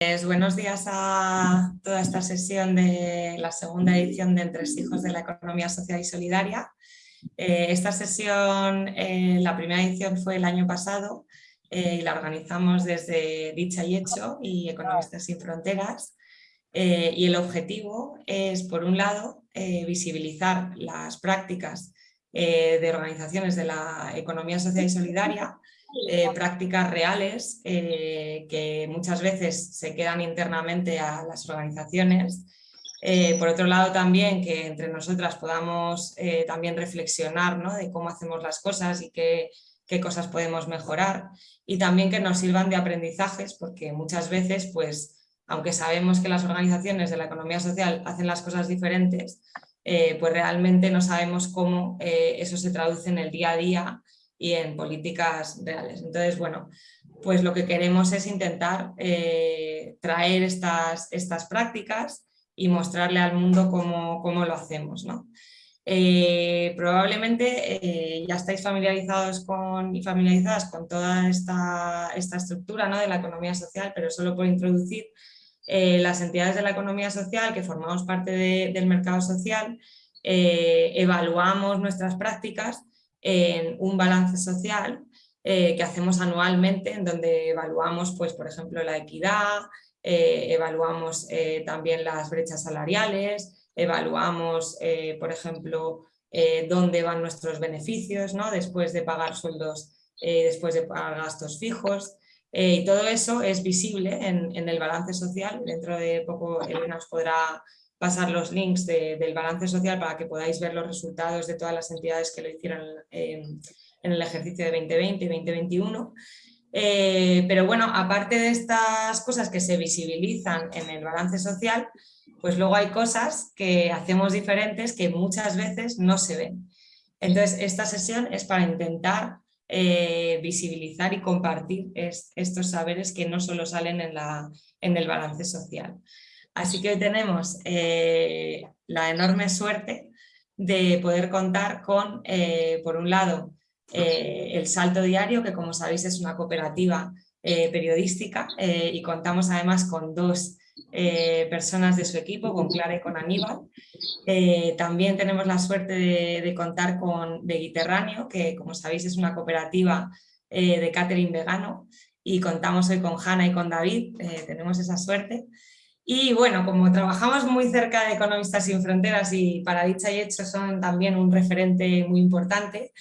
Pues buenos días a toda esta sesión de la segunda edición de Entre Hijos de la Economía Social y Solidaria. Eh, esta sesión, eh, la primera edición fue el año pasado eh, y la organizamos desde Dicha y Hecho y Economistas Sin Fronteras. y el objetivo es, por un lado, visibilizar las prácticas de organizaciones de la economía social y solidaria eh, prácticas reales eh, que muchas veces se quedan internamente a las organizaciones. Eh, por otro lado también que entre nosotras podamos también reflexionar ¿no? de cómo hacemos las cosas y qué, qué, cosas podemos mejorar y también que nos sirvan de aprendizajes porque muchas veces pues aunque sabemos que las organizaciones de la economía social hacen las cosas diferentes, pues realmente no sabemos cómo eso se traduce en el día a día y en políticas reales. Entonces, bueno, pues lo que queremos es intentar eh, traer estas, estas prácticas y mostrarle al mundo cómo, cómo lo hacemos. ¿no? Eh, probablemente eh, ya estáis familiarizados con, y familiarizadas con toda esta, esta estructura ¿no? de la economía social, pero solo por introducir las entidades de la economía social que formamos parte del mercado social, evaluamos nuestras prácticas en un balance social eh, que hacemos anualmente en donde evaluamos, pues, por ejemplo, la equidad, eh, evaluamos eh, también las brechas salariales, evaluamos, por ejemplo, dónde van nuestros beneficios ¿no? después de pagar sueldos, después de pagar gastos fijos, y todo eso es visible en, en, el balance social. Dentro de poco Elena os podrá pasar los links del balance social para que podáis ver los resultados de todas las entidades que lo hicieron en el ejercicio de 2020 y 2021. Eh, pero bueno, aparte de estas cosas que se visibilizan en el balance social, pues luego hay cosas que hacemos diferentes que muchas veces no se ven. Entonces, esta sesión es para intentar eh, visibilizar y compartir estos saberes que no solo salen en, la, en el balance social. Así que hoy tenemos eh, la enorme suerte de poder contar con, eh, por un lado, eh, el Salto Diario, que como sabéis es una cooperativa periodística y contamos además con dos personas de su equipo, con Clara y con Aníbal. también tenemos la suerte de, contar con Veguiterráneo, que como sabéis es una cooperativa de catering vegano y contamos hoy con Hanna y con David, tenemos esa suerte. Y bueno, como trabajamos muy cerca de Economistas sin Fronteras y para dicha y hecho son también un referente muy importante,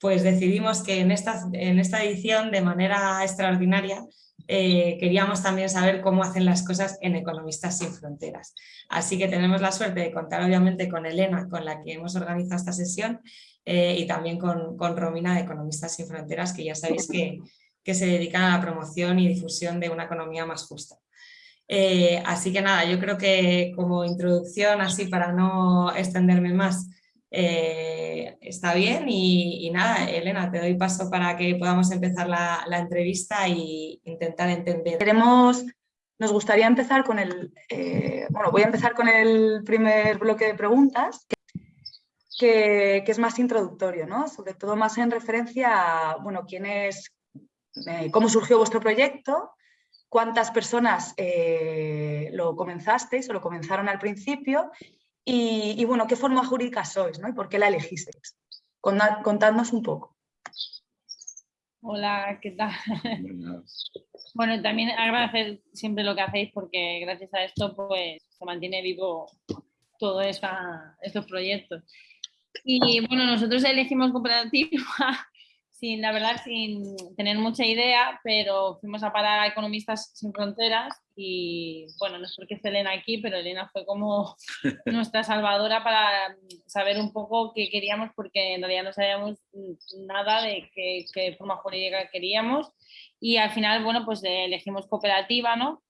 pues decidimos que en esta, en esta edición, de manera extraordinaria, eh, queríamos también saber cómo hacen las cosas en Economistas sin Fronteras. Así que tenemos la suerte de contar obviamente con Elena, con la que hemos organizado esta sesión, eh, y también con, con, Romina de Economistas sin Fronteras, que ya sabéis que, que se dedican a la promoción y difusión de una economía más justa. Eh, así que nada, yo creo que como introducción, así para no extenderme más, eh, está bien y, nada, Elena, te doy paso para que podamos empezar la, entrevista e intentar entender. Queremos, nos gustaría empezar con el, eh, bueno, voy a empezar con el primer bloque de preguntas, que, que, es más introductorio, ¿no? Sobre todo más en referencia a, bueno, quién es, cómo surgió vuestro proyecto, cuántas personas eh, lo comenzasteis o lo comenzaron al principio y, bueno, qué forma jurídica sois ¿no? y por qué la elegisteis. Contadnos un poco. Hola, ¿qué tal? bueno, también agradecer siempre lo que hacéis porque gracias a esto pues se mantiene vivo todos estos proyectos. Y bueno, nosotros elegimos cooperativa sin, la verdad, sin tener mucha idea, pero fuimos a parar a Economistas Sin Fronteras y, bueno, no es porque esté Elena aquí, pero Elena fue como nuestra salvadora para saber un poco qué queríamos, porque en realidad no sabíamos nada de qué, qué forma jurídica queríamos y al final, bueno, pues elegimos cooperativa, ¿no?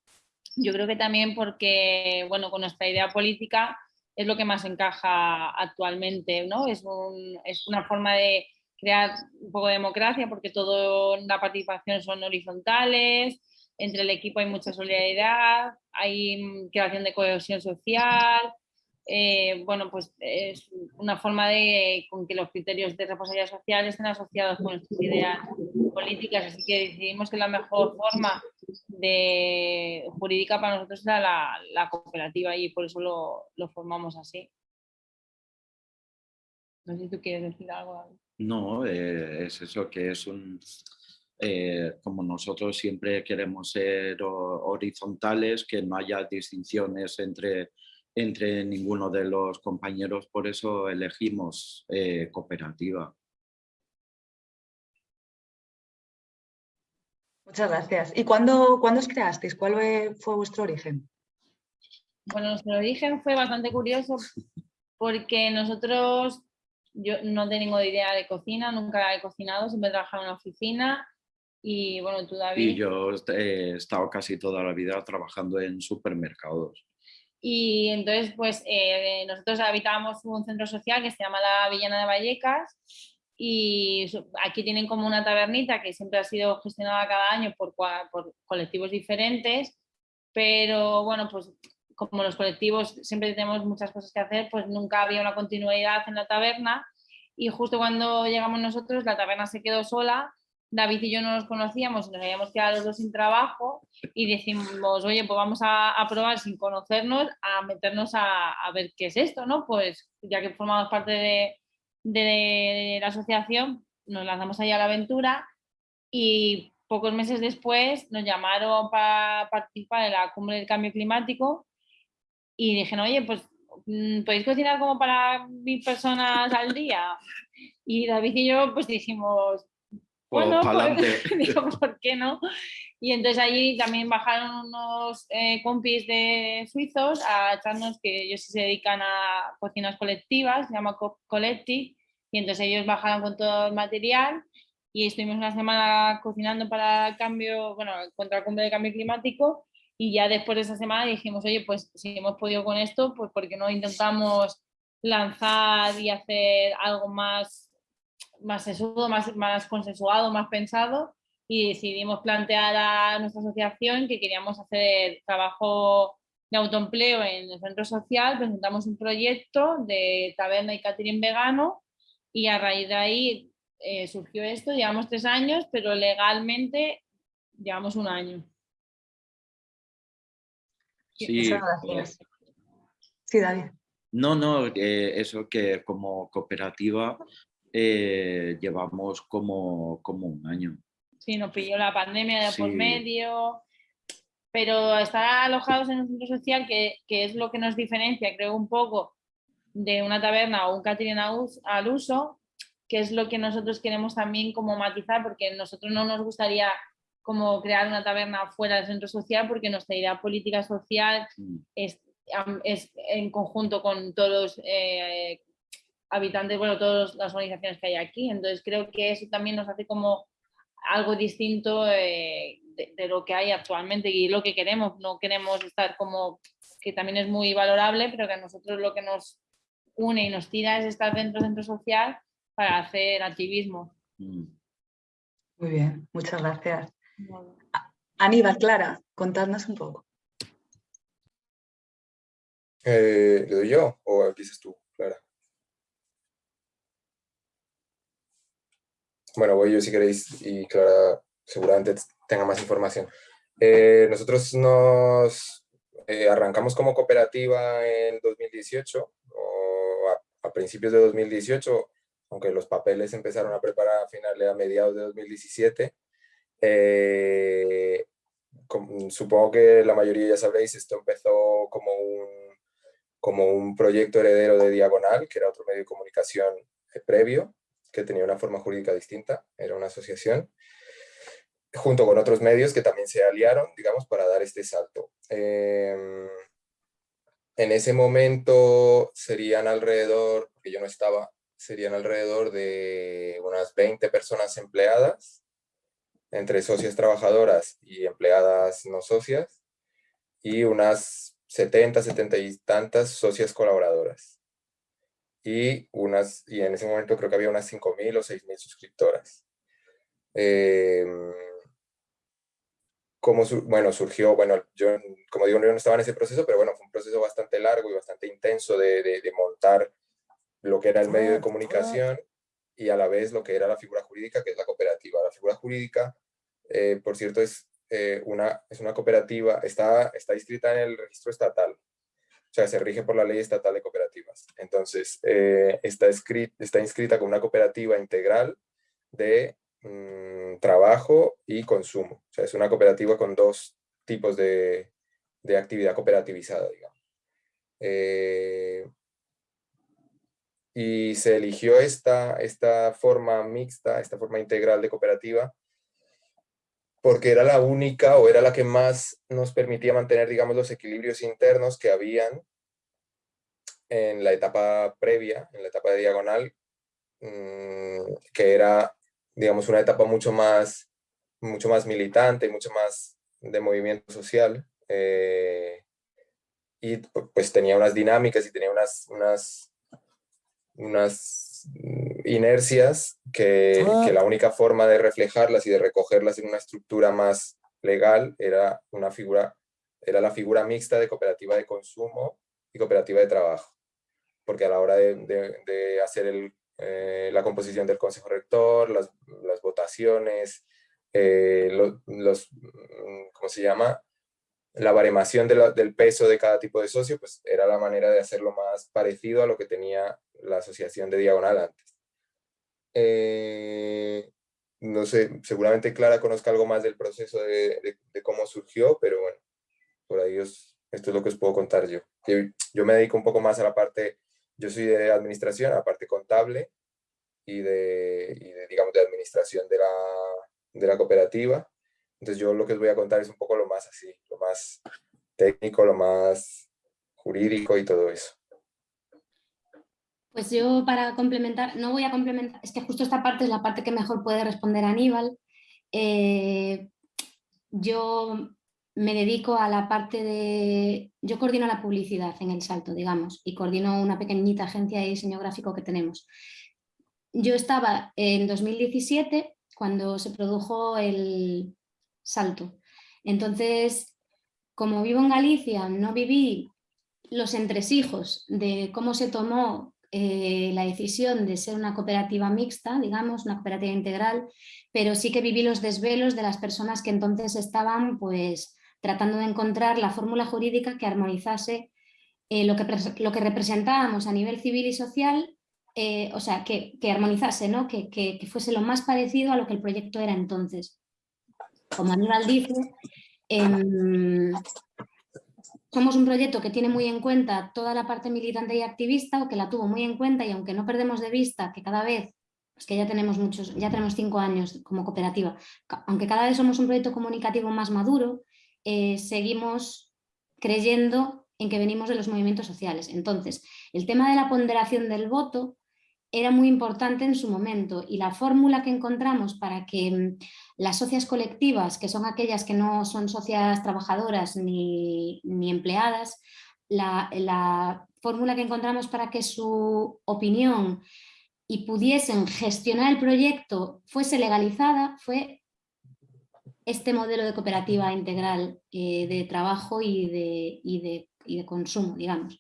Yo creo que también porque, bueno, con nuestra idea política es lo que más encaja actualmente, ¿no? Es, un, es una forma de crear un poco de democracia porque toda la participación son horizontales, entre el equipo hay mucha solidaridad, hay creación de cohesión social, eh, bueno, pues es una forma de con que los criterios de responsabilidad social estén asociados con nuestras ideas políticas, así que decidimos que la mejor forma de jurídica para nosotros era la, cooperativa y por eso lo, formamos así. No sé si tú quieres decir algo. No, eh, es eso que es un... Eh, como nosotros siempre queremos ser horizontales, que no haya distinciones entre, entre ninguno de los compañeros, por eso elegimos eh, cooperativa. Muchas gracias. ¿Y cuándo, cuándo os creasteis? ¿Cuál fue vuestro origen? Bueno, nuestro origen fue bastante curioso porque nosotros, yo no tengo idea de cocina, nunca he cocinado, siempre he trabajado en una oficina y bueno, tú David. Y yo he estado casi toda la vida trabajando en supermercados. Y entonces, pues eh, nosotros habitábamos un centro social que se llama la Villana de Vallecas y aquí tienen como una tabernita que siempre ha sido gestionada cada año por, por, colectivos diferentes, pero bueno, pues como los colectivos siempre tenemos muchas cosas que hacer, pues nunca había una continuidad en la taberna y justo cuando llegamos nosotros la taberna se quedó sola, David y yo no nos conocíamos, nos habíamos quedado los dos sin trabajo y decimos, oye, pues vamos a, a probar sin conocernos, a meternos a, a ver qué es esto, ¿no? Pues ya que formamos parte de, de la asociación, nos lanzamos allá a la aventura y pocos meses después nos llamaron para participar en la cumbre del cambio climático y dijeron, oye, pues mm, podéis cocinar como para mil personas al día. Y David y yo pues dijimos, pues, bueno, pues, ¿por qué no? Y entonces allí también bajaron unos eh, compis de suizos a echarnos que ellos se dedican a cocinas colectivas, se llama Collective, y entonces ellos bajaron con todo el material y estuvimos una semana cocinando para el cambio, bueno, contra el cumbre de cambio climático y ya después de esa semana dijimos, oye, pues si hemos podido con esto, pues ¿por qué no intentamos lanzar y hacer algo más, más sesudo, más, más consensuado, más pensado? y decidimos plantear a nuestra asociación que queríamos hacer trabajo de autoempleo en el centro social, presentamos un proyecto de taberna y catering vegano y a raíz de ahí eh, surgió esto, llevamos tres años, pero legalmente llevamos un año. Sí, gracias. Sí, David. No, no, eh, eso que como cooperativa eh, llevamos como, como un año. Sí, nos pilló la pandemia de por medio, pero estar alojados en un centro social, que, es lo que nos diferencia, creo, un poco de una taberna o un catering al uso, que es lo que nosotros queremos también como matizar, porque nosotros no nos gustaría como crear una taberna fuera del centro social, porque nuestra idea política social mm. es, en conjunto con todos los eh, habitantes, bueno, todas las organizaciones que hay aquí. Entonces creo que eso también nos hace como algo distinto eh, de, lo que hay actualmente y lo que queremos. No queremos estar como, que también es muy valorable, pero que a nosotros lo que nos une y nos tira es estar dentro del centro social para hacer activismo. Mm. Muy bien, muchas gracias. Aníbal, Clara, contadnos un poco. Eh, ¿Le doy yo o empiezas tú, Clara? Bueno, voy yo si queréis y Clara seguramente tenga más información. Eh, nosotros nos eh, arrancamos como cooperativa en 2018, o a, principios de 2018, aunque los papeles empezaron a preparar a finales, a mediados de 2017. Eh, supongo que la mayoría ya sabréis, esto empezó como un, como un proyecto heredero de Diagonal, que era otro medio de comunicación previo, que tenía una forma jurídica distinta, era una asociación, junto con otros medios que también se aliaron, digamos, para dar este salto. Em, en ese momento serían alrededor, porque yo no estaba, serían alrededor de unas 20 personas empleadas, entre socias trabajadoras y empleadas no socias, y unas 70, 70 y tantas socias colaboradoras y, unas, y en ese momento creo que había unas 5.000 o 6.000 suscriptoras. Eh, como bueno, surgió, bueno, yo como digo, yo no estaba en ese proceso, pero bueno, fue un proceso bastante largo y bastante intenso de, de, montar lo que era el medio de comunicación y a la vez lo que era la figura jurídica, que es la cooperativa. La figura jurídica, eh, por cierto, es eh, una, es una cooperativa, está, está inscrita en el registro estatal, o sea, se rige por la ley estatal de cooperativas. Entonces, eh, está, está inscrita como una cooperativa integral de mm, trabajo y consumo. O sea, es una cooperativa con dos tipos de, de actividad cooperativizada, digamos. Eh, y se eligió esta, esta forma mixta, esta forma integral de cooperativa, porque era la única o era la que más nos permitía mantener, digamos, los equilibrios internos que habían en la etapa previa, en la etapa de diagonal, mm, que era, digamos, una etapa mucho más, mucho más militante, mucho más de movimiento social, eh, y pues tenía unas dinámicas y tenía unas, unas, unas inercias que, que, la única forma de reflejarlas y de recogerlas en una estructura más legal era, una figura, era la figura mixta de cooperativa de consumo y cooperativa de trabajo. Porque a la hora de, de, hacer el, eh, la composición del consejo rector, las, las votaciones, eh, los, los, ¿cómo se llama? la baremación del peso de cada tipo de socio, pues era la manera de hacerlo más parecido a lo que tenía la asociación de Diagonal antes. Eh, no sé, seguramente Clara conozca algo más del proceso de, cómo surgió, pero bueno, por ahí esto es lo que os puedo contar yo. yo. me dedico un poco más a la parte, yo soy de administración, a la parte contable y de, y de digamos, de administración de la, de la cooperativa. Entonces yo lo que os voy a contar es un poco lo más así, lo más técnico, lo más jurídico y todo eso. Pues yo para complementar, no voy a complementar, es que justo esta parte es la parte que mejor puede responder Aníbal. Eh, yo me dedico a la parte de, yo coordino la publicidad en El Salto, digamos, y coordino una pequeñita agencia de diseño gráfico que tenemos. Yo estaba en 2017 cuando se produjo el, salto. Entonces, como vivo en Galicia, no viví los entresijos de cómo se tomó eh, la decisión de ser una cooperativa mixta, digamos, una cooperativa integral, pero sí que viví los desvelos de las personas que entonces estaban pues, tratando de encontrar la fórmula jurídica que armonizase eh, lo, que, lo que representábamos a nivel civil y social, eh, o sea, que, armonizase, ¿no? que, que fuese lo más parecido a lo que el proyecto era entonces como Aníbal dice, em, somos un proyecto que tiene muy en cuenta toda la parte militante y activista, o que la tuvo muy en cuenta, y aunque no perdemos de vista que cada vez, que ya tenemos muchos, ya tenemos cinco años como cooperativa, aunque cada vez somos un proyecto comunicativo más maduro, eh, seguimos creyendo en que venimos de los movimientos sociales. Entonces, el tema de la ponderación del voto era muy importante en su momento. Y la fórmula que encontramos para que mm, las socias colectivas, que son aquellas que no son socias trabajadoras ni, empleadas, la, fórmula que encontramos para que su opinión y pudiesen gestionar el proyecto fuese legalizada fue este modelo de cooperativa integral eh, de trabajo y de, y de consumo, digamos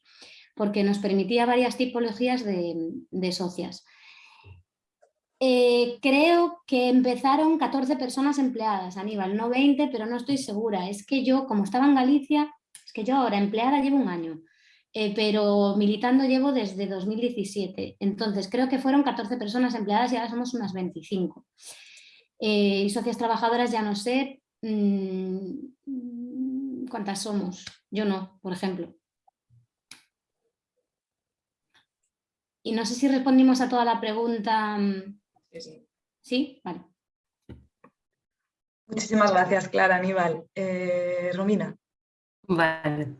porque nos permitía varias tipologías de, socias. Eh, creo que empezaron 14 personas empleadas, Aníbal, no 20, pero no estoy segura. Es que yo, como estaba en Galicia, es que yo ahora empleada llevo un año, eh, pero militando llevo desde 2017. Entonces creo que fueron 14 personas empleadas y ahora somos unas 25. Eh, y socias trabajadoras ya no sé mm, cuántas somos. Yo no, por ejemplo. Y no sé si respondimos a toda la pregunta. Mm, sí, sí. Vale. Muchísimas gracias, Clara, Aníbal. Eh, Romina. Vale.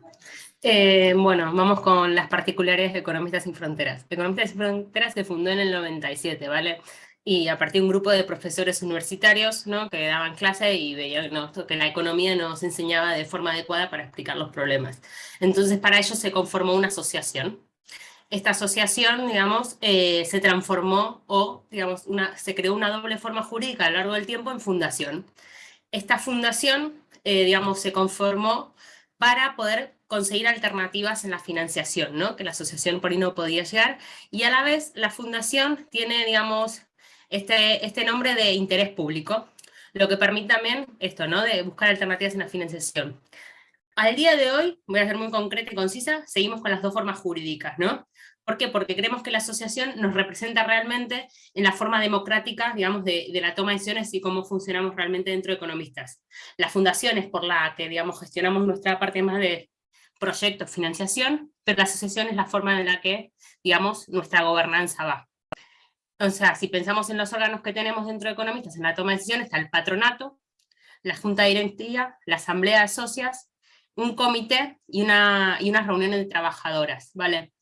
Eh, bueno, vamos con las particulares de Economistas sin Fronteras. Economistas sin Fronteras se fundó en el 97, ¿vale? Y a partir de un grupo de profesores universitarios ¿no? que daban clase y veían que la economía nos enseñaba de forma adecuada para explicar los problemas. Entonces para ello se conformó una asociación, esta asociación, digamos, eh, se transformó o, digamos, una, se creó una doble forma jurídica a lo largo del tiempo en fundación. Esta fundación, eh, digamos, se conformó para poder conseguir alternativas en la financiación, ¿no? que la asociación por ahí no podía llegar, y a la vez la fundación tiene, digamos, este, este nombre de interés público, lo que permite también esto, ¿no? De buscar alternativas en la financiación. Al día de hoy, voy a ser muy concreta y concisa, seguimos con las dos formas jurídicas, ¿no? ¿Por qué? Porque creemos que la asociación nos representa realmente en la forma democrática, digamos, de, la toma de decisiones y cómo funcionamos realmente dentro de economistas. La fundación es por la que, digamos, gestionamos nuestra parte más de proyectos, financiación, pero la asociación es la forma en la que, digamos, nuestra gobernanza va. O sea, si pensamos en los órganos que tenemos dentro de economistas en la toma de decisiones, está el patronato, la junta directiva, la asamblea de socias, un comité y, una, y unas reuniones de trabajadoras, ¿vale?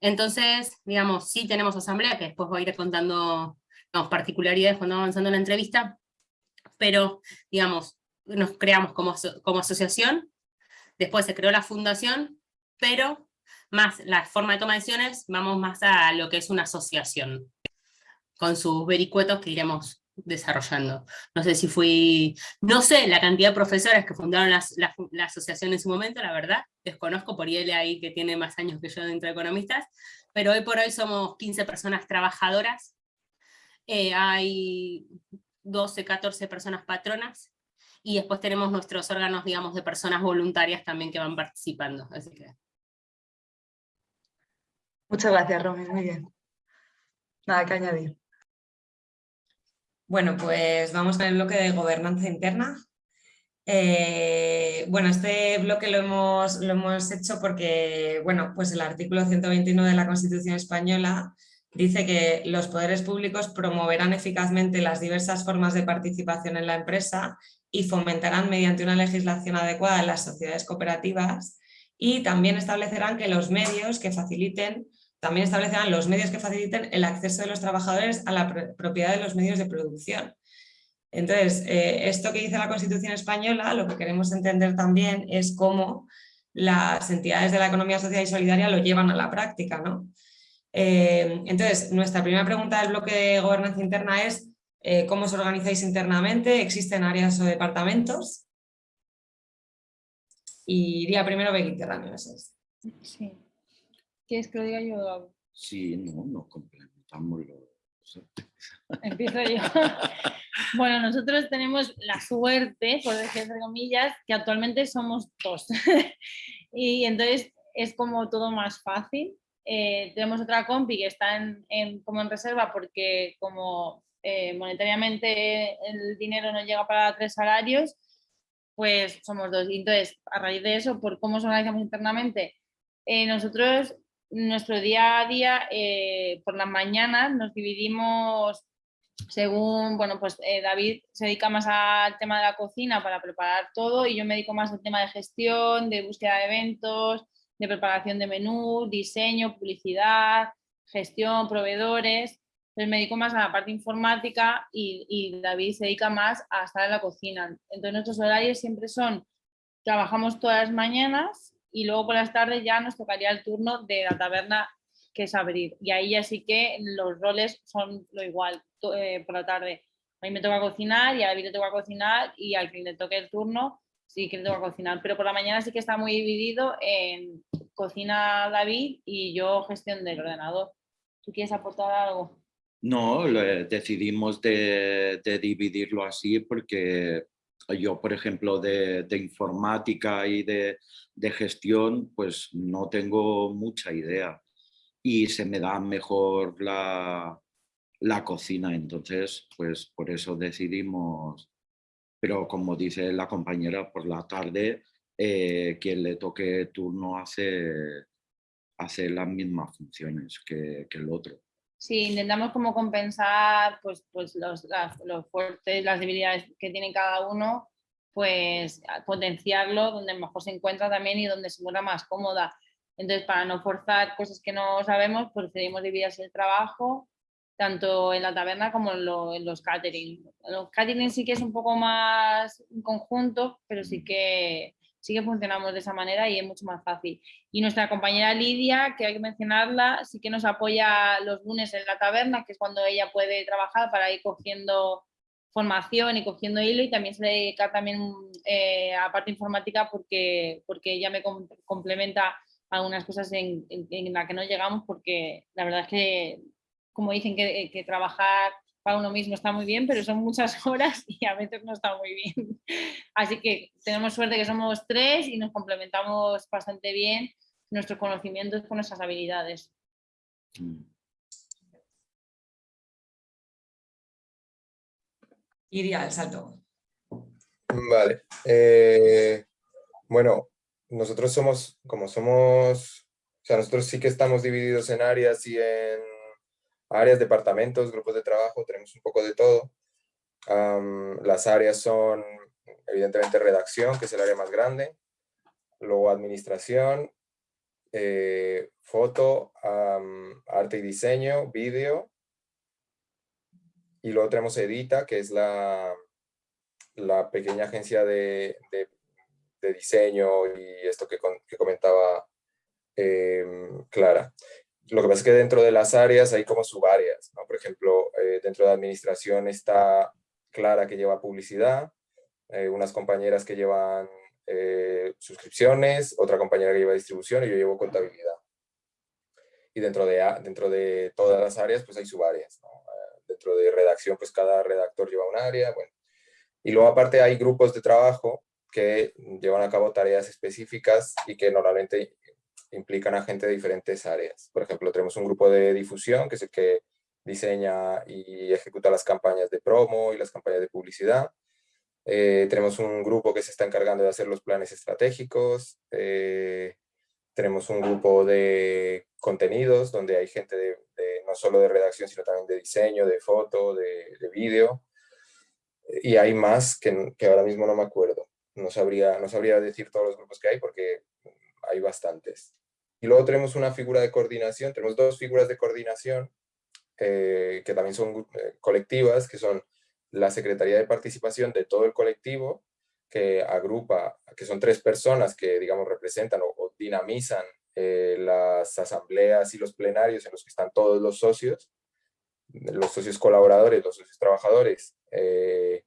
Entonces, digamos, sí tenemos asamblea, que después voy a ir contando particularidades cuando avanzando la entrevista, pero, digamos, nos creamos como, como asociación, después se creó la fundación, pero más la forma de toma de decisiones, vamos más a lo que es una asociación, con sus vericuetos que iremos desarrollando. No sé si fui, no sé la cantidad de profesores que fundaron la, asociación en su momento, la verdad, desconozco por él ahí que tiene más años que yo dentro de economistas, pero hoy por hoy somos 15 personas trabajadoras, eh, hay 12, 14 personas patronas, y después tenemos nuestros órganos, digamos, de personas voluntarias también que van participando. Así que... Muchas gracias, Romy, muy bien. Nada que añadir. Bueno, pues vamos con el bloque de gobernanza interna. Eh, bueno, este bloque lo hemos, lo hemos hecho porque, bueno, pues el artículo 121 de la Constitución Española dice que los poderes públicos promoverán eficazmente las diversas formas de participación en la empresa y fomentarán mediante una legislación adecuada las sociedades cooperativas y también establecerán que los medios que faciliten también establecerán los medios que faciliten el acceso de los trabajadores a la propiedad de los medios de producción. Entonces, eh, esto que dice la Constitución española, lo que queremos entender también es cómo las entidades de la economía social y solidaria lo llevan a la práctica. ¿no? Eh, entonces, nuestra primera pregunta del bloque de gobernanza interna es eh, ¿cómo os organizáis internamente? ¿Existen áreas o departamentos? Y iría primero Becky Terráneo, es. Sí. ¿Quieres que lo diga yo? Sí, no, nos complementamos. Empiezo yo. bueno, nosotros tenemos la suerte, por decir entre comillas, que actualmente somos dos. y entonces es como todo más fácil. Eh, tenemos otra compi que está en, como en reserva porque como eh, monetariamente el dinero no llega para tres salarios, pues somos dos. Y entonces, a raíz de eso, por cómo nos organizamos internamente, eh, nosotros nuestro día a día, eh, por las mañanas nos dividimos según, bueno, pues eh, David se dedica más al tema de la cocina para preparar todo y yo me dedico más al tema de gestión, de búsqueda de eventos, de preparación de menú, diseño, publicidad, gestión, proveedores. Entonces me dedico más a la parte informática y, y David se dedica más a estar en la cocina. Entonces nuestros horarios siempre son, trabajamos todas las mañanas y luego por las tardes ya nos tocaría el turno de la taberna que es abrir y ahí ya sí que los roles son lo igual eh, por la tarde. A mí me toca cocinar y a David le toca cocinar y al que le toque el turno sí que le toca cocinar, pero por la mañana sí que está muy dividido en cocina David y yo gestión del ordenador. ¿Tú quieres aportar algo? No, decidimos de, dividirlo así porque yo, por ejemplo, de, informática y de, gestión, pues no tengo mucha idea y se me da mejor la, cocina, entonces, pues por eso decidimos, pero como dice la compañera, por la tarde, eh, quien le toque turno hace, hace las mismas funciones que el otro. Sí, intentamos como compensar pues, pues los, los fuertes, las debilidades que tiene cada uno, pues potenciarlo donde mejor se encuentra también y donde se encuentra más cómoda. Entonces, para no forzar cosas que no sabemos, pues decidimos dividir el trabajo, tanto en la taberna como en, los catering. Los catering sí que es un poco más conjunto, pero sí que sí que funcionamos de esa manera y es mucho más fácil. Y nuestra compañera Lidia, que hay que mencionarla, sí que nos apoya los lunes en la taberna, que es cuando ella puede trabajar para ir cogiendo formación y cogiendo hilo y también se dedica también eh, a parte informática porque, porque ella me complementa algunas cosas en, en, las que no llegamos porque la verdad es que, como dicen, que, que trabajar para uno mismo está muy bien, pero son muchas horas y a veces no está muy bien. Así que tenemos suerte que somos tres y nos complementamos bastante bien nuestros conocimientos con nuestras habilidades. Iría al salto. Vale. Eh, bueno, nosotros somos, como somos, o sea, nosotros sí que estamos divididos en áreas y en áreas, departamentos, grupos de trabajo, tenemos un poco de todo. las áreas son, evidentemente, redacción, que es el área más grande, luego administración, eh, foto, arte y diseño, vídeo, y luego tenemos Edita, que es la, la pequeña agencia de, de, diseño y esto que, que comentaba em, Clara. Lo que pasa es que dentro de las áreas hay como subáreas, ¿no? Por ejemplo, eh, dentro de administración está Clara que lleva publicidad, eh, unas compañeras que llevan eh, suscripciones, otra compañera que lleva distribución y yo llevo contabilidad. Y dentro de, dentro de todas las áreas pues hay subáreas, Dentro de redacción pues cada redactor lleva un área, bueno. Y luego aparte hay grupos de trabajo que llevan a cabo tareas específicas y que normalmente implican a gente de diferentes áreas. Por ejemplo, tenemos un grupo de difusión, que es el que diseña y ejecuta las campañas de promo y las campañas de publicidad. Eh, tenemos un grupo que se está encargando de hacer los planes estratégicos. Eh, tenemos un grupo de contenidos, donde hay gente no solo de redacción, sino también de diseño, de foto, de, de vídeo. Y hay más que, que, ahora mismo no me acuerdo. No sabría, no sabría decir todos los grupos que hay porque hay bastantes. Y luego tenemos una figura de coordinación, tenemos dos figuras de coordinación eh, que también son eh, colectivas, que son la Secretaría de Participación de todo el colectivo, que agrupa, que son tres personas que, digamos, representan o, dinamizan eh, las asambleas y los plenarios en los que están todos los socios, los socios colaboradores, los socios trabajadores, e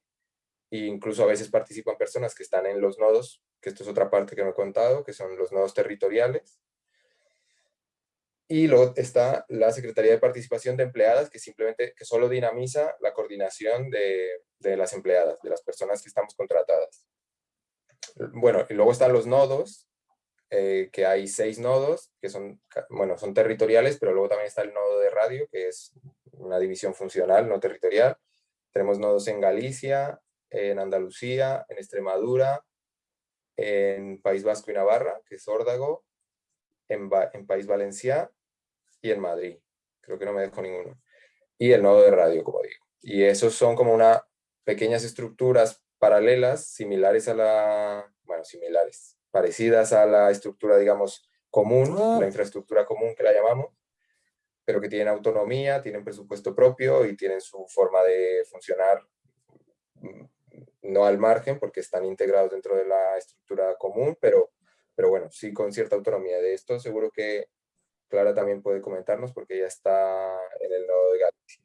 incluso a veces participan personas que están en los nodos, que esto es otra parte que me he contado, que son los nodos territoriales, y luego está la Secretaría de Participación de Empleadas, que simplemente, que solo dinamiza la coordinación de, de las empleadas, de las personas que estamos contratadas. Bueno, y luego están los nodos, eh, que hay seis nodos, que son, bueno, son territoriales, pero luego también está el nodo de radio, que es una división funcional, no territorial. Tenemos nodos en Galicia, en Andalucía, en Extremadura, en País Vasco y Navarra, que es Órdago, en, en País Valenciá y en Madrid. Creo que no me dejo ninguno. Y el nodo de radio, como digo. Y esos son como unas pequeñas estructuras paralelas, similares a la, bueno, similares, parecidas a la estructura, digamos, común, ah. la infraestructura común que la llamamos, pero que tienen autonomía, tienen presupuesto propio y tienen su forma de funcionar mm, no al margen, porque están integrados dentro de la estructura común, pero pero bueno, sí con cierta autonomía. De esto seguro que Clara también puede comentarnos porque ella está en el nodo de Galicia.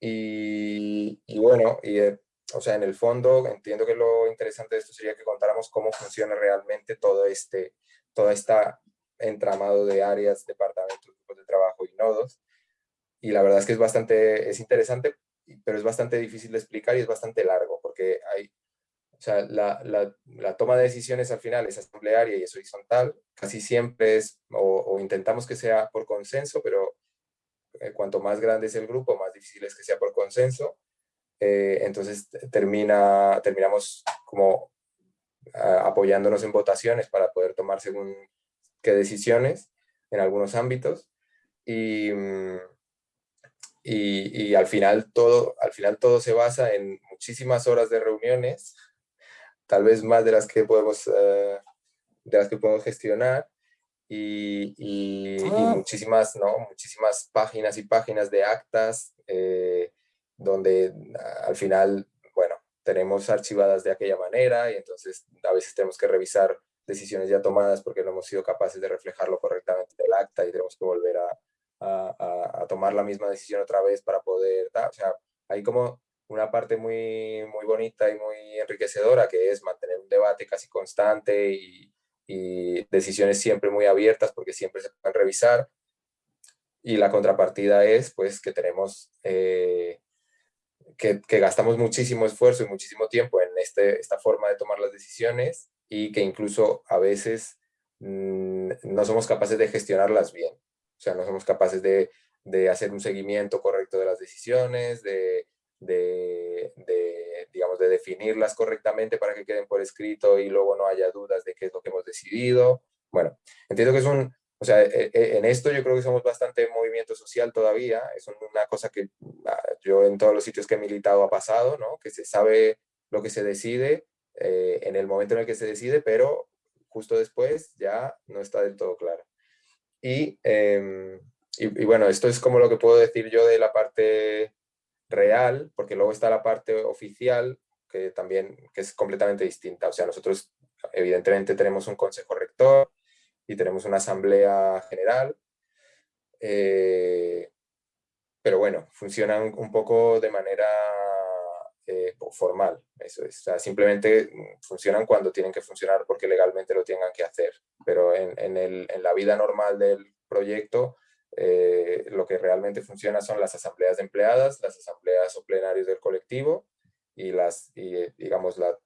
Y, y bueno, y, eh, o sea, en el fondo entiendo que lo interesante de esto sería que contáramos cómo funciona realmente todo este toda esta entramado de áreas, departamentos, grupos de trabajo y nodos. Y la verdad es que es bastante, es interesante, pero es bastante difícil de explicar y es bastante largo, porque hay, o sea, la, la, toma de decisiones al final es asamblearia y es horizontal. Casi siempre es, o, intentamos que sea por consenso, pero eh, cuanto más grande es el grupo, más difícil es que sea por consenso. Eh, entonces termina, terminamos como apoyándonos en votaciones para poder tomar según qué decisiones en algunos ámbitos. Y, mm, y, y, al, final todo, al final todo se basa en muchísimas horas de reuniones tal vez más de las que podemos, eh, de las que podemos gestionar y, y, ah. muchísimas, ¿no? muchísimas páginas y páginas de actas eh, donde al final, bueno, tenemos archivadas de aquella manera y entonces a veces tenemos que revisar decisiones ya tomadas porque no hemos sido capaces de reflejarlo correctamente en el acta y tenemos que volver a, a, a tomar la misma decisión otra vez para poder, o sea, hay como una parte muy, muy bonita y muy enriquecedora, que es mantener un debate casi constante y, decisiones siempre muy abiertas, porque siempre se pueden revisar. y la contrapartida es pues que tenemos, eh, que, gastamos muchísimo esfuerzo y muchísimo tiempo en este, esta forma de tomar las decisiones y que incluso a veces mm, no somos capaces de gestionarlas bien. O sea, no somos capaces de, de hacer un seguimiento correcto de las decisiones, de, de, de, digamos, de definirlas correctamente para que queden por escrito y luego no haya dudas de qué es lo que hemos decidido. Bueno, entiendo que es un, o sea, e, e, en esto yo creo que somos bastante movimiento social todavía, es una cosa que ah, yo en todos los sitios que he militado ha pasado, ¿no? Que se sabe lo que se decide eh, en el momento en el que se decide, pero justo después ya no está del todo claro. Y, em, y, y bueno, esto es como lo que puedo decir yo de la parte real, porque luego está la parte oficial, que también que es completamente distinta. O sea, nosotros evidentemente tenemos un consejo rector y tenemos una asamblea general, eh, pero bueno, funcionan un poco de manera eh, formal, eso es. O simplemente funcionan cuando tienen que funcionar porque legalmente lo tengan que hacer, pero en, en, el, en la vida normal del proyecto eh, lo que realmente funciona son las asambleas de empleadas, las asambleas o plenarios del colectivo y, las, y, digamos, la,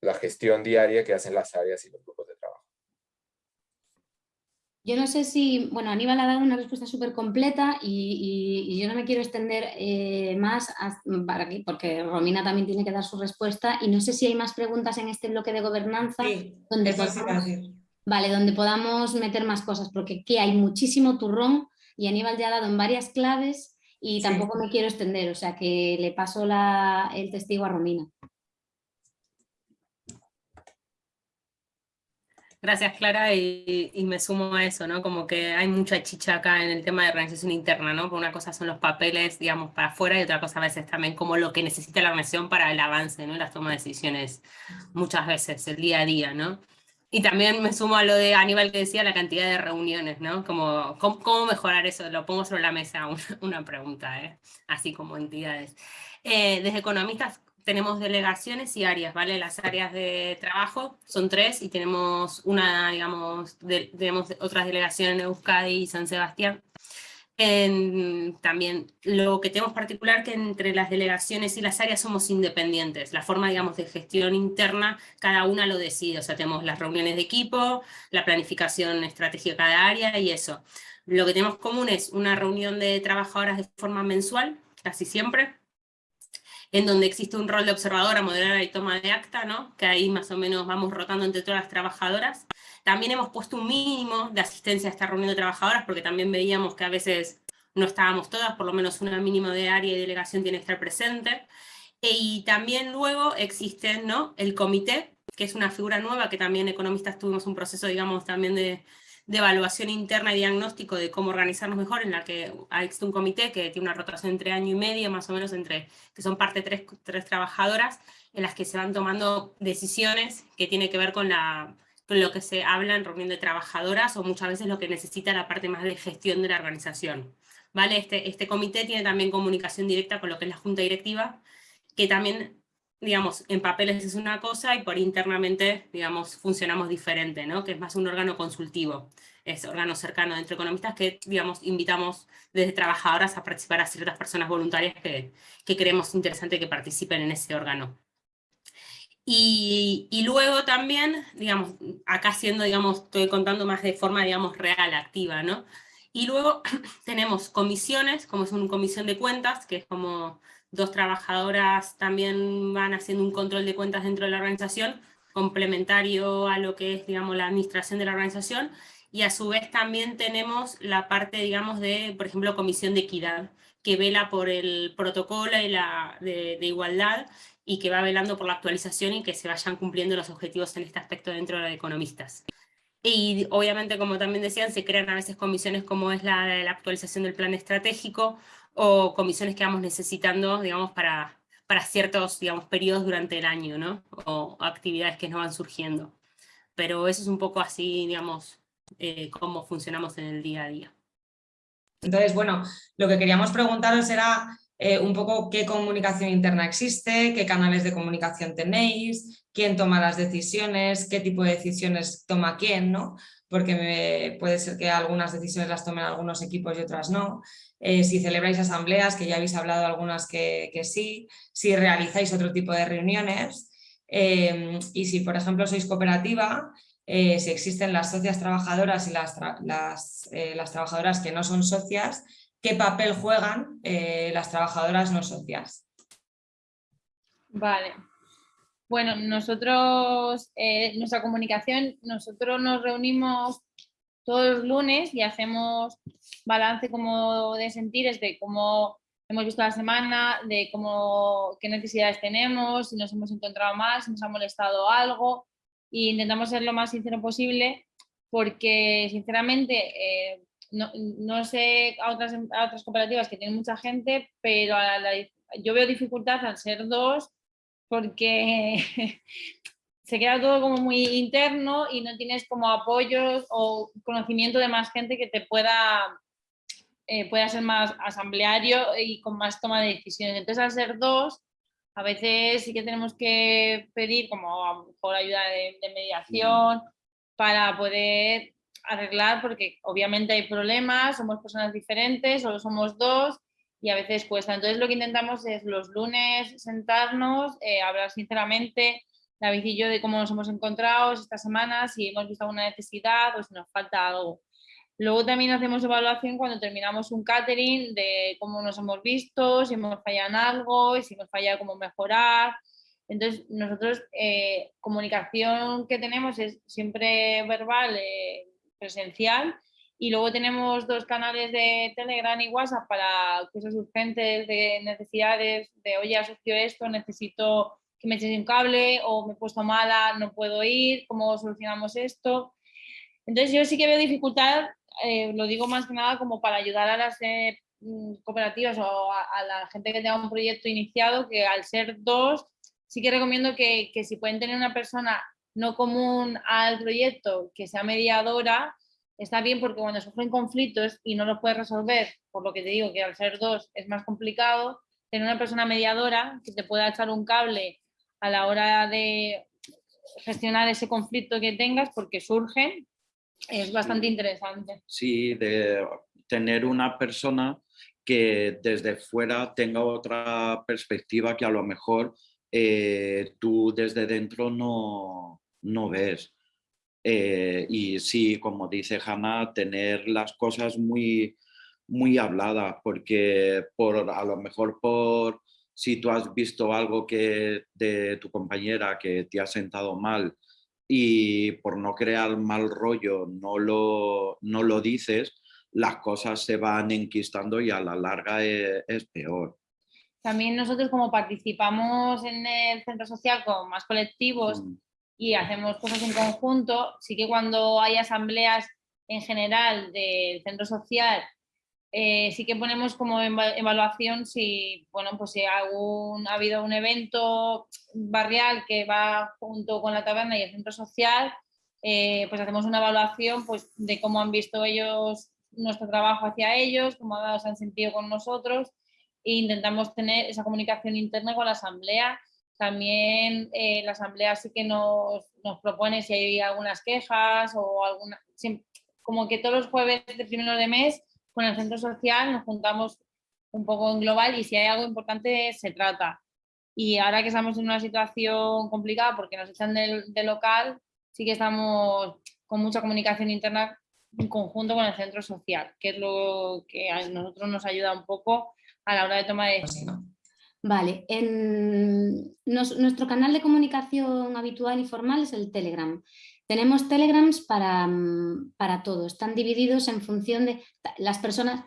la gestión diaria que hacen las áreas y los grupos de trabajo. Yo no sé si, bueno, Aníbal ha dado una respuesta súper completa y, y, yo no me quiero extender eh, más para aquí, porque Romina también tiene que dar su respuesta y no sé si hay más preguntas en este bloque de gobernanza. Sí, donde podamos, vale, donde podamos meter más cosas, porque aquí hay muchísimo turrón y Aníbal ya ha dado en varias claves y tampoco me quiero extender, o sea que le paso la, el testigo a Romina. Gracias, Clara, y, y, me sumo a eso, ¿no? Como que hay mucha chicha acá en el tema de organización interna, ¿no? Porque una cosa son los papeles, digamos, para afuera y otra cosa a veces también como lo que necesita la organización para el avance, ¿no? Las tomas de decisiones muchas veces, el día a día, ¿no? Y también me sumo a lo de Aníbal que decía, la cantidad de reuniones, ¿no? Como, ¿cómo, mejorar eso? Lo pongo sobre la mesa, una, una pregunta, ¿eh? Así como entidades. Eh, desde economistas tenemos delegaciones y áreas, ¿vale? Las áreas de trabajo son tres y tenemos una, digamos, tenemos otras delegaciones en Euskadi y San Sebastián también lo que tenemos particular que entre las delegaciones y las áreas somos independientes. La forma, digamos, de gestión interna, cada una lo decide. O sea, tenemos las reuniones de equipo, la planificación estratégica de cada área y eso. Lo que tenemos común es una reunión de trabajadoras de forma mensual, casi siempre, en donde existe un rol de observadora, moderadora y toma de acta, ¿no? que ahí más o menos vamos rotando entre todas las trabajadoras. También hemos puesto un mínimo de asistencia a esta reunión de trabajadoras, porque también veíamos que a veces no estábamos todas, por lo menos una mínimo de área y delegación tiene que estar presente. E, y también luego existe ¿no? el comité, que es una figura nueva, que también economistas tuvimos un proceso, digamos, también de, de evaluación interna y diagnóstico de cómo organizarnos mejor, en la que existe un comité que tiene una rotación entre año y medio, más o menos, entre que son parte tres, tres trabajadoras, en las que se van tomando decisiones que tienen que ver con la lo que se habla en reunión de trabajadoras o muchas veces lo que necesita la parte más de gestión de la organización. ¿Vale? Este, este comité tiene también comunicación directa con lo que es la junta directiva, que también, digamos, en papeles es una cosa y por internamente, digamos, funcionamos diferente, ¿no? Que es más un órgano consultivo, es órgano cercano entre economistas que, digamos, invitamos desde trabajadoras a participar a ciertas personas voluntarias que, que creemos interesante que participen en ese órgano. Y, luego también, digamos, acá siendo, digamos, estoy contando más de forma, digamos, real, activa, ¿no? Y luego tenemos comisiones, como es una comisión de cuentas, que es como dos trabajadoras también van haciendo un control de cuentas dentro de la organización, complementario a lo que es, digamos, la administración de la organización, y a su vez también tenemos la parte, digamos, de, por ejemplo, comisión de equidad, que vela por el protocolo y la, de igualdad, y que va velando por la actualización y que se vayan cumpliendo los objetivos en este aspecto dentro de economistas. Y obviamente, como también decían, se crean a veces comisiones como es la actualización del plan estratégico o comisiones que vamos necesitando, digamos, para, para ciertos, digamos, periodos durante el año, ¿no? O actividades que nos van surgiendo. Pero eso es un poco así, digamos, eh, cómo funcionamos en el día a día. Entonces, bueno, lo que queríamos preguntaros era eh, un poco qué comunicación interna existe, qué canales de comunicación tenéis, quién toma las decisiones, qué tipo de decisiones toma quién, ¿no? porque puede ser que algunas decisiones las tomen algunos equipos y otras no. Eh, si celebráis asambleas, que ya habéis hablado algunas que, sí, si realizáis otro tipo de reuniones eh, y si por ejemplo sois cooperativa, si existen las socias trabajadoras y las, las trabajadoras que no son socias, qué papel juegan eh, las trabajadoras no socias. Vale. Bueno, nosotros, eh, nuestra comunicación, nosotros nos reunimos todos los lunes y hacemos balance como de sentires de cómo hemos visto la semana, de cómo, qué necesidades tenemos, si nos hemos encontrado mal, si nos ha molestado algo e intentamos ser lo más sincero posible porque sinceramente eh, no, sé a otras, otras cooperativas que tienen mucha gente, pero yo veo dificultad al ser dos porque se queda todo como muy interno y no tienes como apoyos o conocimiento de más gente que te pueda, eh, pueda ser más asambleario y con más toma de decisiones. Entonces al ser dos, a veces sí que tenemos que pedir como a lo mejor ayuda de, de mediación para poder arreglar porque obviamente hay problemas, somos personas diferentes, solo somos dos y a veces cuesta. Entonces lo que intentamos es los lunes sentarnos, eh, hablar sinceramente, David y yo, de cómo nos hemos encontrado esta semana, si hemos visto alguna necesidad o si nos falta algo. Luego también hacemos evaluación cuando terminamos un catering de cómo nos hemos visto, si hemos fallado en algo, y si hemos fallado cómo mejorar. Entonces, nosotros, eh, comunicación que tenemos es siempre verbal, eh, presencial y luego tenemos dos canales de Telegram y WhatsApp para cosas urgentes, de necesidades, de oye, asocio esto, necesito que me eches un cable o me he puesto mala, no puedo ir, ¿cómo solucionamos esto? Entonces yo sí que veo dificultad, eh, lo digo más que nada como para ayudar a las eh, mm, cooperativas o a, la gente que tenga un proyecto iniciado, que al ser dos, sí que recomiendo que si pueden tener una persona no común al proyecto, que sea mediadora, está bien porque cuando sufren conflictos y no los puedes resolver, por lo que te digo que al ser dos es más complicado, tener una persona mediadora que te pueda echar un cable a la hora de gestionar ese conflicto que tengas porque surgen, es bastante interesante. Sí, de tener una persona que desde fuera tenga otra perspectiva que a lo mejor eh, tú desde dentro no, no ves. Eh, y sí, como dice Hanna, tener las cosas muy, muy habladas, porque por, a lo mejor por si tú has visto algo que de tu compañera que te ha sentado mal y por no crear mal rollo no lo, no lo dices, las cosas se van enquistando y a la larga es, es peor. También nosotros como participamos en el centro social con más colectivos mm. Y hacemos cosas en conjunto, sí que cuando hay asambleas en general del centro social, eh, sí que ponemos como evaluación si, bueno, pues si ha habido un evento barrial que va junto con la taberna y el centro social, eh, pues hacemos una evaluación pues, de cómo han visto ellos nuestro trabajo hacia ellos, cómo se han sentido con nosotros e intentamos tener esa comunicación interna con la asamblea. También eh, la asamblea sí que nos, nos, propone si hay algunas quejas o alguna, como que todos los jueves de primero de mes con el centro social nos juntamos un poco en global y si hay algo importante se trata. Y ahora que estamos en una situación complicada porque nos echan del, local, sí que estamos con mucha comunicación interna en conjunto con el centro social, que es lo que a nosotros nos ayuda un poco a la hora de tomar decisión. Vale, en nuestro canal de comunicación habitual y formal es el Telegram. Tenemos Telegrams para, para todo, están divididos en función de las personas,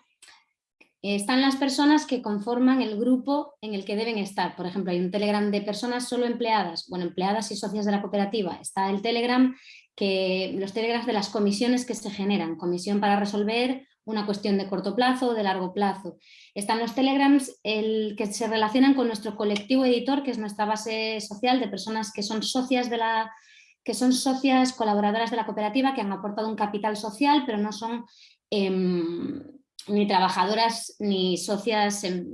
están las personas que conforman el grupo en el que deben estar. Por ejemplo, hay un Telegram de personas solo empleadas, bueno, empleadas y socias de la cooperativa. Está el Telegram, que, los Telegrams de las comisiones que se generan, comisión para resolver una cuestión de corto plazo o de largo plazo. Están los telegrams el, que se relacionan con nuestro colectivo editor, que es nuestra base social de personas que son socias de la que son socias colaboradoras de la cooperativa que han aportado un capital social, pero no son em, ni trabajadoras ni socias em,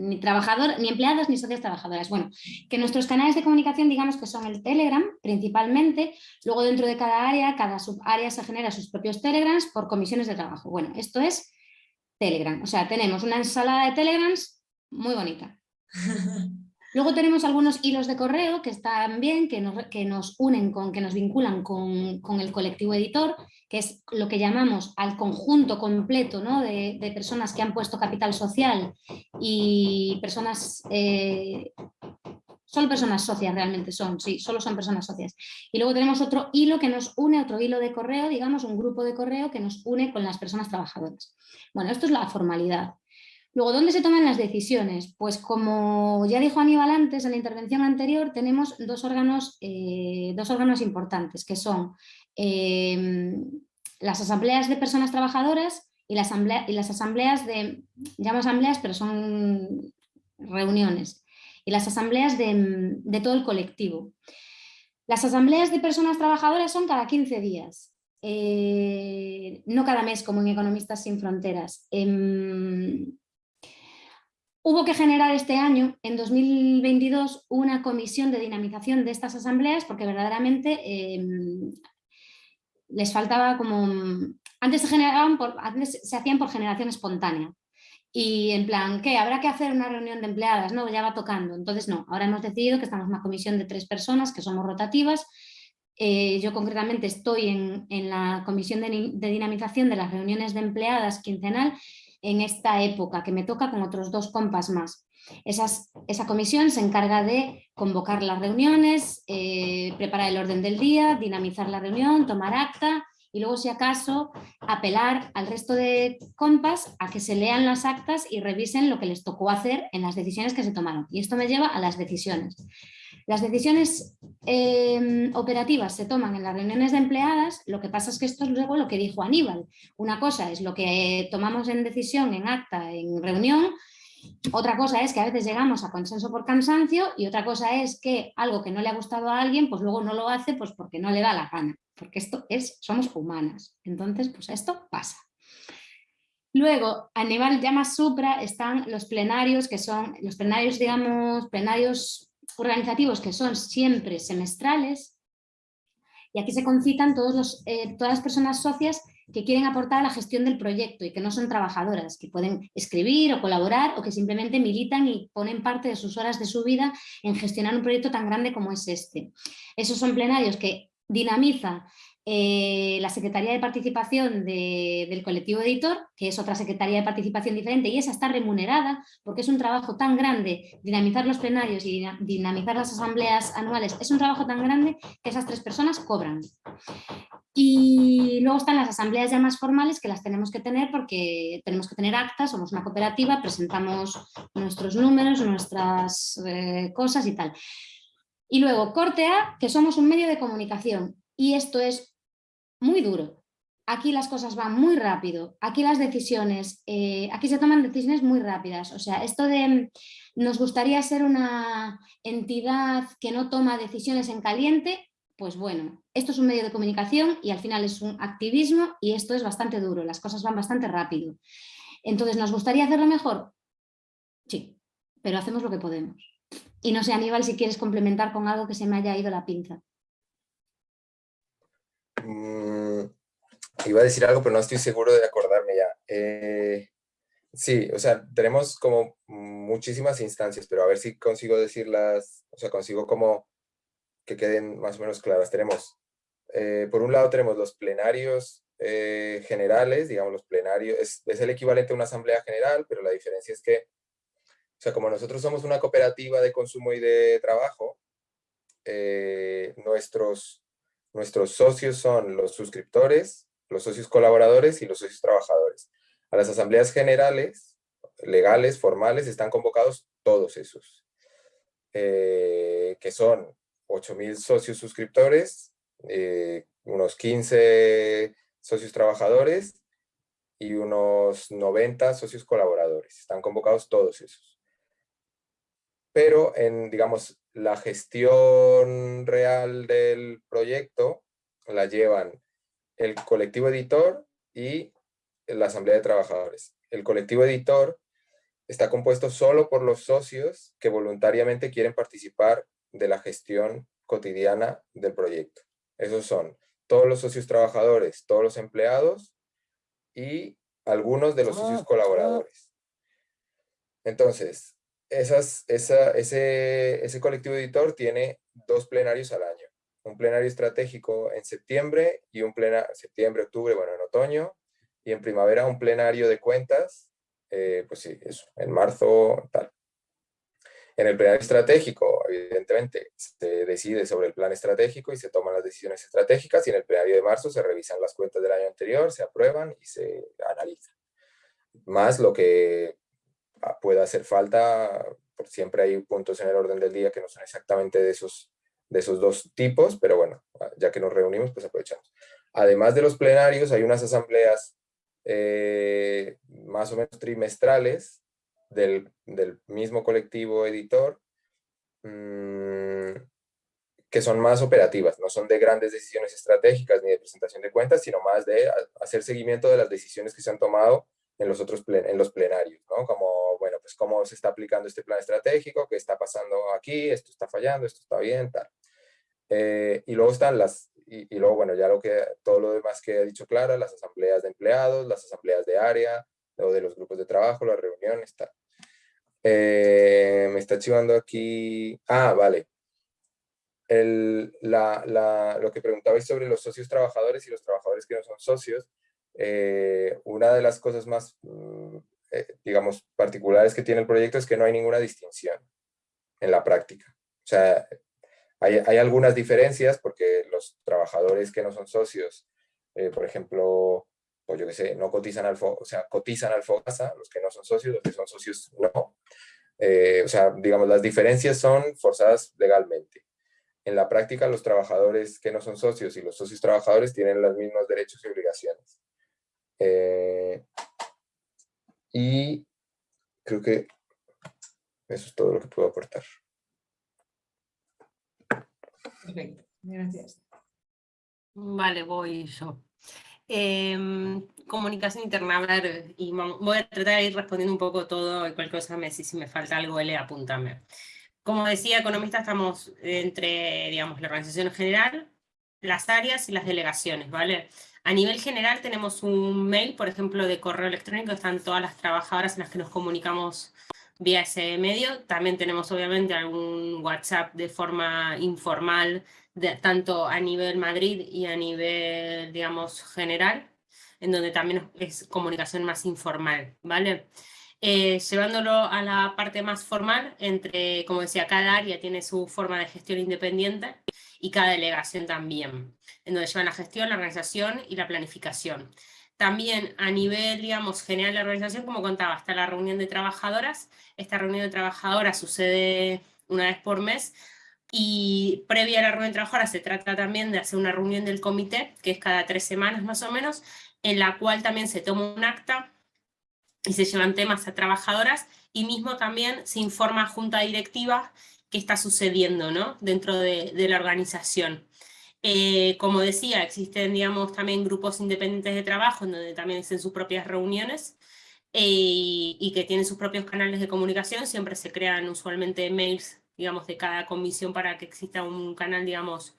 ni trabajador, ni empleados ni socias trabajadoras. Bueno, que nuestros canales de comunicación digamos que son el Telegram principalmente, luego dentro de cada área, cada subárea se genera sus propios Telegrams por comisiones de trabajo. Bueno, esto es Telegram, o sea, tenemos una ensalada de Telegrams muy bonita. Luego tenemos algunos hilos de correo que están bien, que nos, que nos unen, con, que nos vinculan con, el colectivo editor, que es lo que llamamos al conjunto completo de, personas que han puesto capital social y personas, eh, solo personas socias realmente son, sí, solo son personas socias. Y luego tenemos otro hilo que nos une, otro hilo de correo, digamos, un grupo de correo que nos une con las personas trabajadoras. Bueno, esto es la formalidad. Luego, ¿dónde se toman las decisiones? Pues como ya dijo Aníbal antes, en la intervención anterior, tenemos dos órganos, eh, dos órganos importantes, que son em, las asambleas de personas trabajadoras y, la asamblea, y las asambleas de, llamo asambleas, pero son reuniones, y las asambleas de, todo el colectivo. Las asambleas de personas trabajadoras son cada 15 días, eh, no cada mes como en Economistas Sin Fronteras. Em, Hubo que generar este año, en 2022, una comisión de dinamización de estas asambleas porque verdaderamente em, les faltaba como... Antes se, generaban por, antes se hacían por generación espontánea y en plan, ¿qué? ¿Habrá que hacer una reunión de empleadas? No, ya va tocando. Entonces no, ahora hemos decidido que estamos en una comisión de tres personas que somos rotativas. Eh, yo concretamente estoy en, la comisión de, de dinamización de las reuniones de empleadas quincenal en esta época, que me toca con otros dos compas más. Esa comisión se encarga de convocar las reuniones, eh, preparar el orden del día, dinamizar la reunión, tomar acta y luego si acaso apelar al resto de compas a que se lean las actas y revisen lo que les tocó hacer en las decisiones que se tomaron. Y esto me lleva a las decisiones. Las decisiones em, operativas se toman en las reuniones de empleadas, lo que pasa es que esto es luego lo que dijo Aníbal. Una cosa es lo que tomamos en decisión, en acta, en reunión, otra cosa es que a veces llegamos a consenso por cansancio y otra cosa es que algo que no le ha gustado a alguien, pues luego no lo hace pues porque no le da la gana, porque esto es, somos humanas. Entonces, pues esto pasa. Luego, a nivel ya más supra están los plenarios, que son los plenarios, digamos, plenarios organizativos que son siempre semestrales y aquí se concitan todos los, eh, todas las personas socias que quieren aportar a la gestión del proyecto y que no son trabajadoras, que pueden escribir o colaborar o que simplemente militan y ponen parte de sus horas de su vida en gestionar un proyecto tan grande como es este. Esos son plenarios que dinamiza eh, la Secretaría de Participación del colectivo editor, que es otra Secretaría de Participación diferente, y esa está remunerada porque es un trabajo tan grande, dinamizar los plenarios y dinamizar las asambleas anuales, es un trabajo tan grande que esas tres personas cobran. Y luego están las asambleas ya más formales que las tenemos que tener porque tenemos que tener actas, somos una cooperativa, presentamos nuestros números, nuestras eh, cosas y tal. Y luego, corte A, que somos un medio de comunicación. Y esto es muy duro. Aquí las cosas van muy rápido, aquí las decisiones, eh, aquí se toman decisiones muy rápidas. O sea, esto de nos gustaría ser una entidad que no toma decisiones en caliente, pues bueno, esto es un medio de comunicación y al final es un activismo y esto es bastante duro, las cosas van bastante rápido. Entonces, ¿nos gustaría hacerlo mejor? Sí, pero hacemos lo que podemos. Y no sé, Aníbal, si quieres complementar con algo que se me haya ido la pinza. Mm, iba a decir algo, pero no estoy seguro de acordarme ya. Eh, sí, o sea, tenemos como muchísimas instancias, pero a ver si consigo decirlas, o sea, consigo como que queden más o menos claras. Tenemos, eh, por un lado tenemos los plenarios eh, generales, digamos los plenarios, es, es, el equivalente a una asamblea general, pero la diferencia es que, o sea, como nosotros somos una cooperativa de consumo y de trabajo, nuestros Nuestros socios son los suscriptores, los socios colaboradores y los socios trabajadores. A las asambleas generales, legales, formales, están convocados todos esos, eh, que son 8.000 socios suscriptores, eh, unos 15 socios trabajadores y unos 90 socios colaboradores. Están convocados todos esos. Pero en, digamos, la gestión real del proyecto la llevan el colectivo editor y la asamblea de trabajadores. El colectivo editor está compuesto solo por los socios que voluntariamente quieren participar de la gestión cotidiana del proyecto. Esos son todos los socios trabajadores, todos los empleados y algunos de los socios colaboradores. Entonces, esas, esa, ese, ese colectivo editor tiene dos plenarios al año. Un plenario estratégico en septiembre y un plenario, septiembre, octubre, bueno, en otoño, y en primavera un plenario de cuentas, eh, pues sí, eso, en marzo, tal. En el plenario estratégico, evidentemente, se decide sobre el plan estratégico y se toman las decisiones estratégicas y en el plenario de marzo se revisan las cuentas del año anterior, se aprueban y se analizan. Más lo que pueda hacer falta, siempre hay puntos en el orden del día que no son exactamente de esos, de esos dos tipos, pero bueno, ya que nos reunimos, pues aprovechamos. Además de los plenarios, hay unas asambleas eh, más o menos trimestrales del, mismo colectivo editor, mm, que son más operativas, no son de grandes decisiones estratégicas ni de presentación de cuentas, sino más de hacer seguimiento de las decisiones que se han tomado en los otros en los plenarios, ¿no? Como, pues cómo se está aplicando este plan estratégico, qué está pasando aquí, esto está fallando, esto está bien, tal. Eh, y luego están las, y, luego, bueno, ya lo que, todo lo demás que ha dicho Clara, las asambleas de empleados, las asambleas de área, luego de los grupos de trabajo, las reuniones, tal. Eh, me está chivando aquí, ah, vale. El, la, la, lo que preguntabais sobre los socios trabajadores y los trabajadores que no son socios, eh, una de las cosas más, mm, eh, digamos, particulares que tiene el proyecto es que no hay ninguna distinción en la práctica. O sea, hay, hay algunas diferencias porque los trabajadores que no son socios, eh, por ejemplo, pues yo qué sé, no cotizan al, o sea, cotizan al FOGASA, los que no son socios, los que son socios no. o sea, digamos, las diferencias son forzadas legalmente. En la práctica, los trabajadores que no son socios y los socios trabajadores tienen los mismos derechos y obligaciones. Eh, y creo que eso es todo lo que puedo aportar. Perfecto, gracias. Vale, voy yo. Em, comunicación interna, a ver, y voy a tratar de ir respondiendo un poco todo, y cualquier cosa me si me falta algo, L, apúntame. Como decía, economistas estamos entre, digamos, la organización general, las áreas y las delegaciones, ¿vale? A nivel general tenemos un mail, por ejemplo, de correo electrónico, están todas las trabajadoras en las que nos comunicamos vía ese medio. También tenemos obviamente algún WhatsApp de forma informal, tanto a nivel Madrid y a nivel, digamos, general, en donde también es comunicación más informal, ¿vale? Eh, llevándolo a la parte más formal, entre, como decía, cada área tiene su forma de gestión independiente y cada delegación también en donde llevan la gestión, la organización y la planificación. También a nivel, digamos, general de la organización, como contaba, está la reunión de trabajadoras. Esta reunión de trabajadoras sucede una vez por mes y previa a la reunión de trabajadoras se trata también de hacer una reunión del comité, que es cada tres semanas más o menos, en la cual también se toma un acta y se llevan temas a trabajadoras y mismo también se informa a junta directiva qué está sucediendo ¿no? dentro de, de la organización. Eh, como decía, existen digamos, también grupos independientes de trabajo en donde también hacen sus propias reuniones eh, y, que tienen sus propios canales de comunicación, siempre se crean usualmente mails digamos, de cada comisión para que exista un canal digamos,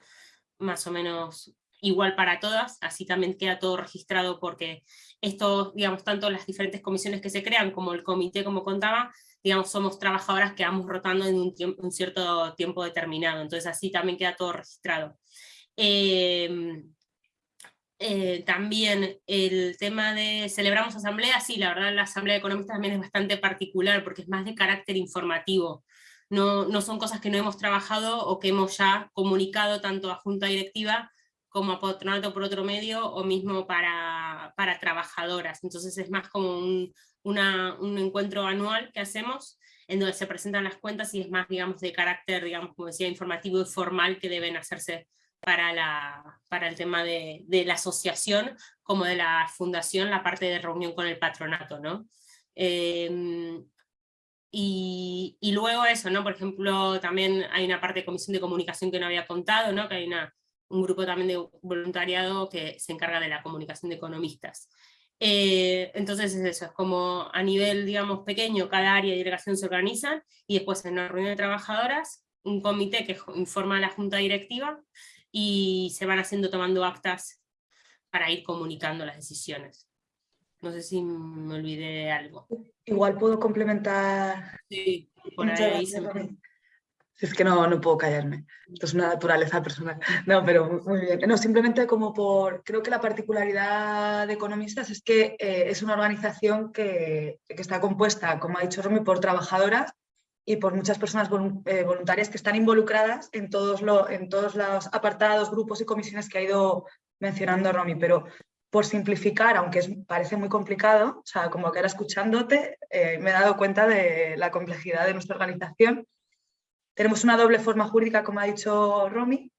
más o menos igual para todas, así también queda todo registrado porque esto, digamos, tanto las diferentes comisiones que se crean como el comité, como contaba, digamos, somos trabajadoras que vamos rotando en un, un cierto tiempo determinado, entonces así también queda todo registrado. Em, eh, también el tema de celebramos asambleas, sí, la verdad la asamblea de economistas también es bastante particular porque es más de carácter informativo. No, no son cosas que no hemos trabajado o que hemos ya comunicado tanto a junta directiva como a patronato por otro medio o mismo para, para trabajadoras. Entonces es más como un, un encuentro anual que hacemos en donde se presentan las cuentas y es más, digamos, de carácter, digamos, como decía, informativo y formal que deben hacerse para, la, para el tema de, de, la asociación como de la fundación, la parte de reunión con el patronato, ¿no? Em, y, y, luego eso, ¿no? Por ejemplo, también hay una parte de comisión de comunicación que no había contado, ¿no? Que hay una, un grupo también de voluntariado que se encarga de la comunicación de economistas. Eh, entonces es eso, es como a nivel, digamos, pequeño, cada área de delegación se organizan, y después en una reunión de trabajadoras, un comité que informa a la junta directiva, y se van haciendo, tomando actas para ir comunicando las decisiones. No sé si me olvidé de algo. Igual puedo complementar. Sí, por ahí. Es que no, no puedo callarme. Esto es una naturaleza personal. No, pero muy bien. No, simplemente como por... Creo que la particularidad de Economistas es que eh, es una organización que, que, está compuesta, como ha dicho Romy, por trabajadoras y por muchas personas eh, voluntarias que están involucradas en todos, lo, en todos los apartados, grupos y comisiones que ha ido mencionando Romy. Pero por simplificar, aunque parece muy complicado, o sea, como que ahora escuchándote eh, me he dado cuenta de la complejidad de nuestra organización tenemos una doble forma jurídica, como ha dicho Romy,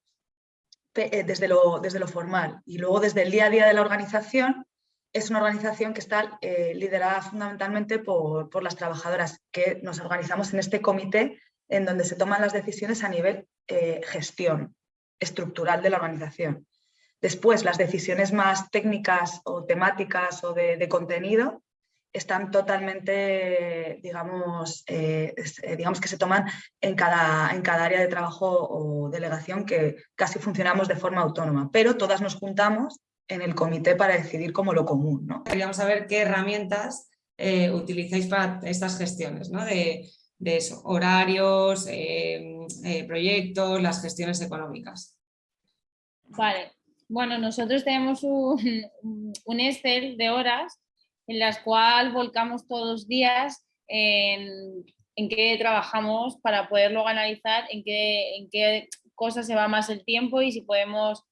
eh, desde lo, desde lo formal y luego desde el día a día de la organización es una organización que está eh, liderada fundamentalmente por, las trabajadoras que nos organizamos en este comité en donde se toman las decisiones a nivel eh, gestión estructural de la organización. Después, las decisiones más técnicas o temáticas o de contenido están totalmente, digamos, eh, digamos que se toman en cada, en cada área de trabajo o delegación que casi funcionamos de forma autónoma, pero todas nos juntamos en el comité para decidir como lo común. ¿no? Queríamos saber qué herramientas eh, utilizáis para estas gestiones, ¿no? de, de eso, horarios, proyectos, las gestiones económicas. Vale, bueno, nosotros tenemos un, un Excel de horas en las cuales volcamos todos los días en, en qué trabajamos para poderlo analizar, en qué, en qué cosas se va más el tiempo y si podemos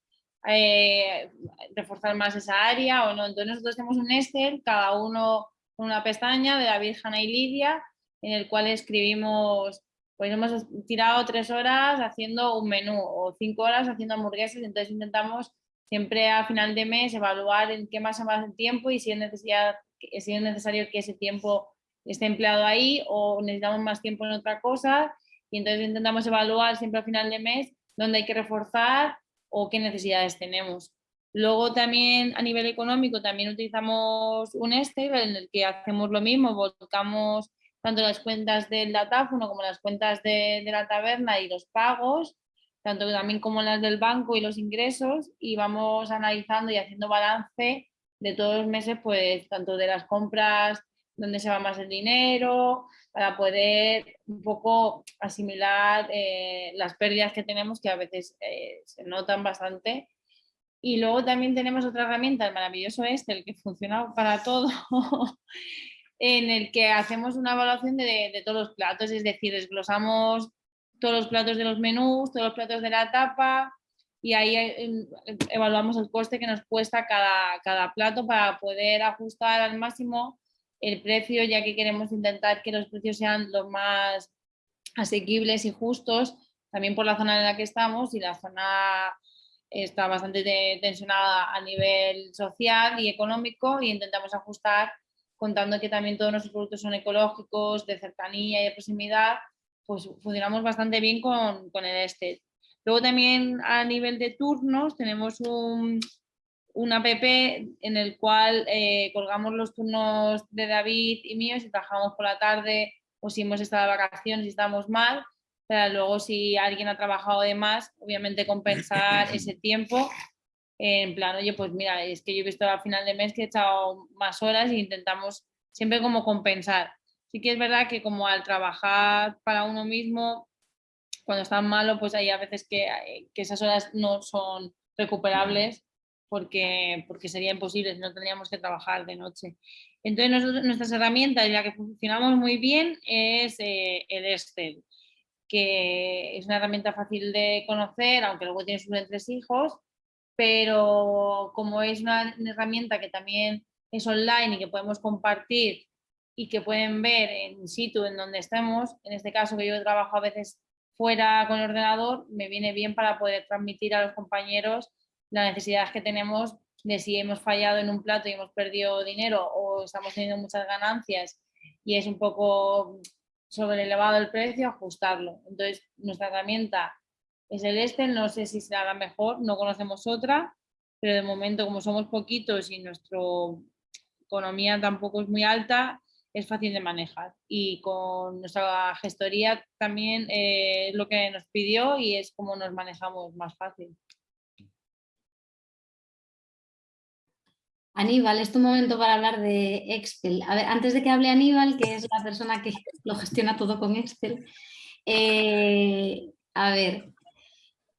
eh, reforzar más esa área o no. Entonces nosotros tenemos un Excel, cada uno con una pestaña de la Virgen y Lidia, en el cual escribimos, pues hemos tirado tres horas haciendo un menú o cinco horas haciendo hamburguesas, entonces intentamos siempre a final de mes evaluar en qué más se va el tiempo y si es, necesidad, si es necesario que ese tiempo esté empleado ahí o necesitamos más tiempo en otra cosa y entonces intentamos evaluar siempre a final de mes dónde hay que reforzar o qué necesidades tenemos. Luego también a nivel económico también utilizamos un Excel en el que hacemos lo mismo, volcamos tanto las cuentas del datáfono como las cuentas de, de la taberna y los pagos tanto también como las del banco y los ingresos, y vamos analizando y haciendo balance de todos los meses, pues tanto de las compras, donde se va más el dinero, para poder un poco asimilar eh, las pérdidas que tenemos, que a veces eh, se notan bastante. Y luego también tenemos otra herramienta, el maravilloso este, el que funciona para todo, en el que hacemos una evaluación de, de todos los platos, es decir, desglosamos todos los platos de los menús, todos los platos de la tapa y ahí evaluamos el coste que nos cuesta cada, cada plato para poder ajustar al máximo el precio, ya que queremos intentar que los precios sean lo más asequibles y justos, también por la zona en la que estamos y la zona está bastante tensionada a nivel social y económico y intentamos ajustar contando que también todos nuestros productos son ecológicos, de cercanía y de proximidad pues funcionamos bastante bien con, con el este. Luego también a nivel de turnos tenemos un, un app en el cual eh, colgamos los turnos de David y míos si trabajamos por la tarde o si hemos estado de vacaciones y estamos mal, pero luego si alguien ha trabajado de más, obviamente compensar ese tiempo. En plan, oye, pues mira, es que yo he visto al final de mes que he echado más horas e intentamos siempre como compensar. Sí que es verdad que como al trabajar para uno mismo, cuando estás malo, pues hay a veces que, eh, que esas horas no son recuperables porque, porque sería imposible, no tendríamos que trabajar de noche. Entonces nosotros, nuestras herramientas, ya que funcionamos muy bien, es eh, el Excel, que es una herramienta fácil de conocer, aunque luego tiene sus entresijos, pero como es una herramienta que también es online y que podemos compartir y que pueden ver en situ en donde estemos, en este caso que yo trabajo a veces fuera con el ordenador, me viene bien para poder transmitir a los compañeros las necesidades que tenemos de si hemos fallado en un plato y hemos perdido dinero o estamos teniendo muchas ganancias y es un poco sobre elevado el precio, ajustarlo. Entonces, nuestra herramienta es el este, no sé si será la mejor, no conocemos otra, pero de momento como somos poquitos y nuestro economía tampoco es muy alta, es fácil de manejar. Y con nuestra gestoría también eh, lo que nos pidió y es como nos manejamos más fácil. Aníbal, es tu momento para hablar de Excel. A ver, antes de que hable Aníbal, que es la persona que lo gestiona todo con Excel, eh, a ver,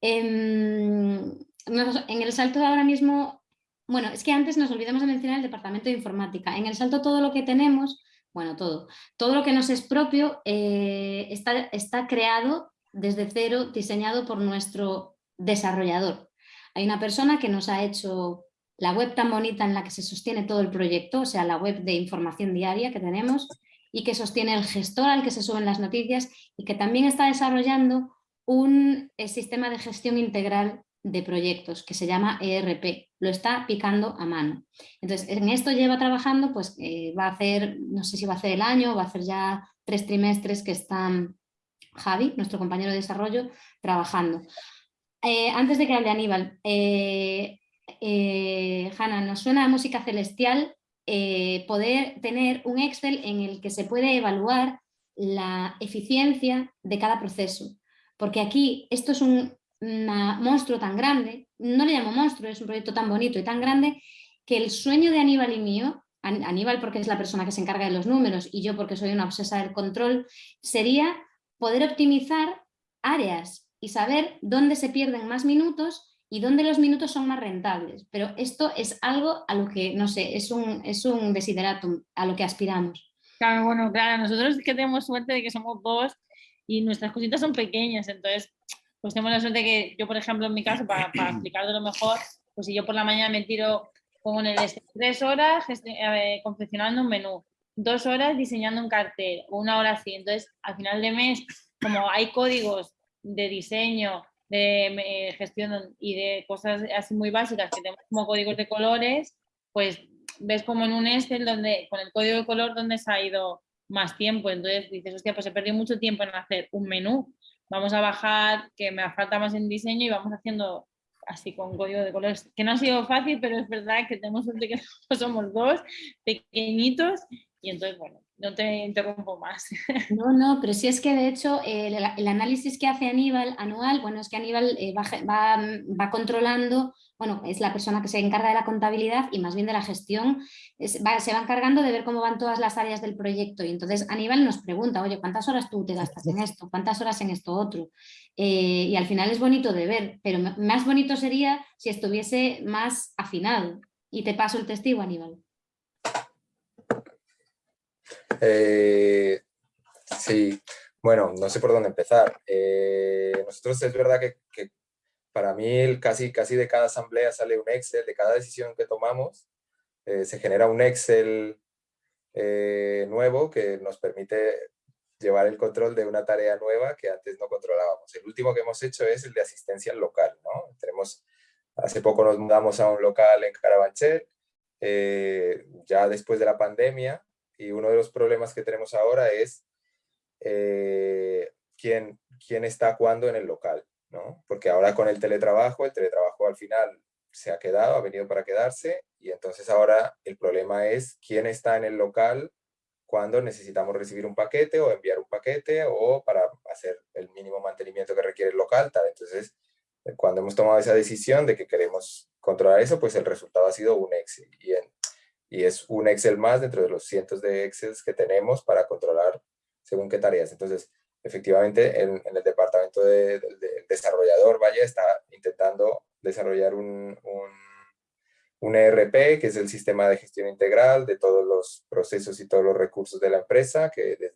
em, en, el salto ahora mismo, bueno, es que antes nos olvidamos de mencionar el departamento de informática. En el salto todo lo que tenemos, bueno, todo, todo lo que nos es propio eh, está, está creado desde cero, diseñado por nuestro desarrollador. Hay una persona que nos ha hecho la web tan bonita en la que se sostiene todo el proyecto, o sea, la web de información diaria que tenemos y que sostiene el gestor al que se suben las noticias y que también está desarrollando un eh, sistema de gestión integral de proyectos que se llama ERP, lo está picando a mano. Entonces, en esto lleva trabajando, pues eh, va a hacer, no sé si va a hacer el año, va a hacer ya tres trimestres que está Javi, nuestro compañero de desarrollo, trabajando. Eh, antes de que hable Aníbal, Hanna, nos suena a música celestial eh, poder tener un Excel en el que se puede evaluar la eficiencia de cada proceso. Porque aquí esto es un monstruo tan grande, no le llamo monstruo, es un proyecto tan bonito y tan grande, que el sueño de Aníbal y mío, Aníbal porque es la persona que se encarga de los números y yo porque soy una obsesa del control, sería poder optimizar áreas y saber dónde se pierden más minutos y dónde los minutos son más rentables. Pero esto es algo a lo que, no sé, es un, es un desideratum, a lo que aspiramos. Claro, bueno, claro, nosotros que tenemos suerte de que somos dos y nuestras cositas son pequeñas, entonces pues tenemos la suerte que yo, por ejemplo, en mi caso, para, para explicarlo lo mejor, pues si yo por la mañana me tiro como en el tres horas eh, confeccionando un menú, dos horas diseñando un cartel, una hora así, entonces al final de mes, como hay códigos de diseño, de gestión y de cosas así muy básicas que tenemos como códigos de colores, pues ves como en un Excel donde con el código de color donde se ha ido más tiempo, entonces dices, hostia, pues he perdido mucho tiempo en hacer un menú, vamos a bajar, que me falta más en diseño y vamos haciendo así con código de colores, que no ha sido fácil, pero es verdad que tenemos suerte que somos dos, pequeñitos, y entonces, bueno, no te interrumpo más. No, no, pero sí es que de hecho el, análisis que hace Aníbal anual, bueno, es que Aníbal eh, va, controlando, bueno, es la persona que se encarga de la contabilidad y más bien de la gestión, se va encargando de ver cómo van todas las áreas del proyecto y entonces Aníbal nos pregunta, oye, ¿cuántas horas tú te gastas en esto? ¿Cuántas horas en esto otro? Eh, y al final es bonito de ver, pero más bonito sería si estuviese más afinado. Y te paso el testigo, Aníbal. Eh, sí, bueno, no sé por dónde empezar. Eh, nosotros es verdad que, para mí casi, casi de cada asamblea sale un Excel, de cada decisión que tomamos, eh, se genera un Excel nuevo que nos permite llevar el control de una tarea nueva que antes no controlábamos. El último que hemos hecho es el de asistencia al local. ¿no? Tenemos, hace poco nos mudamos a un local en Carabanchel, ya después de la pandemia, y uno de los problemas que tenemos ahora es eh, quién, quién está cuándo en el local, ¿no? Porque ahora con el teletrabajo, el teletrabajo al final se ha quedado, ha venido para quedarse, y entonces ahora el problema es quién está en el local cuando necesitamos recibir un paquete o enviar un paquete o para hacer el mínimo mantenimiento que requiere el local, tal. Entonces, cuando hemos tomado esa decisión de que queremos controlar eso, pues el resultado ha sido un Excel. Y en, y es un Excel más dentro de los cientos de Excels que tenemos para controlar según qué tareas. Entonces, efectivamente, en, el departamento de, desarrollador, vaya, está intentando desarrollar un, un, ERP, que es el sistema de gestión integral de todos los procesos y todos los recursos de la empresa, que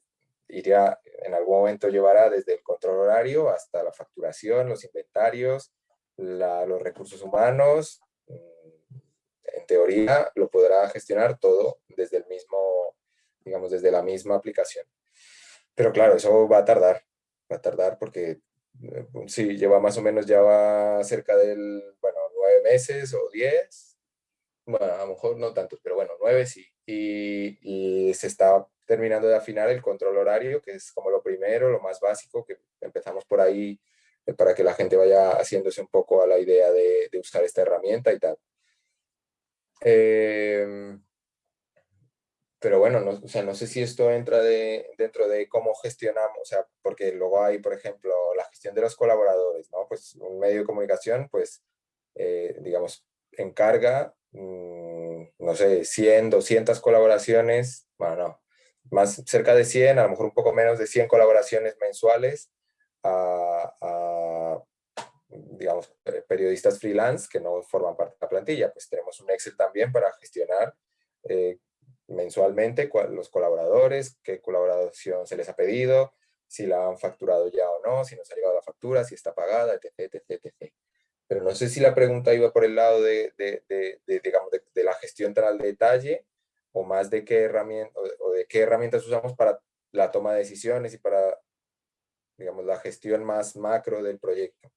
iría, en algún momento llevará desde el control horario hasta la facturación, los inventarios, los recursos humanos, en teoría lo podrá gestionar todo desde el mismo, digamos, desde la misma aplicación. Pero claro, eso va a tardar, va a tardar porque eh, sí, lleva más o menos, ya va cerca del, bueno, nueve meses o diez, bueno, a lo mejor no tantos, pero bueno, nueve sí. Y, y, se está terminando de afinar el control horario, que es como lo primero, lo más básico, que empezamos por ahí eh, para que la gente vaya haciéndose un poco a la idea de, de usar esta herramienta y tal. Em, pero bueno, no, o sea, no sé si esto entra de, dentro de cómo gestionamos, o sea, porque luego hay, por ejemplo, la gestión de los colaboradores, ¿no? Pues un medio de comunicación, pues, eh, digamos, encarga, mm, no sé, 100, 200 colaboraciones, bueno, no, más cerca de 100, a lo mejor un poco menos de 100 colaboraciones mensuales a, digamos, periodistas freelance que no forman parte de la plantilla. Pues tenemos un Excel también para gestionar eh, mensualmente los colaboradores, qué colaboración se les ha pedido, si la han facturado ya o no, si nos ha llegado la factura, si está pagada, etc, etc, etc. Pero no sé si la pregunta iba por el lado de, de, digamos, de, la gestión tan al detalle o más de qué, herramienta, o de qué herramientas usamos para la toma de decisiones y para digamos, la gestión más macro del proyecto.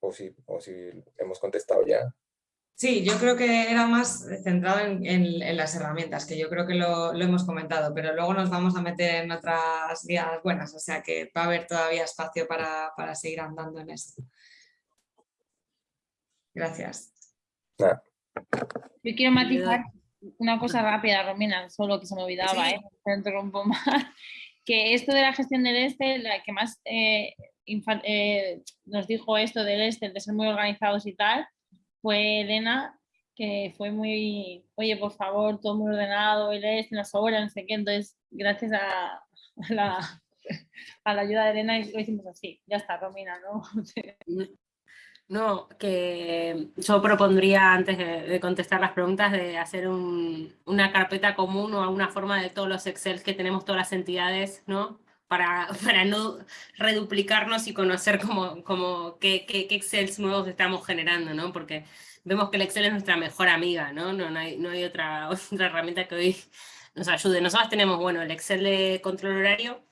O si, o si hemos contestado ya. Sí, yo creo que era más centrado en, las herramientas, que yo creo que lo, hemos comentado, pero luego nos vamos a meter en otras vías buenas, o sea que va a haber todavía espacio para, seguir andando en eso. Gracias. Yo quiero matizar una cosa rápida, Romina, solo que se me olvidaba, ¿eh? más que esto de la gestión del este, la que más eh, eh, nos dijo esto del este, de ser muy organizados y tal, fue Elena, que fue muy, oye, por favor, todo muy ordenado, el este, las obras, no sé qué, entonces gracias a, la, a la ayuda de Elena lo hicimos así, ya está, Romina, ¿no? No, que yo propondría antes de, contestar las preguntas de hacer una carpeta común o alguna forma de todos los Excel que tenemos todas las entidades, ¿no? Para, para no reduplicarnos y conocer cómo, cómo, qué, qué, Excels nuevos estamos generando, ¿no? Porque vemos que el Excel es nuestra mejor amiga, ¿no? No, no, hay, no hay otra, otra herramienta que hoy nos ayude. Nosotros tenemos, bueno, el Excel de control horario,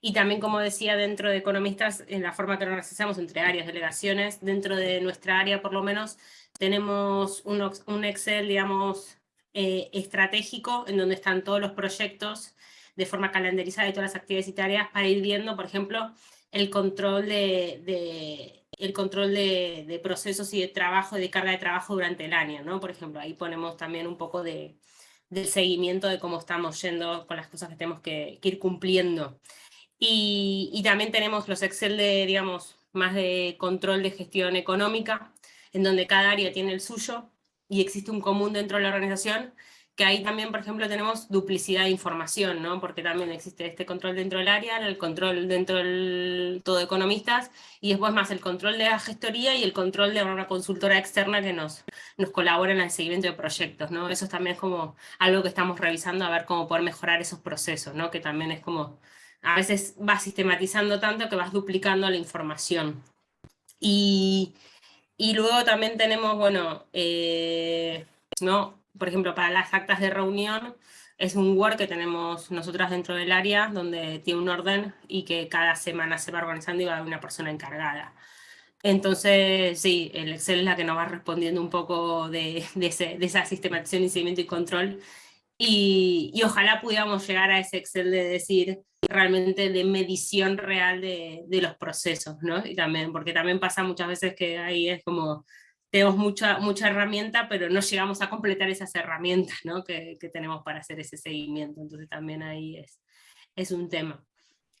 y también, como decía, dentro de economistas, en la forma que nos organizamos entre áreas, delegaciones, dentro de nuestra área por lo menos, tenemos un, un Excel, digamos, eh, estratégico, en donde están todos los proyectos de forma calendarizada y todas las actividades y tareas para ir viendo, por ejemplo, el control de, el control de, de, procesos y de trabajo, de carga de trabajo durante el año, ¿no? Por ejemplo, ahí ponemos también un poco de, del seguimiento de cómo estamos yendo con las cosas que tenemos que, que ir cumpliendo. Y, también tenemos los Excel de, digamos, más de control de gestión económica, en donde cada área tiene el suyo y existe un común dentro de la organización, que ahí también, por ejemplo, tenemos duplicidad de información, ¿no? porque también existe este control dentro del área, el control dentro del todo economistas, y después más el control de la gestoría y el control de una consultora externa que nos, nos colabora en el seguimiento de proyectos. ¿no? Eso también es como algo que estamos revisando a ver cómo poder mejorar esos procesos, ¿no? que también es como a veces vas sistematizando tanto que vas duplicando la información. Y, luego también tenemos, bueno, eh, ¿no? Por ejemplo, para las actas de reunión, es un Word que tenemos nosotras dentro del área, donde tiene un orden y que cada semana se va organizando y va a haber una persona encargada. Entonces, sí, el Excel es la que nos va respondiendo un poco de, de, esa sistematización y seguimiento y control. Y, y, ojalá pudiéramos llegar a ese Excel de decir, realmente de medición real de, de, los procesos, ¿no? Y también, porque también pasa muchas veces que ahí es como, tenemos mucha, mucha herramienta, pero no llegamos a completar esas herramientas, ¿no? Que, que tenemos para hacer ese seguimiento, entonces también ahí es, es un tema.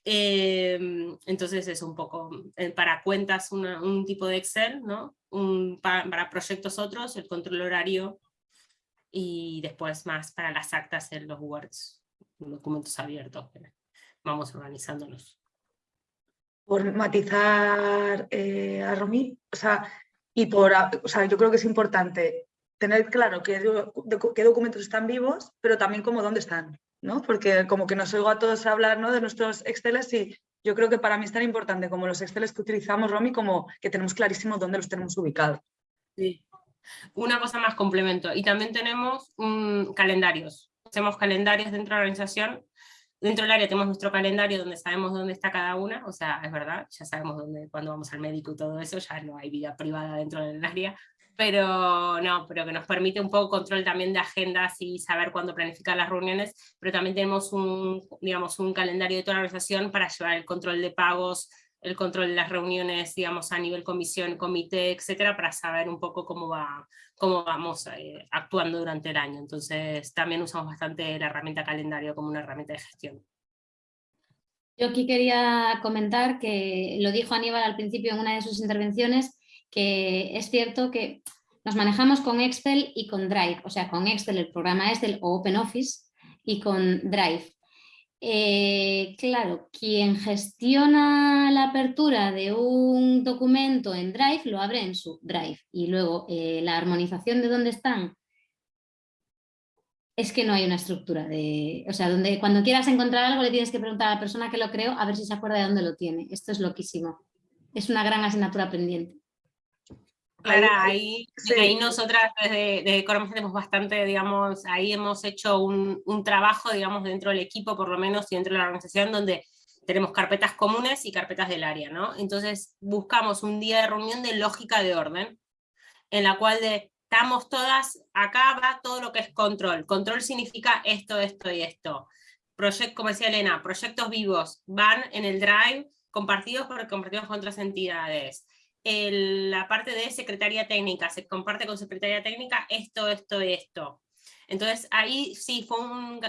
Eh, entonces es un poco, eh, para cuentas un tipo de Excel, ¿no? Un, para, para, proyectos otros, el control horario, y después más para las actas en los Words, documentos abiertos vamos organizándonos. Por matizar eh, a Romy, o sea, y por, o sea, yo creo que es importante tener claro qué, qué documentos están vivos, pero también como dónde están, ¿no? Porque como que nos oigo a todos hablar ¿no? de nuestros Exceles y yo creo que para mí es tan importante como los Exceles que utilizamos, Romy, como que tenemos clarísimo dónde los tenemos ubicados. Sí. Una cosa más complemento, y también tenemos calendarios. Hacemos calendarios dentro de la organización Dentro del área tenemos nuestro calendario donde sabemos dónde está cada una, o sea, es verdad, ya sabemos dónde, cuando vamos al médico y todo eso, ya no hay vida privada dentro del área, pero no, pero que nos permite un poco control también de agendas y saber cuándo planificar las reuniones, pero también tenemos un, digamos, un calendario de toda la organización para llevar el control de pagos, el control de las reuniones, digamos, a nivel comisión, comité, etcétera, para saber un poco cómo, va, cómo vamos eh, actuando durante el año. Entonces, también usamos bastante la herramienta calendario como una herramienta de gestión. Yo aquí quería comentar que lo dijo Aníbal al principio en una de sus intervenciones, que es cierto que nos manejamos con Excel y con Drive, o sea, con Excel, el programa Excel o OpenOffice, y con Drive. Eh, claro, quien gestiona la apertura de un documento en Drive lo abre en su Drive y luego eh, la armonización de dónde están es que no hay una estructura de... O sea, donde cuando quieras encontrar algo le tienes que preguntar a la persona que lo creó a ver si se acuerda de dónde lo tiene. Esto es loquísimo. Es una gran asignatura pendiente. Claro, ahí, ahí nosotras desde, desde tenemos bastante, digamos, ahí hemos hecho un, un, trabajo, digamos, dentro del equipo por lo menos y dentro de la organización donde tenemos carpetas comunes y carpetas del área, ¿no? Entonces buscamos un día de reunión de lógica de orden, en la cual de, estamos todas, acá va todo lo que es control. Control significa esto, esto y esto. Proyecto, como decía Elena, proyectos vivos van en el Drive compartidos porque compartimos con otras entidades la parte de secretaría técnica, se comparte con secretaría técnica esto, esto esto. Entonces ahí sí fue un,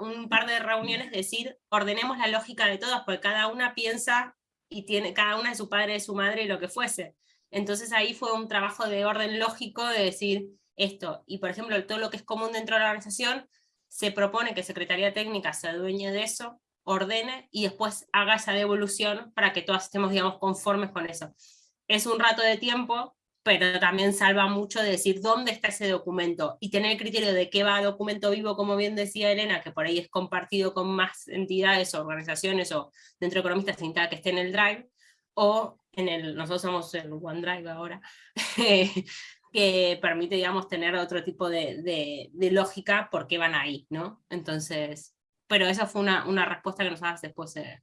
un par de reuniones, decir, ordenemos la lógica de todas, porque cada una piensa y tiene cada una de su padre, de su madre y lo que fuese. Entonces ahí fue un trabajo de orden lógico de decir esto. Y por ejemplo, todo lo que es común dentro de la organización, se propone que Secretaría Técnica se adueñe de eso, ordene y después haga esa devolución para que todas estemos, digamos, conformes con eso es un rato de tiempo, pero también salva mucho de decir dónde está ese documento y tener el criterio de qué va documento vivo, como bien decía Elena, que por ahí es compartido con más entidades o organizaciones o dentro de economistas sin que esté en el Drive, o en el, nosotros somos el OneDrive ahora, que permite, digamos, tener otro tipo de, de, lógica por qué van ahí, ¿no? Entonces, pero esa fue una, una respuesta que nos das después, eh,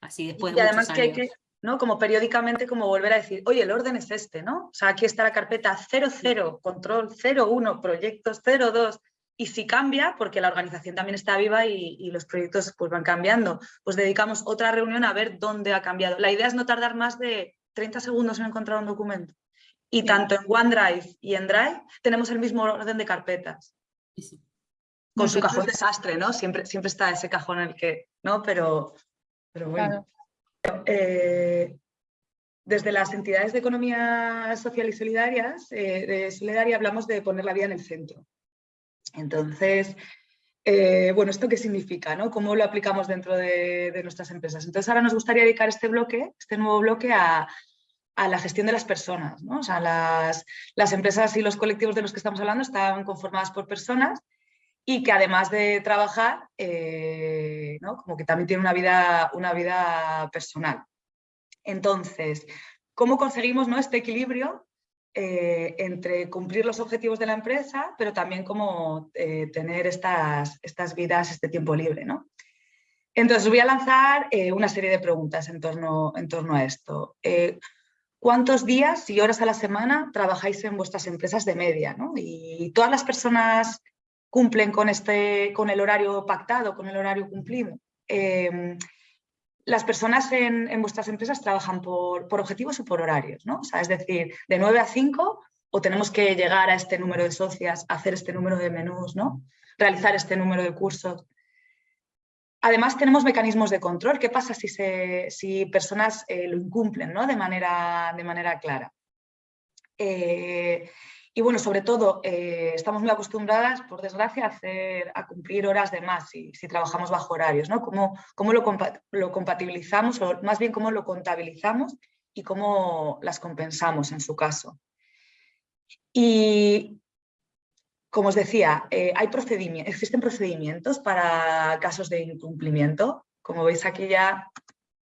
así después de además que hay que ¿no? Como periódicamente como volver a decir, oye, el orden es este, ¿no? O sea, aquí está la carpeta 00, control 01, proyectos 02, y si cambia, porque la organización también está viva y, los proyectos pues, van cambiando, pues dedicamos otra reunión a ver dónde ha cambiado. La idea es no tardar más de 30 segundos en encontrar un documento. Y tanto en OneDrive y en Drive tenemos el mismo orden de carpetas. Con su cajón desastre, ¿no? Siempre, siempre está ese cajón en el que, ¿no? Pero, pero bueno. Eh, desde las entidades de economía social y solidarias, eh, de solidaria, hablamos de poner la vida en el centro. Entonces, eh, bueno, ¿esto qué significa? No? ¿Cómo lo aplicamos dentro de, nuestras empresas? Entonces ahora nos gustaría dedicar este bloque, este nuevo bloque a, la gestión de las personas. ¿no? O sea, las, las, empresas y los colectivos de los que estamos hablando están conformadas por personas y que además de trabajar, eh, ¿no? como que también tiene una vida, una vida personal. Entonces, ¿cómo conseguimos ¿no? este equilibrio eh, entre cumplir los objetivos de la empresa, pero también cómo eh, tener estas, estas vidas, este tiempo libre? ¿no? Entonces, voy a lanzar una serie de preguntas en torno, en torno a esto. ¿Cuántos días y horas a la semana trabajáis en vuestras empresas de media? ¿no? Y todas las personas cumplen con, este, con el horario pactado, con el horario cumplido. Em, las personas en, vuestras empresas trabajan por, objetivos o por horarios, ¿no? es decir, de 9 a 5 o tenemos que llegar a este número de socias, hacer este número de menús, ¿no? realizar este número de cursos. Además tenemos mecanismos de control. ¿Qué pasa si, se, si personas eh, lo incumplen ¿no? de, manera, de manera clara? Eh, y bueno, sobre todo, eh, estamos muy acostumbradas, por desgracia, a, hacer, a cumplir horas de más si, si trabajamos bajo horarios, ¿no? ¿Cómo, cómo lo, lo, compatibilizamos, o más bien cómo lo contabilizamos y cómo las compensamos en su caso? Y, como os decía, eh, hay procedimientos, existen procedimientos para casos de incumplimiento. Como veis aquí ya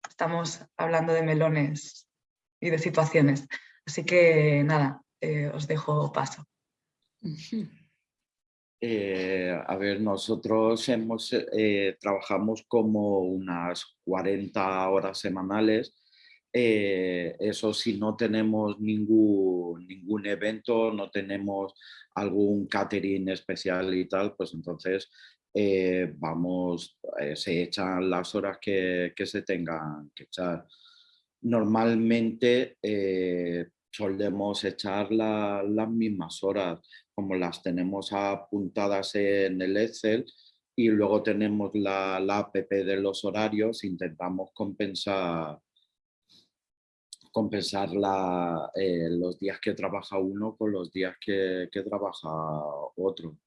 estamos hablando de melones y de situaciones. Así que nada, eh, os dejo paso. Eh, a ver, nosotros hemos, eh, trabajamos como unas 40 horas semanales. eso si no tenemos ningún, ningún evento, no tenemos algún catering especial y tal, pues entonces vamos, se echan las horas que, que se tengan que echar. normalmente eh, solemos echar las mismas horas, como las tenemos apuntadas en el Excel y luego tenemos la, la app de los horarios, intentamos compensar compensar eh, los días que trabaja uno con los días que, trabaja otro.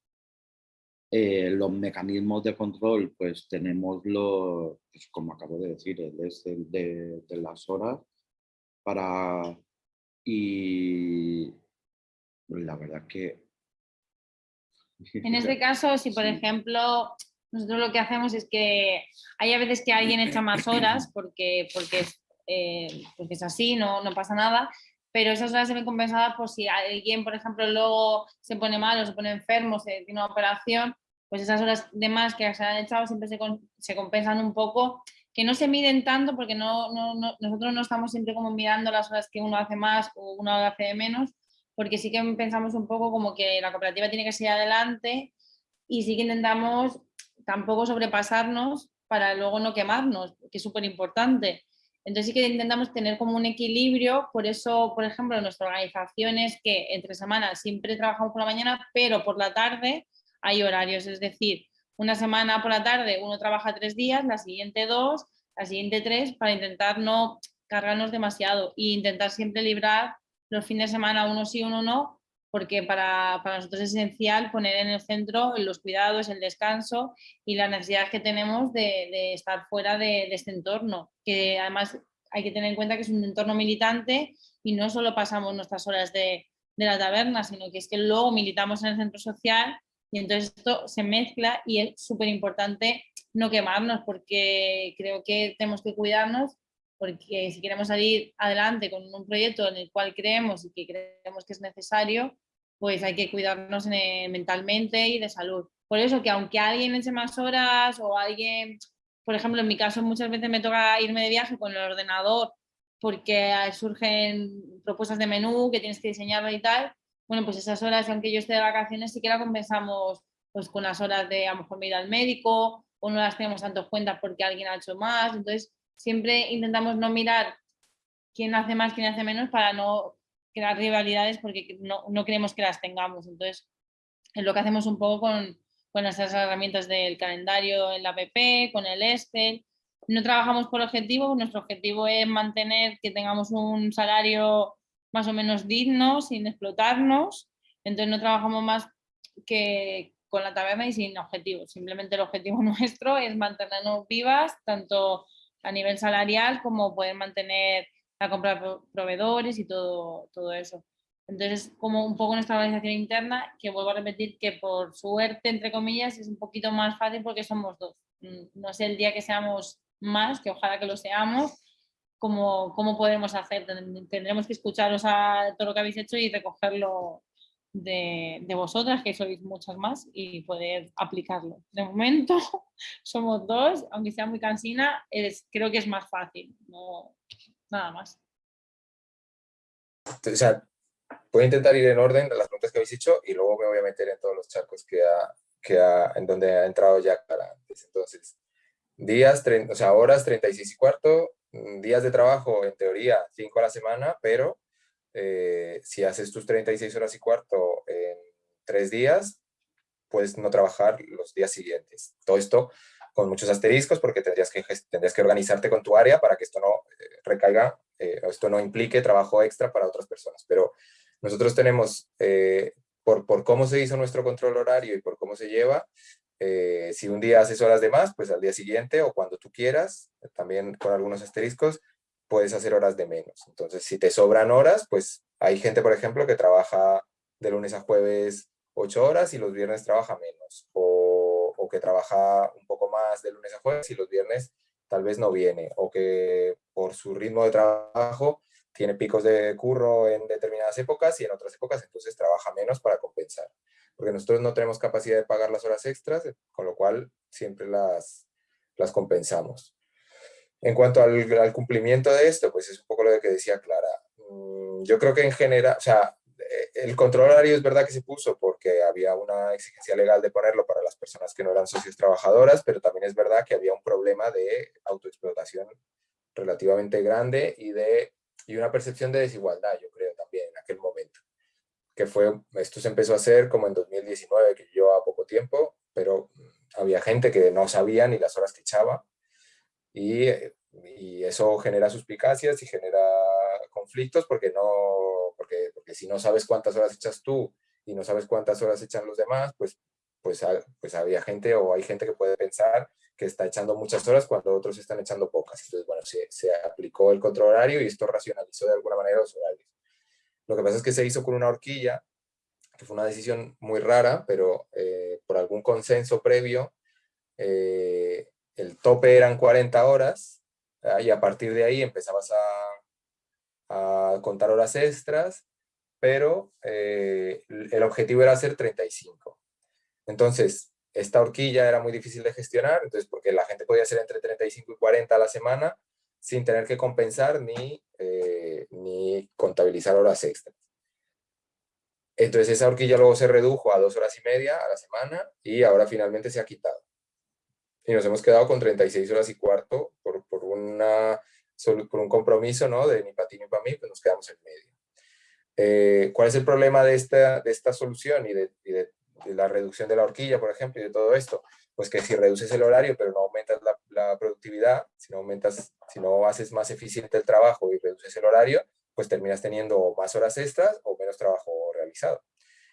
Eh, los mecanismos de control, pues tenemos los, pues como acabo de decir, el Excel de, de las horas para... Y la verdad que... En este caso, si por ejemplo, nosotros lo que hacemos es que hay a veces que alguien echa más horas porque, porque eh, porque es así, no, no pasa nada, pero esas horas se ven compensadas por si alguien, por ejemplo, luego se pone mal o se pone enfermo, se tiene una operación, pues esas horas de más que se han echado siempre se, se compensan un poco, que no se miden tanto porque no, no, nosotros no estamos siempre como mirando las horas que uno hace más o uno hace menos, porque sí que pensamos un poco como que la cooperativa tiene que seguir adelante y sí que intentamos tampoco sobrepasarnos para luego no quemarnos, que es súper importante. Entonces sí que intentamos tener como un equilibrio, por eso, por ejemplo, nuestra organización es que entre semanas siempre trabajamos por la mañana, pero por la tarde hay horarios, es decir, una semana por la tarde uno trabaja tres días, la siguiente dos, la siguiente tres, para intentar no cargarnos demasiado e intentar siempre librar los fines de semana uno sí, uno no, porque para, nosotros es esencial poner en el centro los cuidados, el descanso y la necesidad que tenemos de, estar fuera de, este entorno, que además hay que tener en cuenta que es un entorno militante y no solo pasamos nuestras horas de, la taberna, sino que es que luego militamos en el centro social y entonces esto se mezcla y es súper importante no quemarnos porque creo que tenemos que cuidarnos porque si queremos salir adelante con un proyecto en el cual creemos y que creemos que es necesario, pues hay que cuidarnos eh, mentalmente y de salud. Por eso que aunque alguien eche más horas o alguien, por ejemplo, en mi caso muchas veces me toca irme de viaje con el ordenador porque surgen propuestas de menú que tienes que diseñarlo y tal, bueno, pues esas horas, aunque yo esté de vacaciones, la compensamos pues con las horas de a lo mejor ir al médico o no las tenemos tanto cuenta porque alguien ha hecho más, entonces siempre intentamos no mirar quién hace más, quién hace menos para no crear rivalidades porque no, no queremos que las tengamos. Entonces, es lo que hacemos un poco con, con esas herramientas del calendario en la app, con el Excel. No trabajamos por objetivo, nuestro objetivo es mantener que tengamos un salario más o menos digno, sin explotarnos. Entonces no trabajamos más que con la taberna y sin objetivos. Simplemente el objetivo nuestro es mantenernos vivas, tanto a nivel salarial como poder mantener a comprar proveedores y todo, todo eso. Entonces, como un poco nuestra organización interna, que vuelvo a repetir que por suerte, entre comillas, es un poquito más fácil porque somos dos. Mm, no sé el día que seamos más, que ojalá que lo seamos, cómo, podemos hacer. Tendremos que escucharos a todo lo que habéis hecho y recogerlo de, vosotras, que sois muchas más, y poder aplicarlo. De momento somos dos, aunque sea muy cansina, creo que es más fácil. Nada más. O sea, voy a intentar ir en orden de las preguntas que habéis hecho y luego me voy a meter en todos los charcos que ha, que ha, en donde ha entrado ya para antes. Entonces, días, o sea, horas 36 y cuarto, días de trabajo, en teoría, 5 a la semana, pero eh, si haces tus 36 horas y cuarto en 3 días, puedes no trabajar los días siguientes. Todo esto con muchos asteriscos porque tendrías que, tendrías que organizarte con tu área para que esto no eh, recaiga, eh, esto no implique trabajo extra para otras personas. Pero nosotros tenemos, por, por, cómo se hizo nuestro control horario y por cómo se lleva, si un día haces horas de más, pues al día siguiente o cuando tú quieras, también con algunos asteriscos, puedes hacer horas de menos. Entonces, si te sobran horas, pues hay gente, por ejemplo, que trabaja de lunes a jueves ocho horas y los viernes trabaja menos. O o que trabaja un poco más de lunes a jueves y los viernes tal vez no viene, o que por su ritmo de trabajo tiene picos de curro en determinadas épocas y en otras épocas entonces trabaja menos para compensar. Porque nosotros no tenemos capacidad de pagar las horas extras, con lo cual siempre las, las compensamos. En cuanto al, cumplimiento de esto, pues es un poco lo que decía Clara. Mm, yo creo que en general, o sea, el control horario es verdad que se puso porque había una exigencia legal de ponerlo para las personas que no eran socios trabajadoras, pero también es verdad que había un problema de autoexplotación relativamente grande y, de, y una percepción de desigualdad, yo creo, también en aquel momento. Que fue, esto se empezó a hacer como en 2019, que yo a poco tiempo, pero había gente que no sabía ni las horas que echaba y, y eso genera suspicacias y genera conflictos porque, no, porque, porque si no sabes cuántas horas echas tú y no sabes cuántas horas echan los demás, pues, pues, pues había gente o hay gente que puede pensar que está echando muchas horas cuando otros están echando pocas. Entonces, bueno, se, se aplicó el control horario y esto racionalizó de alguna manera los horarios. Lo que pasa es que se hizo con una horquilla, que fue una decisión muy rara, pero eh, por algún consenso previo, eh, el tope eran 40 horas ah, y a partir de ahí empezabas a, contar horas extras, pero eh, el objetivo era hacer 35. Entonces, esta horquilla era muy difícil de gestionar, entonces porque la gente podía hacer entre 35 y 40 a la semana sin tener que compensar ni, eh, ni contabilizar horas extras. Entonces esa horquilla luego se redujo a dos horas y media a la semana y ahora finalmente se ha quitado. Y nos hemos quedado con 36 horas y cuarto por, por, una, por un compromiso ¿no? de ni para ti ni para mí, pues nos quedamos en medio. Eh, ¿Cuál es el problema de esta, de esta solución y de, y de la reducción de la horquilla, por ejemplo, y de todo esto, pues que si reduces el horario pero no aumentas la, la, productividad, si no aumentas, si no haces más eficiente el trabajo y reduces el horario, pues terminas teniendo más horas extras o menos trabajo realizado.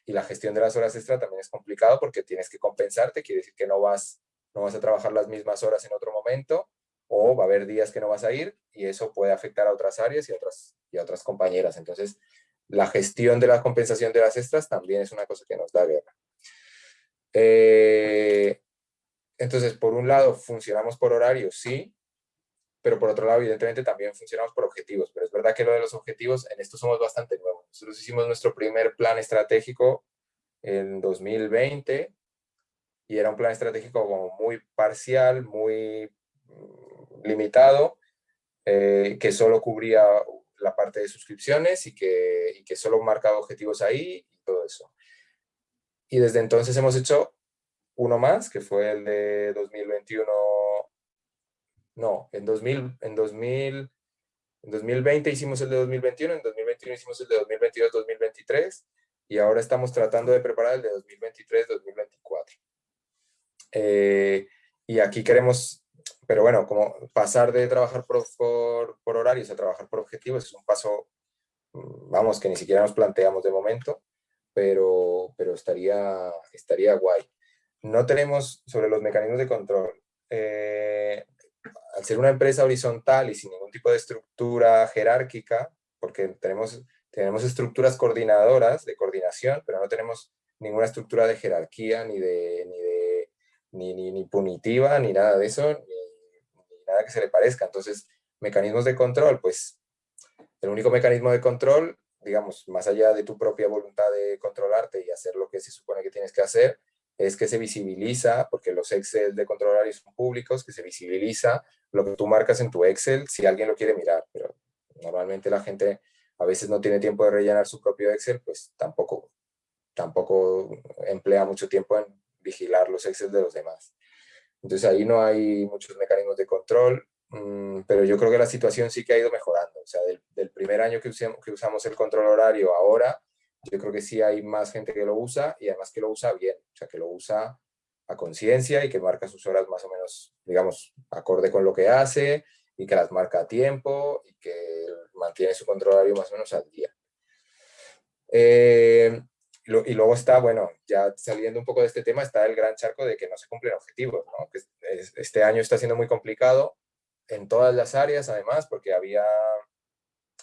Y la gestión de las horas extras también es complicado porque tienes que compensarte, quiere decir que no vas, no vas a trabajar las mismas horas en otro momento o va a haber días que no vas a ir y eso puede afectar a otras áreas y a otras, y a otras compañeras. Entonces, la gestión de la compensación de las extras también es una cosa que nos da guerra. Eh, entonces, por un lado, funcionamos por horario, sí, pero por otro lado, evidentemente, también funcionamos por objetivos. Pero es verdad que lo de los objetivos, en esto somos bastante nuevos. Nosotros hicimos nuestro primer plan estratégico en 2020 y era un plan estratégico como muy parcial, muy mm, limitado, eh, que solo cubría la parte de suscripciones y que, y que solo marcaba objetivos ahí y todo eso. Y desde entonces hemos hecho uno más, que fue el de 2021, no, en, 2000, en, 2000, en 2020 hicimos el de 2021, en 2021 hicimos el de 2022-2023 y ahora estamos tratando de preparar el de 2023-2024. Eh, y aquí queremos, pero bueno, como pasar de trabajar por, por, por horarios a trabajar por objetivos es un paso, mm, vamos, que ni siquiera nos planteamos de momento pero, pero estaría, estaría guay. No tenemos sobre los mecanismos de control. Eh, al ser una empresa horizontal y sin ningún tipo de estructura jerárquica, porque tenemos, tenemos estructuras coordinadoras de coordinación, pero no tenemos ninguna estructura de jerarquía, ni, de, ni, de, ni, ni, punitiva, ni nada de eso, ni, ni, nada que se le parezca. Entonces, mecanismos de control, pues el único mecanismo de control digamos, más allá de tu propia voluntad de controlarte y hacer lo que se supone que tienes que hacer, es que se visibiliza, porque los Excel de controlar son públicos, que se visibiliza lo que tú marcas en tu Excel si alguien lo quiere mirar, pero normalmente la gente a veces no tiene tiempo de rellenar su propio Excel, pues tampoco, tampoco emplea mucho tiempo en vigilar los Excel de los demás. Entonces ahí no hay muchos mecanismos de control, Mm, pero yo creo que la situación sí que ha ido mejorando. O sea, del, primer año que usamos, que usamos el control horario ahora, yo creo que sí hay más gente que lo usa y además que lo usa bien. O sea, que lo usa a conciencia y que marca sus horas más o menos, digamos, acorde con lo que hace y que las marca a tiempo y que mantiene su control horario más o menos al día. Eh, y luego está, bueno, ya saliendo un poco de este tema, está el gran charco de que no se cumplen objetivos, ¿no? que este año está siendo muy complicado en todas las áreas, además, porque había,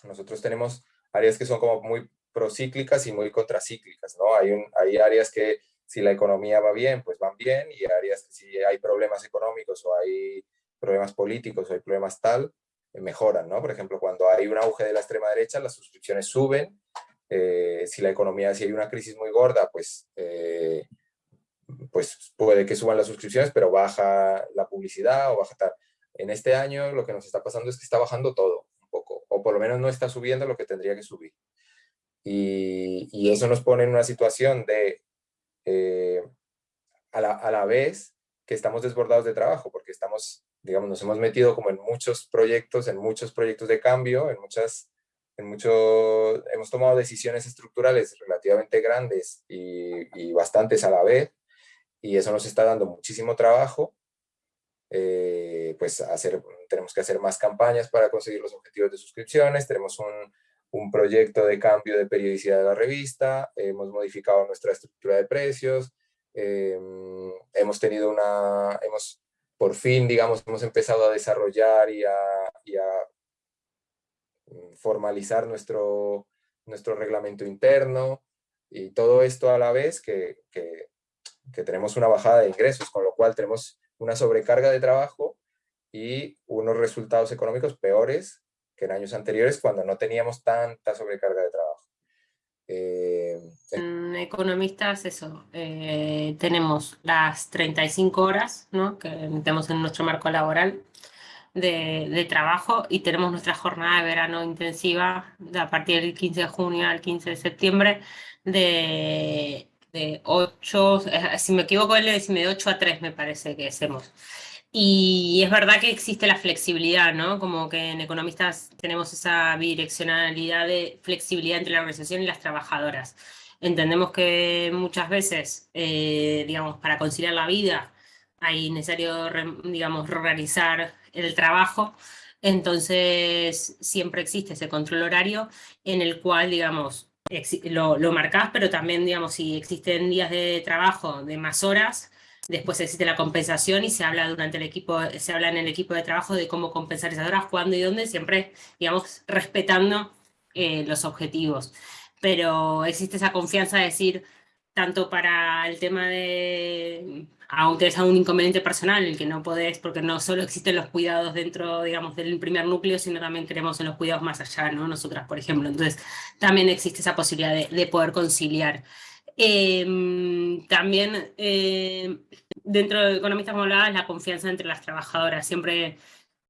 nosotros tenemos áreas que son como muy procíclicas y muy contracíclicas, ¿no? Hay, hay áreas que si la economía va bien, pues van bien, y áreas que si hay problemas económicos o hay problemas políticos o hay problemas tal, eh, mejoran, ¿no? Por ejemplo, cuando hay un auge de la extrema derecha, las suscripciones suben, eh, si la economía, si hay una crisis muy gorda, pues, eh, pues puede que suban las suscripciones, pero baja la publicidad o baja tal. En este año lo que nos está pasando es que está bajando todo un poco, o por lo menos no está subiendo lo que tendría que subir. Y, eso nos pone en una situación de, eh, a, la, a la vez que estamos desbordados de trabajo, porque estamos digamos, nos hemos metido como en muchos proyectos, en muchos proyectos de cambio, en muchas, en mucho, hemos tomado decisiones estructurales relativamente grandes y, y bastantes a la vez, y eso nos está dando muchísimo trabajo, eh, pues hacer, tenemos que hacer más campañas para conseguir los objetivos de suscripciones, tenemos un, un proyecto de cambio de periodicidad de la revista, hemos modificado nuestra estructura de precios, eh, hemos tenido una, hemos por fin, digamos, hemos empezado a desarrollar y a, mm, formalizar nuestro, nuestro reglamento interno y todo esto a la vez que, que, tenemos una bajada de ingresos, con lo cual tenemos una sobrecarga de trabajo y unos resultados económicos peores que en años anteriores cuando no teníamos tanta sobrecarga de trabajo. Eh, economistas, eso, eh, tenemos las 35 horas ¿no? que tenemos en nuestro marco laboral de, de, trabajo y tenemos nuestra jornada de verano intensiva de a partir del 15 de junio al 15 de septiembre de, de 8, eh, si me equivoco, él de 8 a 3 me parece que hacemos. Y es verdad que existe la flexibilidad, ¿no? Como que en economistas tenemos esa bidireccionalidad de flexibilidad entre la organización y las trabajadoras. Entendemos que muchas veces, eh, digamos, para conciliar la vida hay necesario, digamos, reorganizar el trabajo, entonces siempre existe ese control horario en el cual, digamos, lo, lo marcás, pero también, digamos, si existen días de trabajo de más horas, Después existe la compensación y se habla durante el equipo, se habla en el equipo de trabajo de cómo compensar esas horas, cuándo y dónde, siempre, digamos, respetando eh, los objetivos. Pero existe esa confianza de decir, tanto para el tema de, aunque es un inconveniente personal, el que no podés, porque no solo existen los cuidados dentro, digamos, del primer núcleo, sino también queremos en los cuidados más allá, ¿no? Nosotras, por ejemplo. Entonces, también existe esa posibilidad de, de poder conciliar. Em, también eh, dentro de economistas como hablabas, la confianza entre las trabajadoras. Siempre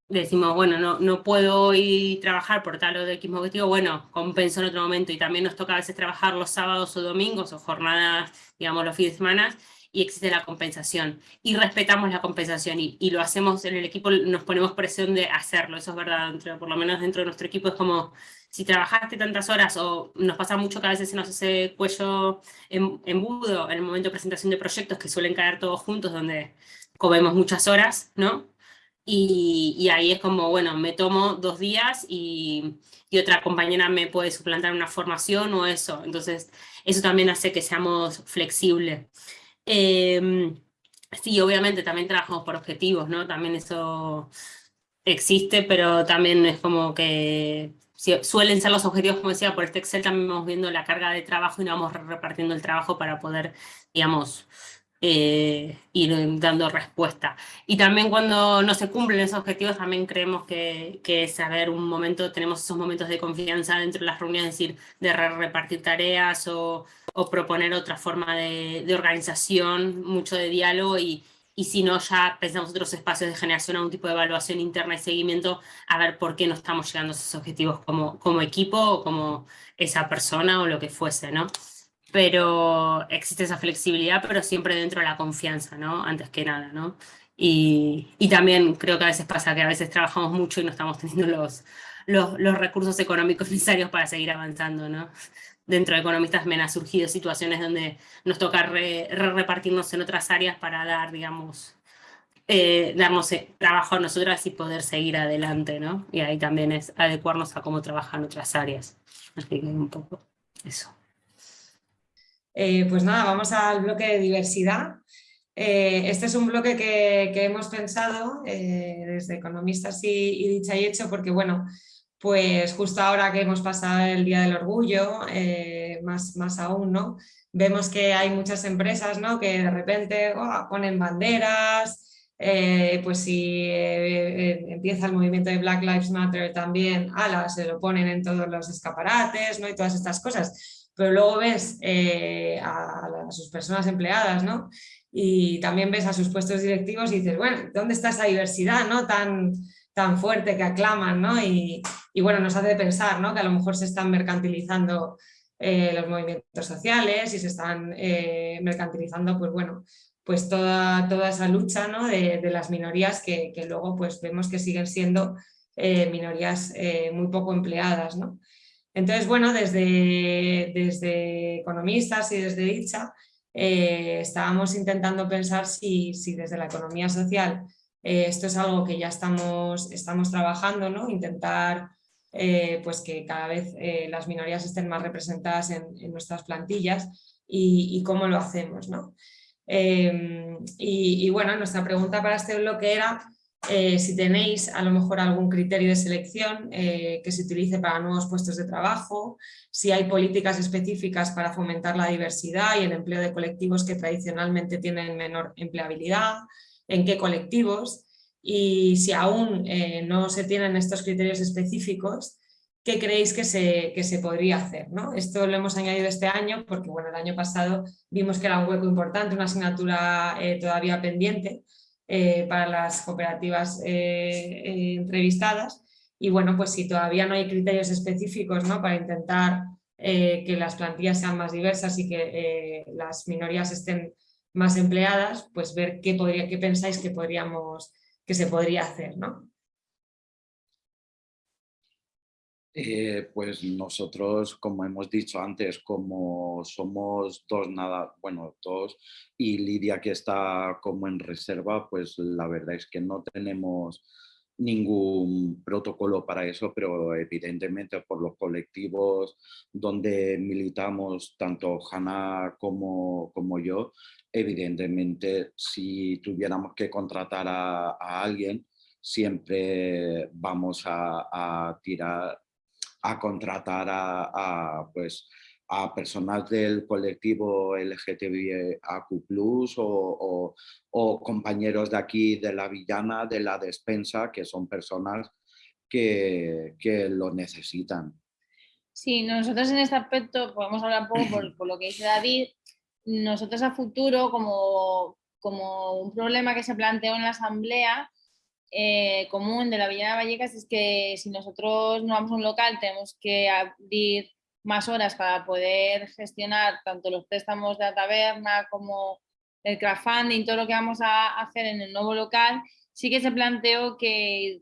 decimos, bueno, no, no puedo hoy trabajar por tal o de X objetivo, bueno, compenso en otro momento. Y también nos toca a veces trabajar los sábados o domingos o jornadas, digamos, los fines de semana, y existe la compensación. Y respetamos la compensación y, y, lo hacemos en el equipo, nos ponemos presión de hacerlo, eso es verdad, por lo menos dentro de nuestro equipo es como si trabajaste tantas horas o nos pasa mucho que a veces se nos hace cuello embudo en el momento de presentación de proyectos que suelen caer todos juntos donde comemos muchas horas, ¿no? Y, y ahí es como, bueno, me tomo dos días y, y, otra compañera me puede suplantar una formación o eso. Entonces, eso también hace que seamos flexibles. Eh, sí, obviamente también trabajamos por objetivos, ¿no? También eso existe, pero también es como que suelen ser los objetivos, como decía, por este Excel también vamos viendo la carga de trabajo y vamos repartiendo el trabajo para poder, digamos, eh, ir dando respuesta. Y también cuando no se cumplen esos objetivos, también creemos que, que es haber un momento, tenemos esos momentos de confianza dentro de las reuniones, es decir, de repartir tareas o, o proponer otra forma de, de organización, mucho de diálogo y, y si no ya pensamos otros espacios de generación, algún tipo de evaluación interna y seguimiento, a ver por qué no estamos llegando a esos objetivos como, como equipo o como esa persona o lo que fuese, ¿no? Pero existe esa flexibilidad, pero siempre dentro de la confianza, ¿no? Antes que nada, ¿no? Y, y también creo que a veces pasa que a veces trabajamos mucho y no estamos teniendo los, los, los recursos económicos necesarios para seguir avanzando, ¿no? Dentro de economistas me han surgido situaciones donde nos toca repartirnos en otras áreas para dar, digamos, eh, darnos eh, trabajo a nosotras y poder seguir adelante, ¿no? Y ahí también es adecuarnos a cómo trabajan otras áreas. Así que un poco eso. Eh, pues nada, vamos al bloque de diversidad. este es un bloque que, que hemos pensado desde economistas y, y dicha y hecho porque, bueno, pues justo ahora que hemos pasado el Día del Orgullo, eh, más, más aún, ¿no? Vemos que hay muchas empresas ¿no? que de repente ponen banderas, eh, pues si eh, empieza el movimiento de Black Lives Matter también, ala, se lo ponen en todos los escaparates ¿no? y todas estas cosas. Pero luego ves a, a, sus personas empleadas ¿no? y también ves a sus puestos directivos y dices, bueno, ¿dónde está esa diversidad no? tan, tan fuerte que aclaman, ¿no? Y, bueno, nos hace pensar ¿no? que a lo mejor se están mercantilizando eh, los movimientos sociales y se están eh, mercantilizando, pues bueno, pues toda, toda esa lucha ¿no? de, las minorías que, luego pues vemos que siguen siendo eh, minorías muy poco empleadas. ¿no? Entonces, bueno, desde, desde economistas y desde dicha estábamos intentando pensar si, si, desde la economía social esto es algo que ya estamos, estamos trabajando, ¿no? intentar pues que cada vez las minorías estén más representadas en, nuestras plantillas y, cómo lo hacemos. ¿no? Em, y, bueno, nuestra pregunta para este bloque era eh, si tenéis a lo mejor algún criterio de selección eh, que se utilice para nuevos puestos de trabajo, si hay políticas específicas para fomentar la diversidad y el empleo de colectivos que tradicionalmente tienen menor empleabilidad, en qué colectivos, y si aún eh, no se tienen estos criterios específicos, qué creéis que se, que se podría hacer. ¿no? Esto lo hemos añadido este año porque bueno, el año pasado vimos que era un hueco importante, una asignatura eh, todavía pendiente eh, para las cooperativas entrevistadas y bueno, pues si todavía no hay criterios específicos ¿no? para intentar que las plantillas sean más diversas y que las minorías estén más empleadas, pues ver qué, podría, qué pensáis que, podríamos, que se podría hacer. ¿no? Eh, pues nosotros, como hemos dicho antes, como somos dos nada, bueno, dos, y Lidia que está como en reserva, pues la verdad es que no tenemos ningún protocolo para eso, pero evidentemente por los colectivos donde militamos, tanto Hanna como, como yo, evidentemente si tuviéramos que contratar a, alguien, siempre vamos a, a tirar a contratar a, pues, a personas del colectivo LGTBIQ+, o, o, compañeros de aquí de la Villana, de la despensa, que son personas que, que lo necesitan. Sí, nosotros en este aspecto podemos hablar un poco por, por, lo que dice David. Nosotros a futuro, como, como un problema que se planteó en la asamblea, eh, común de la Villa de Vallecas es que si nosotros no vamos a un local tenemos que abrir más horas para poder gestionar tanto los préstamos de la taberna como el crowdfunding, todo lo que vamos a hacer en el nuevo local, sí que se planteó que,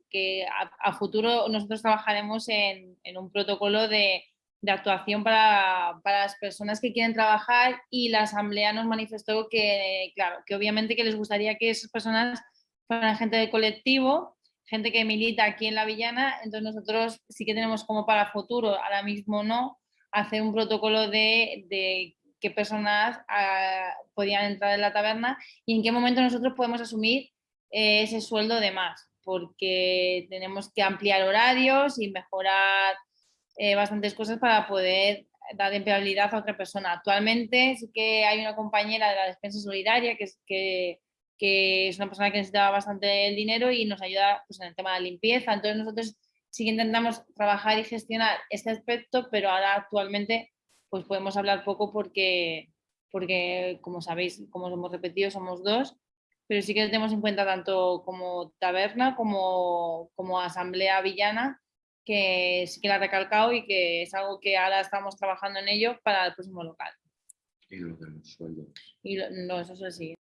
a, futuro nosotros trabajaremos en, un protocolo de, actuación para, para, las personas que quieren trabajar y la asamblea nos manifestó que, claro, que obviamente que les gustaría que esas personas para gente del colectivo, gente que milita aquí en la Villana, entonces nosotros sí que tenemos como para futuro, ahora mismo no, hacer un protocolo de, de qué personas ah, podían entrar en la taberna y en qué momento nosotros podemos asumir eh, ese sueldo de más, porque tenemos que ampliar horarios y mejorar eh, bastantes cosas para poder dar empleabilidad a otra persona. Actualmente sí que hay una compañera de la despensa solidaria que, es, que que es una persona que necesitaba bastante el dinero y nos ayuda pues, en el tema de la limpieza. Entonces nosotros sí que intentamos trabajar y gestionar este aspecto, pero ahora actualmente pues podemos hablar poco porque, porque como sabéis, como hemos repetido, somos dos, pero sí que tenemos en cuenta tanto como taberna como, como asamblea villana, que sí que la ha recalcado y que es algo que ahora estamos trabajando en ello para el próximo local. Y lo de los sueldos. Y no, eso es así.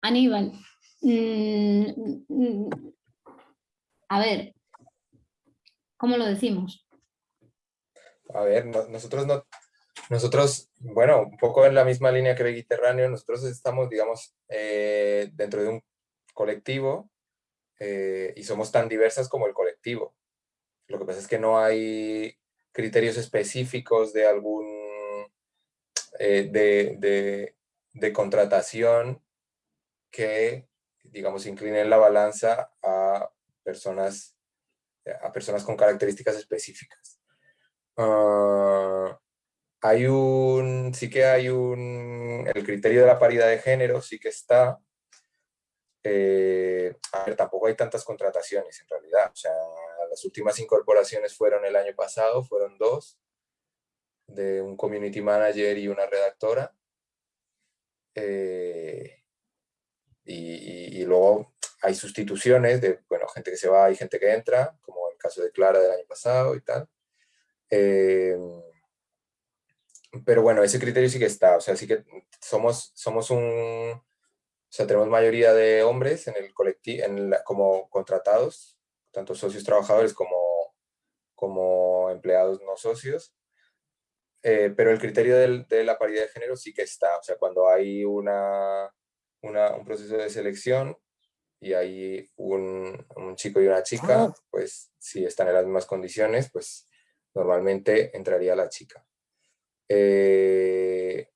Aníbal, mm, mm, a ver, ¿cómo lo decimos? A ver, nosotros no, nosotros, bueno, un poco en la misma línea que Mediterráneo, nosotros estamos, digamos, eh, dentro de un colectivo eh, y somos tan diversas como el colectivo. Lo que pasa es que no hay criterios específicos de algún, eh, de, de contratación que, digamos, inclinen la balanza a personas, a personas con características específicas. Ah, hay un, sí que hay un, el criterio de la paridad de género sí que está, eh, a ver, tampoco hay tantas contrataciones en realidad, o sea, las últimas incorporaciones fueron el año pasado, fueron dos, de un community manager y una redactora, eh, y, luego hay sustituciones de, bueno, gente que se va y gente que entra, como el caso de Clara del año pasado y tal. Eh, pero bueno, ese criterio sí que está, o sea, sí que somos, somos un, o sea, tenemos mayoría de hombres en el colectivo, como contratados, tanto socios trabajadores como, como empleados no socios, eh, pero el criterio de la paridad de género sí que está, o sea, cuando hay una, un proceso de selección y hay un, un, chico y una chica, ah. pues si están en las mismas condiciones, pues normalmente entraría la chica. Eh,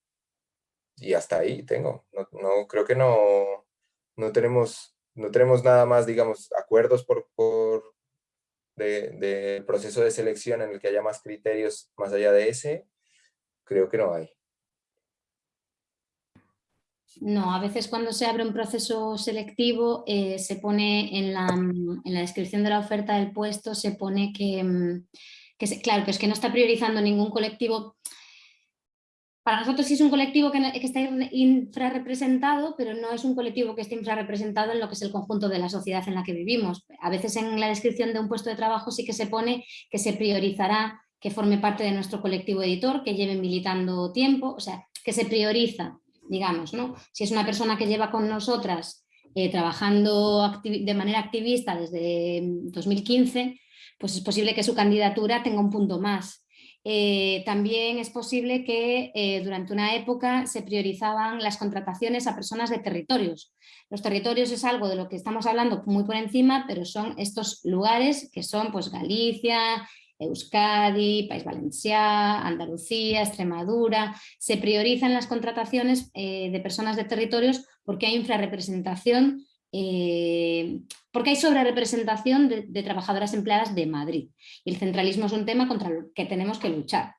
y hasta ahí tengo. No, creo que no, no, tenemos, no tenemos nada más, digamos, acuerdos por, por de, proceso de selección en el que haya más criterios más allá de ese. Creo que no hay. No, a veces cuando se abre un proceso selectivo eh, se pone en la, en la, descripción de la oferta del puesto, se pone que, mm, que claro, que es que no está priorizando ningún colectivo para nosotros sí es un colectivo que, está infrarrepresentado, pero no es un colectivo que esté infrarrepresentado en lo que es el conjunto de la sociedad en la que vivimos. A veces en la descripción de un puesto de trabajo sí que se pone que se priorizará que forme parte de nuestro colectivo editor, que lleve militando tiempo, o sea, que se prioriza, digamos, ¿no? Si es una persona que lleva con nosotras eh, trabajando de manera activista desde 2015, pues es posible que su candidatura tenga un punto más eh, también es posible que eh, durante una época se priorizaban las contrataciones a personas de territorios. Los territorios es algo de lo que estamos hablando muy por encima, pero son estos lugares que son pues, Galicia, Euskadi, País Valencià, Andalucía, Extremadura. Se priorizan las contrataciones eh, de personas de territorios porque hay infrarrepresentación eh, porque hay sobre representación de, trabajadoras empleadas de Madrid. Y el centralismo es un tema contra el que tenemos que luchar.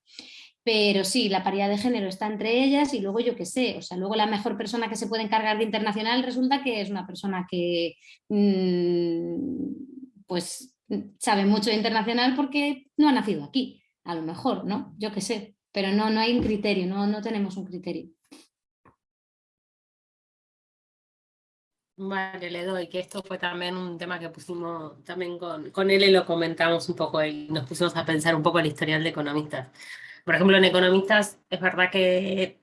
Pero sí, la paridad de género está entre ellas y luego yo qué sé, o sea, luego la mejor persona que se puede encargar de internacional resulta que es una persona que mm, pues sabe mucho internacional porque no ha nacido aquí, a lo mejor, ¿no? Yo qué sé, pero no, no hay un criterio, no, no tenemos un criterio. Vale, le doy, que esto fue también un tema que pusimos también con, con él y lo comentamos un poco y nos pusimos a pensar un poco el historial de economistas. Por ejemplo, en economistas es verdad que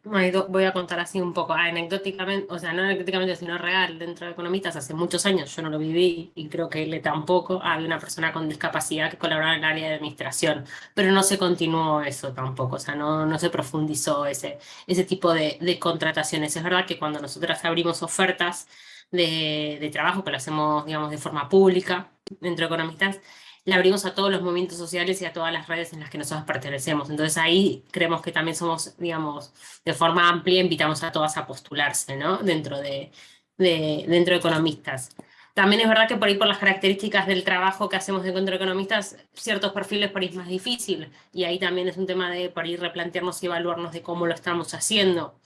voy a contar así un poco anecdóticamente, o sea, no anecdóticamente, sino real, dentro de economistas hace muchos años, yo no lo viví y creo que él tampoco, había una persona con discapacidad que colaboraba en el área de administración, pero no se continuó eso tampoco, o sea, no, no se profundizó ese, ese tipo de, de contrataciones. Es verdad que cuando nosotras abrimos ofertas, de, trabajo que lo hacemos, digamos, de forma pública dentro de economistas, la abrimos a todos los movimientos sociales y a todas las redes en las que nosotros pertenecemos. Entonces ahí creemos que también somos, digamos, de forma amplia, invitamos a todas a postularse, ¿no? Dentro de, dentro de economistas. También es verdad que por ahí por las características del trabajo que hacemos de economistas, ciertos perfiles por ahí es más difícil, y ahí también es un tema de por ahí replantearnos y evaluarnos de cómo lo estamos haciendo.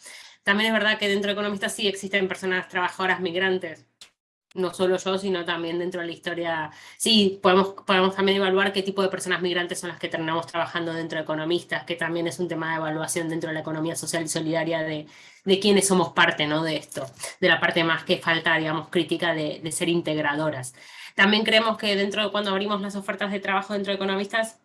También es verdad que dentro de economistas sí existen personas trabajadoras migrantes, no solo yo, sino también dentro de la historia, sí, podemos, podemos también evaluar qué tipo de personas migrantes son las que terminamos trabajando dentro de economistas, que también es un tema de evaluación dentro de la economía social y solidaria de, de quiénes somos parte ¿no? de esto, de la parte más que falta, digamos, crítica de, de ser integradoras. También creemos que dentro de cuando abrimos las ofertas de trabajo dentro de economistas,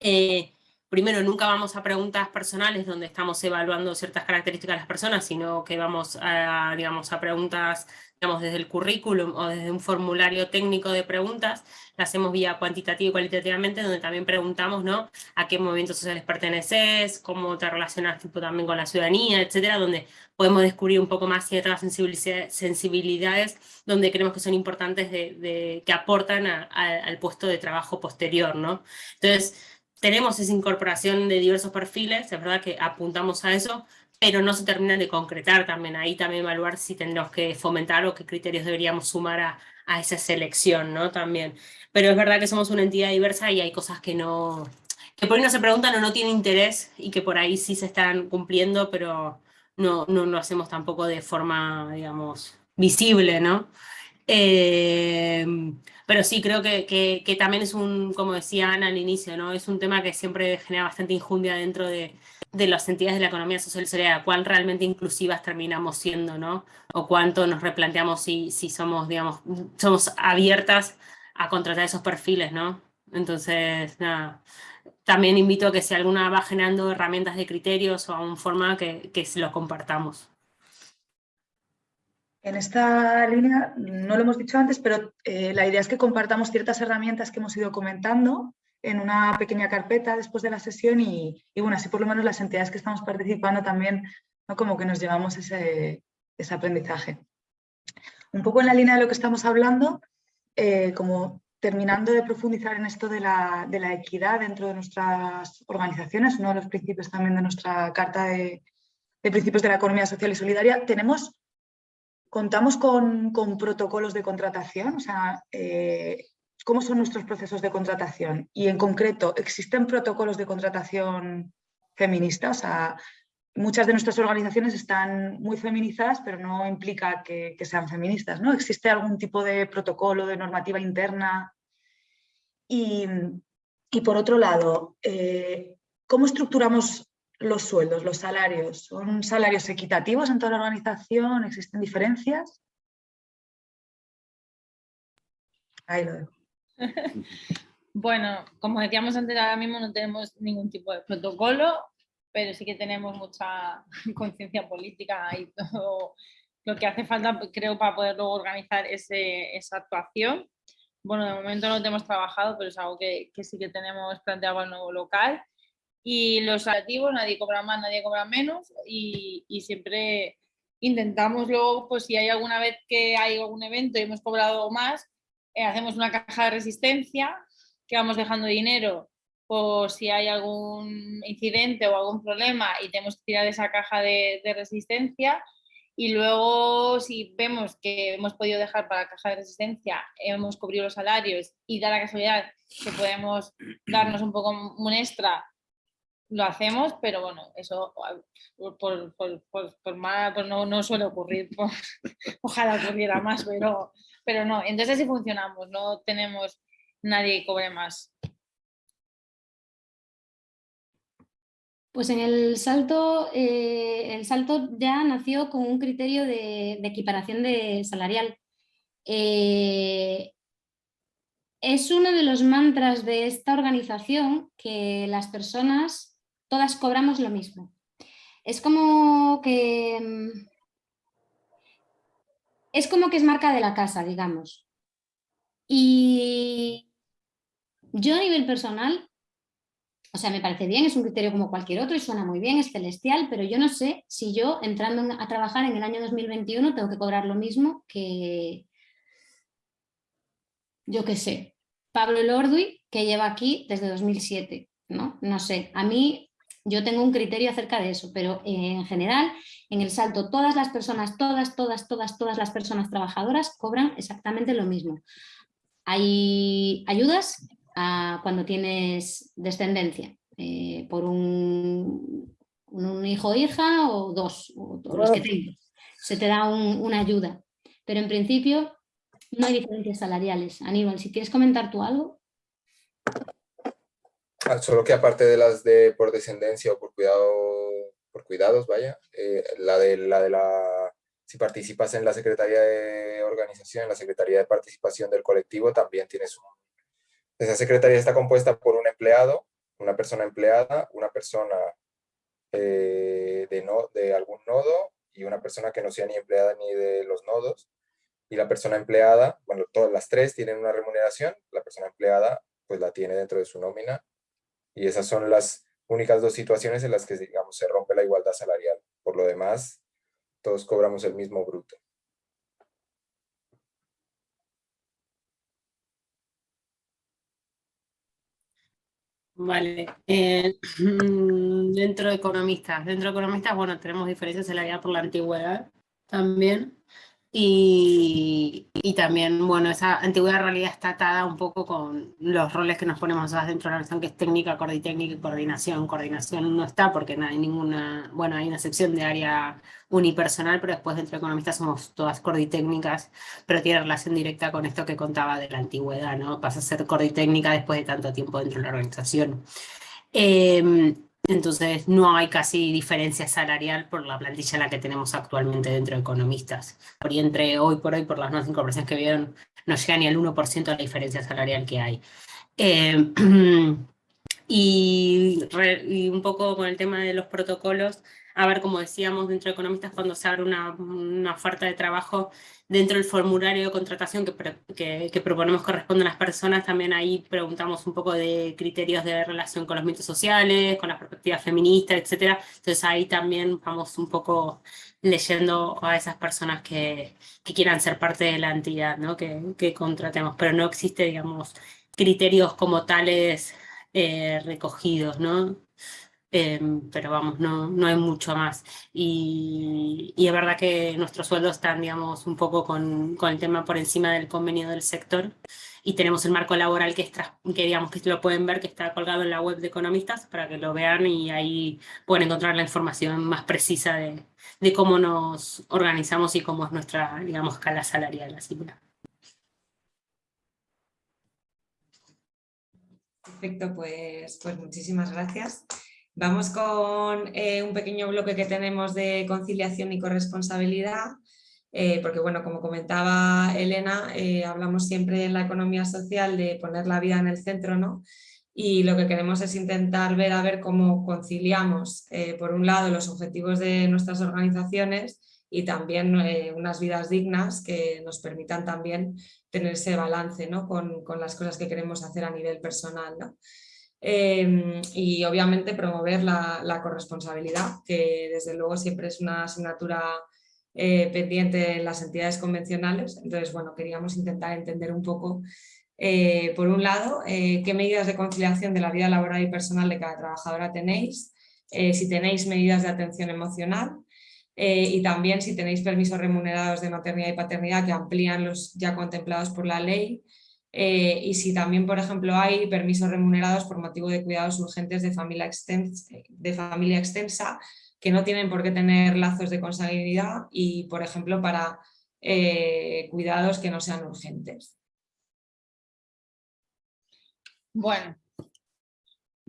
eh, primero nunca vamos a preguntas personales donde estamos evaluando ciertas características de las personas, sino que vamos a, digamos, a preguntas digamos, desde el currículum o desde un formulario técnico de preguntas, la hacemos vía cuantitativa y cualitativamente, donde también preguntamos ¿no? a qué movimientos sociales perteneces, cómo te relacionas tipo, también con la ciudadanía, etcétera, donde podemos descubrir un poco más ciertas sensibilidades donde creemos que son importantes de, que aportan al puesto de trabajo posterior. ¿no? Entonces, tenemos esa incorporación de diversos perfiles, es verdad que apuntamos a eso, pero no se termina de concretar también. Ahí también evaluar si tendremos que fomentar o qué criterios deberíamos sumar a, a esa selección, ¿no? También. Pero es verdad que somos una entidad diversa y hay cosas que no, que por ahí no se preguntan o no tienen interés y que por ahí sí se están cumpliendo, pero no, no lo hacemos tampoco de forma, digamos, visible, ¿no? Eh, pero sí, creo que, que, también es un, como decía Ana al inicio, ¿no? es un tema que siempre genera bastante injundia dentro de, de las entidades de la economía social y solidaria, cuán realmente inclusivas terminamos siendo, ¿no? O cuánto nos replanteamos si, si somos, digamos, somos abiertas a contratar esos perfiles, ¿no? Entonces, nada, también invito a que si alguna va generando herramientas de criterios o aún forma que, que los compartamos. En esta línea, no lo hemos dicho antes, pero eh, la idea es que compartamos ciertas herramientas que hemos ido comentando en una pequeña carpeta después de la sesión y, bueno, así por lo menos las entidades que estamos participando también, ¿no? como que nos llevamos ese, aprendizaje. Un poco en la línea de lo que estamos hablando, eh, como terminando de profundizar en esto de la, equidad dentro de nuestras organizaciones, uno de los principios también de nuestra Carta de, de Principios de la Economía Social y Solidaria, tenemos Contamos con, protocolos de contratación, o sea, eh, ¿cómo son nuestros procesos de contratación? Y en concreto, ¿existen protocolos de contratación feministas? O sea, muchas de nuestras organizaciones están muy feminizadas, pero no implica que, sean feministas, ¿no? ¿Existe algún tipo de protocolo, de normativa interna? Y, por otro lado, eh, ¿cómo estructuramos los sueldos, los salarios, ¿son salarios equitativos en toda la organización? ¿Existen diferencias? Ahí lo dejo. bueno, como decíamos antes, ahora mismo no tenemos ningún tipo de protocolo, pero sí que tenemos mucha conciencia política y todo lo que hace falta, creo, para poder luego organizar esa actuación. Bueno, de momento no hemos trabajado, pero es algo que, que sí que tenemos planteado al nuevo local y los activos, nadie cobra más, nadie cobra menos y, siempre intentamos luego, pues si hay alguna vez que hay algún evento y hemos cobrado más, eh, hacemos una caja de resistencia que vamos dejando dinero por si hay algún incidente o algún problema y tenemos que tirar esa caja de, de resistencia. Y luego si vemos que hemos podido dejar para la caja de resistencia, hemos cubrido los salarios y da la casualidad que podemos darnos un poco un extra lo hacemos, pero bueno, eso por, por, más, no, no, suele ocurrir, ojalá ocurriera más, pero, pero no, entonces así funcionamos, no tenemos nadie que cobre más. Pues en el salto, eh, el salto ya nació con un criterio de, equiparación de salarial. Eh, es uno de los mantras de esta organización que las personas todas cobramos lo mismo. Es como que... Es como que es marca de la casa, digamos. Y yo a nivel personal, o sea, me parece bien, es un criterio como cualquier otro y suena muy bien, es celestial, pero yo no sé si yo entrando a trabajar en el año 2021 tengo que cobrar lo mismo que, yo qué sé, Pablo Lordui, que lleva aquí desde 2007, ¿no? No sé, a mí yo tengo un criterio acerca de eso, pero eh, en general, en el salto, todas las personas, todas, todas, todas, todas las personas trabajadoras cobran exactamente lo mismo. Hay ayudas cuando tienes descendencia, eh, por un, un, hijo o hija o dos, o los que tengas. Se te da una ayuda, pero en principio no hay diferencias salariales. Aníbal, si quieres comentar tú algo. Ah, solo que aparte de las de por descendencia o por cuidado por cuidados, vaya, eh, la de la de la si participas en la Secretaría de Organización, en la Secretaría de Participación del colectivo, también tienes un... Esa secretaría está compuesta por un empleado, una persona empleada, una persona eh, de, no, de algún nodo y una persona que no sea ni empleada ni de los nodos. Y la persona empleada, bueno, todas las tres tienen una remuneración, la persona empleada pues la tiene dentro de su nómina y esas son las únicas dos situaciones en las que, digamos, se rompe la igualdad salarial. Por lo demás, todos cobramos el mismo bruto. Vale. Eh, dentro de economistas, dentro de economistas, bueno, tenemos diferencias salarial por la antigüedad también. Y, también, bueno, esa antigüedad realidad está atada un poco con los roles que nos ponemos dentro de la organización, que es técnica, coorditécnica y coordinación. Coordinación no está porque no hay ninguna, bueno, hay una sección de área unipersonal, pero después dentro de economistas somos todas corditécnicas, pero tiene relación directa con esto que contaba de la antigüedad, ¿no? Pasa a ser corditécnica después de tanto tiempo dentro de la organización. Em, entonces no hay casi diferencia salarial por la plantilla la que tenemos actualmente dentro de economistas. Y entre hoy por hoy, por las nuevas incorporaciones que vieron, no llega ni al 1% de la diferencia salarial que hay. Eh, y, un poco con el tema de los protocolos, a ver, como decíamos, dentro de economistas, cuando se abre una, una oferta de trabajo, dentro del formulario de contratación que, que, proponemos corresponde a las personas, también ahí preguntamos un poco de criterios de relación con los mitos sociales, con las perspectivas feministas, etc. Entonces ahí también vamos un poco leyendo a esas personas que, que quieran ser parte de la entidad ¿no? que, que contratemos, pero no existe, digamos, criterios como tales eh, recogidos, ¿no? Em, pero vamos, no, no hay mucho más. Y, y, es verdad que nuestros sueldos están, digamos, un poco con, con, el tema por encima del convenio del sector y tenemos el marco laboral que, es, que digamos que lo pueden ver, que está colgado en la web de economistas para que lo vean y ahí pueden encontrar la información más precisa de, de cómo nos organizamos y cómo es nuestra, digamos, escala salarial. Así Perfecto, pues, pues muchísimas gracias. Vamos con eh, un pequeño bloque que tenemos de conciliación y corresponsabilidad, eh, porque bueno, como comentaba Elena, eh, hablamos siempre en la economía social de poner la vida en el centro, ¿no? Y lo que queremos es intentar ver a ver cómo conciliamos, por un lado, los objetivos de nuestras organizaciones y también unas vidas dignas que nos permitan también tener ese balance ¿no? con, con, las cosas que queremos hacer a nivel personal. ¿no? Em, y obviamente promover la, la, corresponsabilidad, que desde luego siempre es una asignatura eh, pendiente en las entidades convencionales. Entonces, bueno, queríamos intentar entender un poco, eh, por un lado, eh, qué medidas de conciliación de la vida laboral y personal de cada trabajadora tenéis, si tenéis medidas de atención emocional, y también si tenéis permisos remunerados de maternidad y paternidad que amplían los ya contemplados por la ley eh, y si también, por ejemplo, hay permisos remunerados por motivo de cuidados urgentes de familia, extensa, de familia extensa que no tienen por qué tener lazos de consanguinidad y, por ejemplo, para eh, cuidados que no sean urgentes. Bueno,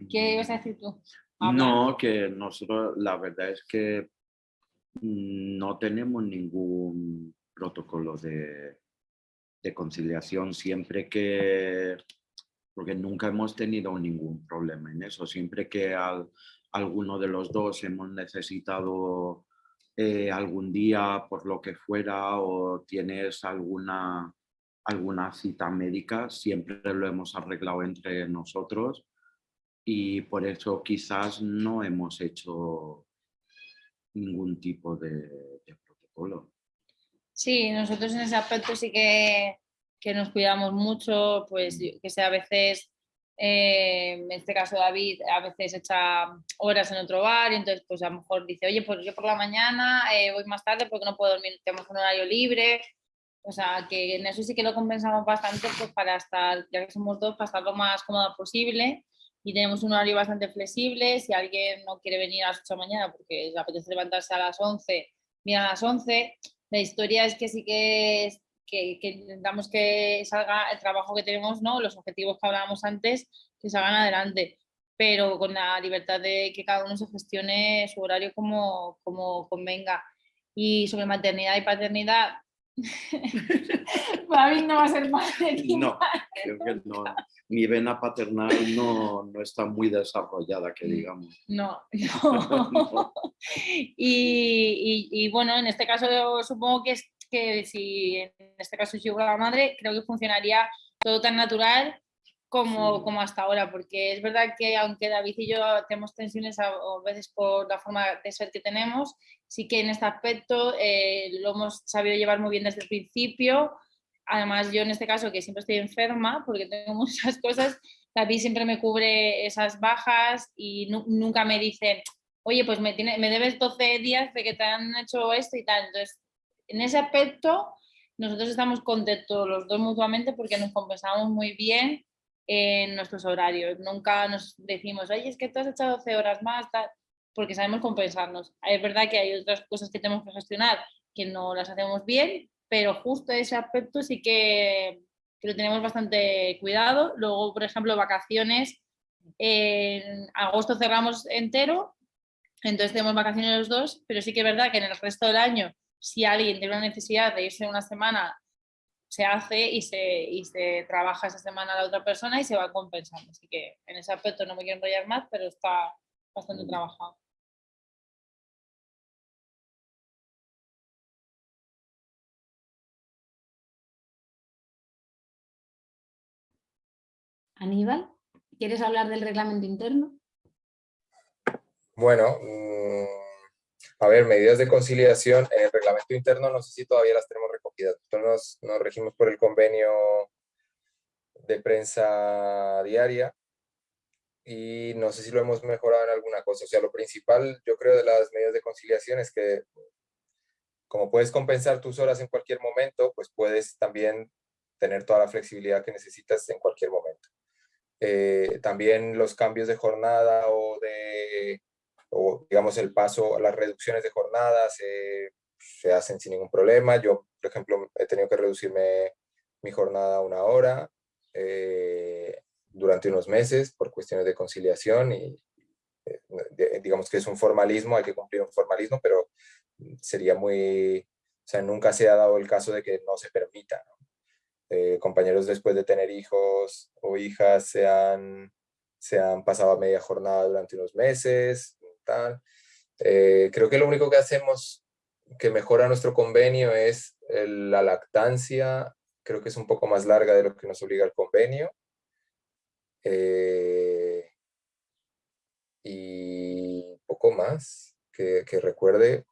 ¿qué ibas a decir tú? No, que nosotros la verdad es que mm, no tenemos ningún protocolo de, de conciliación siempre que, porque nunca hemos tenido ningún problema en eso, siempre que alguno de los dos hemos necesitado eh, algún día por lo que fuera o tienes alguna, alguna cita médica, siempre lo hemos arreglado entre nosotros y por eso quizás no hemos hecho ningún tipo de protocolo. Sí, nosotros en ese aspecto sí que, nos cuidamos mucho, pues que sea a veces, eh, en este caso David, a veces echa horas en otro bar y entonces pues a lo mejor dice, oye, pues yo por la mañana eh, voy más tarde porque no puedo dormir, tenemos un horario libre, o sea, que en eso sí que lo compensamos bastante pues para estar, ya que somos dos, para estar lo más cómoda posible y tenemos un horario bastante flexible, si alguien no quiere venir a las 8 de la mañana porque le apetece levantarse a las 11, mira a las 11, la historia es que sí que, que, que, intentamos que salga el trabajo que tenemos, ¿no? los objetivos que hablábamos antes, que salgan adelante, pero con la libertad de que cada uno se gestione su horario como, como convenga. Y sobre maternidad y paternidad, mí no va a ser más No, creo que no. Mi vena paternal no, no, está muy desarrollada, que digamos. No, no. Y, y, bueno, en este caso supongo que, es, que si en este caso yo la madre, creo que funcionaría todo tan natural como, como, hasta ahora, porque es verdad que aunque David y yo tenemos tensiones a, a, veces por la forma de ser que tenemos, sí que en este aspecto eh, lo hemos sabido llevar muy bien desde el principio. Además, yo en este caso, que siempre estoy enferma porque tengo muchas cosas, David siempre me cubre esas bajas y nunca me dice, oye, pues me, tiene, me debes 12 días de que te han hecho esto y tal. Entonces, en ese aspecto, nosotros estamos contentos los dos mutuamente porque nos compensamos muy bien en nuestros horarios. Nunca nos decimos, oye, es que tú has echado 12 horas más, tal porque sabemos compensarnos. Es verdad que hay otras cosas que tenemos que gestionar que no las hacemos bien, pero justo ese aspecto sí que, lo tenemos bastante cuidado. Luego, por ejemplo, vacaciones, en agosto cerramos entero, entonces tenemos vacaciones los dos, pero sí que es verdad que en el resto del año, si alguien tiene una necesidad de irse una semana se hace y se, y se trabaja esa semana la otra persona y se va compensando. Así que en ese aspecto no me quiero enrollar más, pero está bastante trabajado. Aníbal, ¿quieres hablar del reglamento interno? Bueno, mm, a ver, medidas de conciliación en el reglamento interno no sé si todavía las tenemos recogidas. Nosotros nos, regimos por el convenio de prensa diaria y no sé si lo hemos mejorado en alguna cosa. O sea, lo principal yo creo de las medidas de conciliación es que como puedes compensar tus horas en cualquier momento, pues puedes también tener toda la flexibilidad que necesitas en cualquier momento. Eh, también los cambios de jornada o de o digamos el paso, las reducciones de jornadas se hacen sin ningún problema. Yo, por ejemplo, he tenido que reducirme mi jornada a una hora eh, durante unos meses por cuestiones de conciliación y eh, digamos que es un formalismo, hay que cumplir un formalismo, pero sería muy, o sea, nunca se ha dado el caso de que no se permita. Eh, compañeros después de tener hijos o hijas se han, se han pasado a media jornada durante unos meses, eh, creo que lo único que hacemos que mejora nuestro convenio es la lactancia, creo que es un poco más larga de lo que nos obliga el convenio. Eh, y poco más que, recuerde,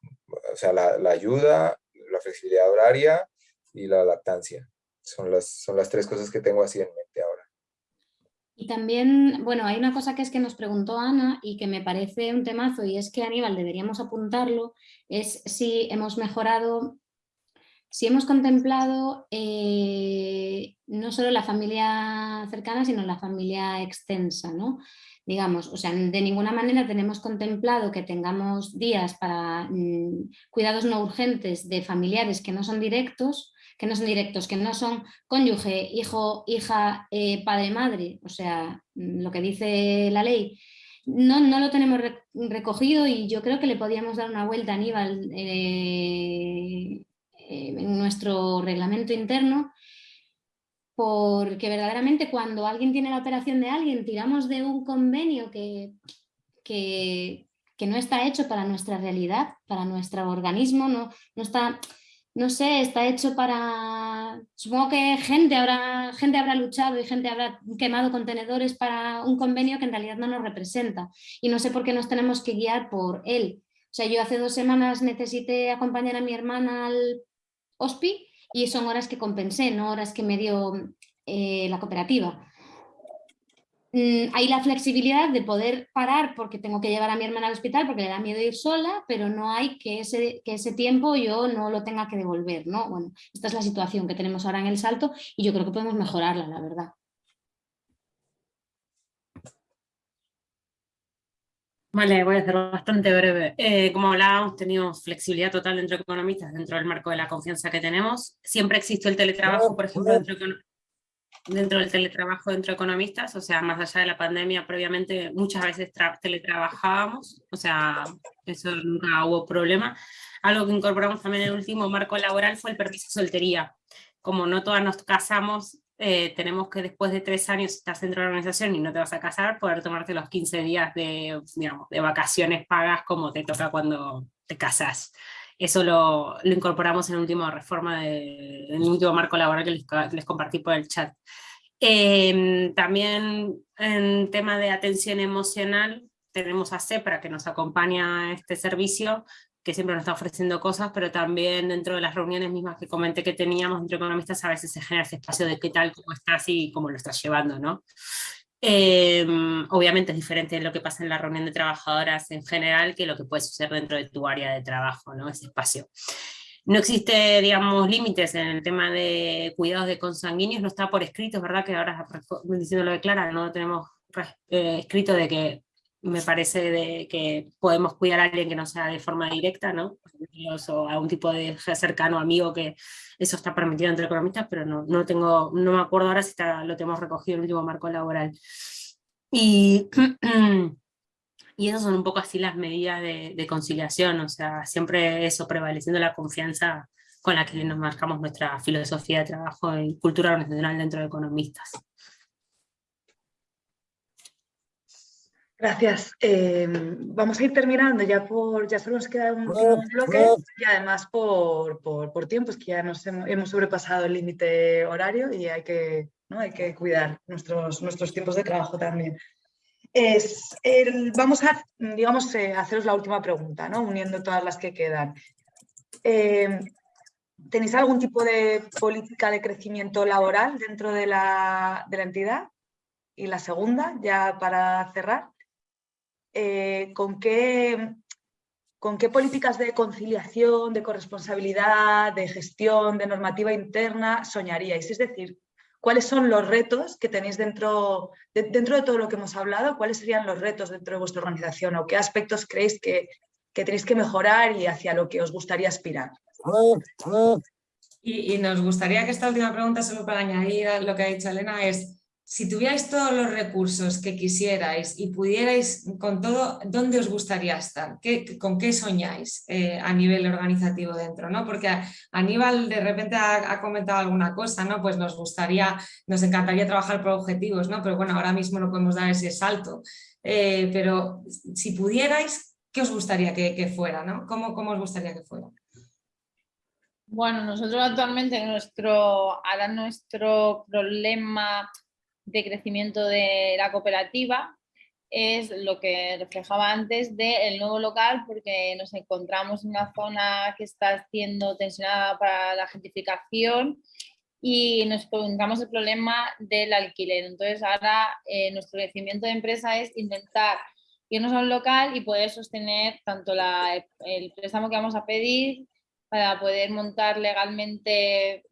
o sea, la, ayuda, la flexibilidad horaria y la lactancia. Son las, son las tres cosas que tengo así en mente ahora. Y también, bueno, hay una cosa que es que nos preguntó Ana y que me parece un temazo y es que Aníbal deberíamos apuntarlo, es si hemos mejorado, si hemos contemplado eh, no solo la familia cercana, sino la familia extensa, ¿no? Digamos, o sea, de ninguna manera tenemos contemplado que tengamos días para mm, cuidados no urgentes de familiares que no son directos, que no son directos, que no son cónyuge, hijo, hija, eh, padre, madre, o sea, mm, lo que dice la ley, no, no lo tenemos recogido y yo creo que le podíamos dar una vuelta a Aníbal eh, eh, en nuestro reglamento interno porque verdaderamente cuando alguien tiene la operación de alguien, tiramos de un convenio que, que, que, no está hecho para nuestra realidad, para nuestro organismo, no, no está no sé, está hecho para... Supongo que gente habrá, gente habrá luchado y gente habrá quemado contenedores para un convenio que en realidad no nos representa. Y no sé por qué nos tenemos que guiar por él. O sea, yo hace dos semanas necesité acompañar a mi hermana al HOSPI y son horas que compensé, no horas que me dio eh, la cooperativa. Mm, hay la flexibilidad de poder parar porque tengo que llevar a mi hermana al hospital porque le da miedo ir sola, pero no hay que ese, que ese tiempo yo no lo tenga que devolver, ¿no? Bueno, esta es la situación que tenemos ahora en el salto y yo creo que podemos mejorarla, la verdad. Vale, voy a ser bastante breve. Eh, como hablábamos, tenemos flexibilidad total dentro de economistas, dentro del marco de la confianza que tenemos. Siempre existe el teletrabajo, por ejemplo, dentro de dentro del teletrabajo dentro de economistas, o sea, más allá de la pandemia, previamente muchas veces teletrabajábamos, o sea, eso nunca hubo problema. Algo que incorporamos también en el último marco laboral fue el permiso de soltería. Como no todas nos casamos, eh, tenemos que después de tres años estás dentro de la organización y no te vas a casar, poder tomarte los 15 días de, digamos, de vacaciones pagas como te toca cuando te casas. Eso lo, lo incorporamos en la última reforma, en el último marco laboral que les, compartí por el chat. Em, también en tema de atención emocional, tenemos a CEPRA que nos acompaña a este servicio, que siempre nos está ofreciendo cosas, pero también dentro de las reuniones mismas que comenté que teníamos entre economistas, a veces se genera ese espacio de qué tal, cómo estás y cómo lo estás llevando, ¿no? Em, obviamente es diferente de lo que pasa en la reunión de trabajadoras en general que lo que puede suceder dentro de tu área de trabajo, ¿no? ese espacio. No existe, digamos, límites en el tema de cuidados de consanguíneos, no está por escrito, es verdad que ahora diciendo lo de Clara, no tenemos eh, escrito de que me parece de que podemos cuidar a alguien que no sea de forma directa, ¿no? O a un tipo de cercano, amigo, que eso está permitido entre economistas, pero no, no, tengo, no me acuerdo ahora si está, lo tenemos recogido en el último marco laboral. Y, y esas son un poco así las medidas de, de, conciliación, o sea, siempre eso, prevaleciendo la confianza con la que nos marcamos nuestra filosofía de trabajo en cultura organizacional dentro de economistas. Gracias. Em, vamos a ir terminando ya por, ya solo nos queda un bloque y además por, por, tiempo, es que ya nos hemos, sobrepasado el límite horario y hay que, ¿no? hay que cuidar nuestros, nuestros tiempos de trabajo también. Es vamos a, digamos, eh, haceros la última pregunta, ¿no? uniendo todas las que quedan. Em, ¿Tenéis algún tipo de política de crecimiento laboral dentro de la, de la entidad? Y la segunda, ya para cerrar, eh, ¿con, qué, con qué políticas de conciliación, de corresponsabilidad, de gestión, de normativa interna soñaríais? Es decir, ¿cuáles son los retos que tenéis dentro de, dentro de todo lo que hemos hablado? ¿Cuáles serían los retos dentro de vuestra organización o qué aspectos creéis que, que tenéis que mejorar y hacia lo que os gustaría aspirar? Y, y, nos gustaría que esta última pregunta, solo para añadir a lo que ha dicho Elena, es si tuvierais todos los recursos que quisierais y pudierais con todo, ¿dónde os gustaría estar? ¿Con qué soñáis eh, a nivel organizativo dentro? ¿no? Porque Aníbal de repente ha, comentado alguna cosa, ¿no? pues nos gustaría, nos encantaría trabajar por objetivos, ¿no? pero bueno, ahora mismo no podemos dar ese salto. Eh, pero si pudierais, ¿qué os gustaría que, fuera? ¿no? ¿Cómo, ¿Cómo os gustaría que fuera? Bueno, nosotros actualmente nuestro, ahora nuestro problema de crecimiento de la cooperativa es lo que reflejaba antes del nuevo local porque nos encontramos en una zona que está siendo tensionada para la gentrificación y nos encontramos el problema del alquiler. Entonces ahora eh, nuestro crecimiento de empresa es intentar irnos a un local y poder sostener tanto la, el préstamo que vamos a pedir para poder montar legalmente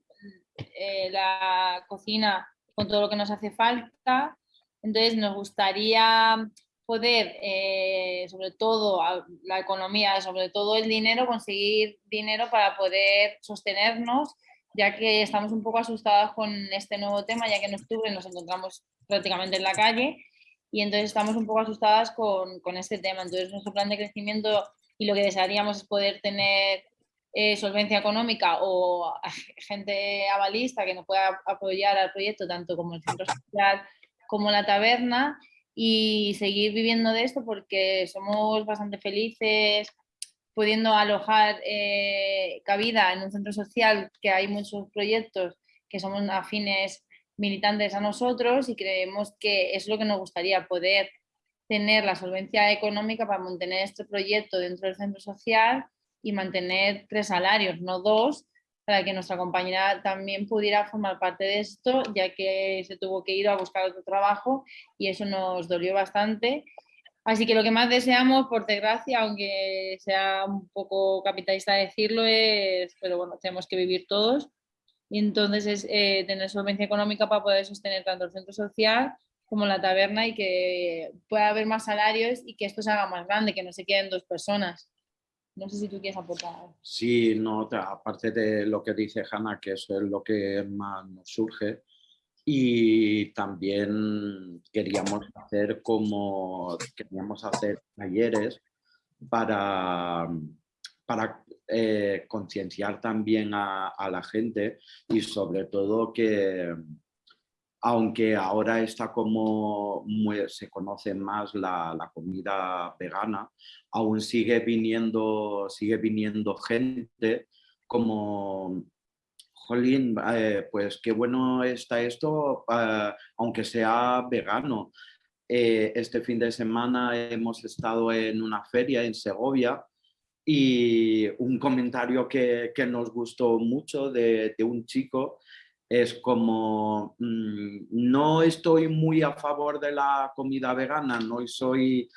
eh, la cocina con todo lo que nos hace falta. Entonces nos gustaría poder, eh, sobre todo la economía, sobre todo el dinero, conseguir dinero para poder sostenernos, ya que estamos un poco asustadas con este nuevo tema, ya que en octubre nos encontramos prácticamente en la calle y entonces estamos un poco asustadas con, con este tema. Entonces nuestro plan de crecimiento y lo que desearíamos es poder tener eh, solvencia económica o gente avalista que nos pueda apoyar al proyecto, tanto como el centro social como la taberna, y seguir viviendo de esto porque somos bastante felices pudiendo alojar eh, cabida en un centro social que hay muchos proyectos que somos afines militantes a nosotros y creemos que es lo que nos gustaría poder tener la solvencia económica para mantener este proyecto dentro del centro social y mantener tres salarios, no dos, para que nuestra compañera también pudiera formar parte de esto, ya que se tuvo que ir a buscar otro trabajo y eso nos dolió bastante. Así que lo que más deseamos, por desgracia, aunque sea un poco capitalista decirlo, es, pero bueno, tenemos que vivir todos. Y entonces es eh, tener solvencia económica para poder sostener tanto el centro social como la taberna y que pueda haber más salarios y que esto se haga más grande, que no se queden dos personas. No sé si tú quieres aportar. Sí, no, aparte de lo que dice Hanna, que eso es lo que más nos surge, y también queríamos hacer como queríamos hacer talleres para, para eh, concienciar también a, la gente y sobre todo que aunque ahora está como se conoce más la, comida vegana, aún sigue viniendo, sigue viniendo gente como, jolín, eh, pues qué bueno está esto, ah, aunque sea vegano. Eh, este fin de semana hemos estado en una feria en Segovia y un comentario que, nos gustó mucho de un chico es como, mm, no estoy muy a favor de la comida vegana, no soy,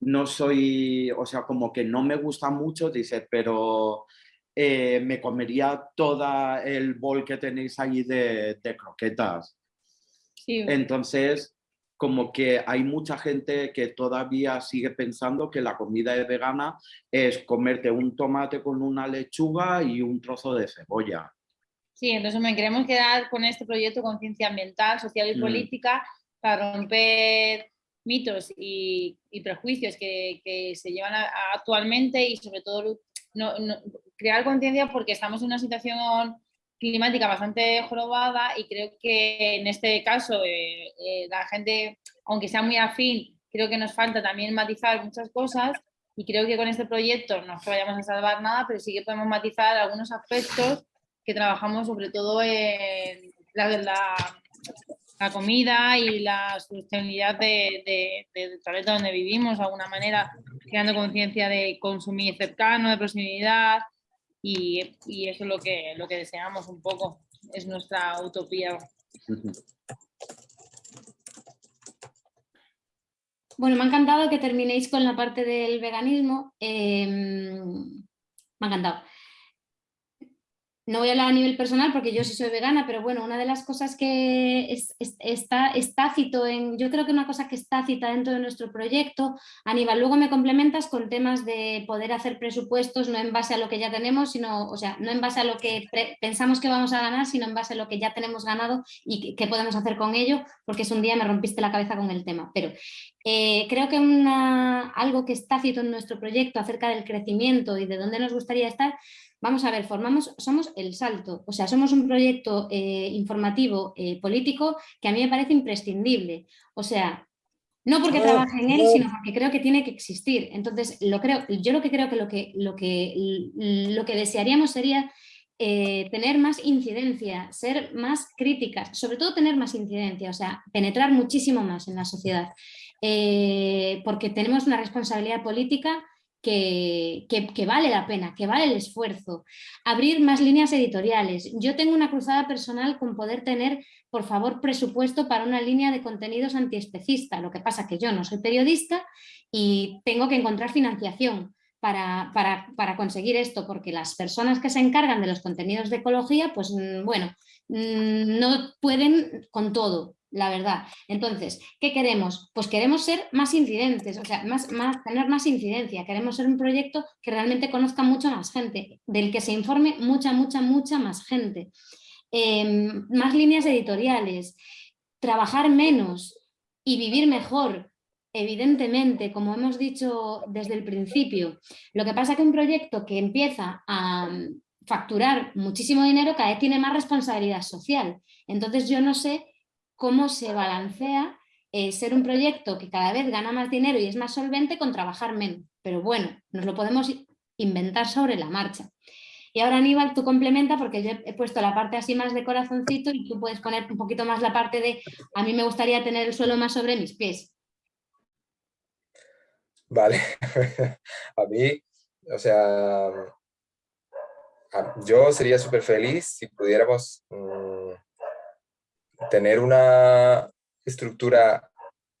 no soy, o sea, como que no me gusta mucho, dice, pero eh, me comería todo el bol que tenéis ahí de, croquetas. Entonces, como que hay mucha gente que todavía sigue pensando que la comida vegana es comerte un tomate con una lechuga y un trozo de cebolla. Sí, entonces me queremos quedar con este proyecto conciencia ambiental, social y mm. política para romper mitos y, prejuicios que, se llevan actualmente y sobre todo crear conciencia porque estamos en una situación climática bastante jorobada y creo que en este caso eh, eh, la gente, aunque sea muy afín, creo que nos falta también matizar muchas cosas y creo que con este proyecto no es que vayamos a salvar nada, pero sí que podemos matizar algunos aspectos que trabajamos sobre todo en la, la, comida y la sostenibilidad de, de, planeta donde vivimos, de alguna manera creando conciencia de consumir cercano, de proximidad, y, y, eso es lo que, lo que deseamos un poco, es nuestra utopía. Bueno, me ha encantado que terminéis con la parte del veganismo. Eh, me ha encantado no voy a hablar a nivel personal porque yo sí soy vegana, pero bueno, una de las cosas que está, está cito en, yo creo que una cosa que está cita dentro de nuestro proyecto, Aníbal, luego me complementas con temas de poder hacer presupuestos no en base a lo que ya tenemos, sino, o sea, no en base a lo que pensamos que vamos a ganar, sino en base a lo que ya tenemos ganado y qué podemos hacer con ello, porque es un día me rompiste la cabeza con el tema. Pero eh, creo que una, algo que está cito en nuestro proyecto acerca del crecimiento y de dónde nos gustaría estar, Vamos a ver, formamos, somos el salto, o sea, somos un proyecto eh, informativo eh, político que a mí me parece imprescindible. O sea, no porque trabaje en él, sino porque creo que tiene que existir. Entonces, lo creo, yo lo que creo que lo que, lo que, lo que desearíamos sería eh, tener más incidencia, ser más críticas, sobre todo tener más incidencia, o sea, penetrar muchísimo más en la sociedad. porque tenemos una responsabilidad política que, vale la pena, que vale el esfuerzo. Abrir más líneas editoriales. Yo tengo una cruzada personal con poder tener, por favor, presupuesto para una línea de contenidos antiespecista. Lo que pasa que yo no soy periodista y tengo que encontrar financiación. Para, para, conseguir esto, porque las personas que se encargan de los contenidos de ecología, pues mm, bueno, mm, no pueden con todo la verdad. Entonces, ¿qué queremos? Pues queremos ser más incidentes, o sea, más, más, tener más incidencia. Queremos ser un proyecto que realmente conozca mucha más gente, del que se informe mucha, mucha, mucha más gente. Em, más líneas editoriales, trabajar menos y vivir mejor, evidentemente, como hemos dicho desde el principio. Lo que pasa es que un proyecto que empieza a facturar muchísimo dinero cada vez tiene más responsabilidad social. Entonces yo no sé cómo se balancea eh, ser un proyecto que cada vez gana más dinero y es más solvente con trabajar menos. Pero bueno, nos lo podemos inventar sobre la marcha. Y ahora Aníbal, tú complementa porque yo he puesto la parte así más de corazoncito y tú puedes poner un poquito más la parte de a mí me gustaría tener el suelo más sobre mis pies. Vale, a mí, o sea, yo sería súper feliz si pudiéramos mm, tener una estructura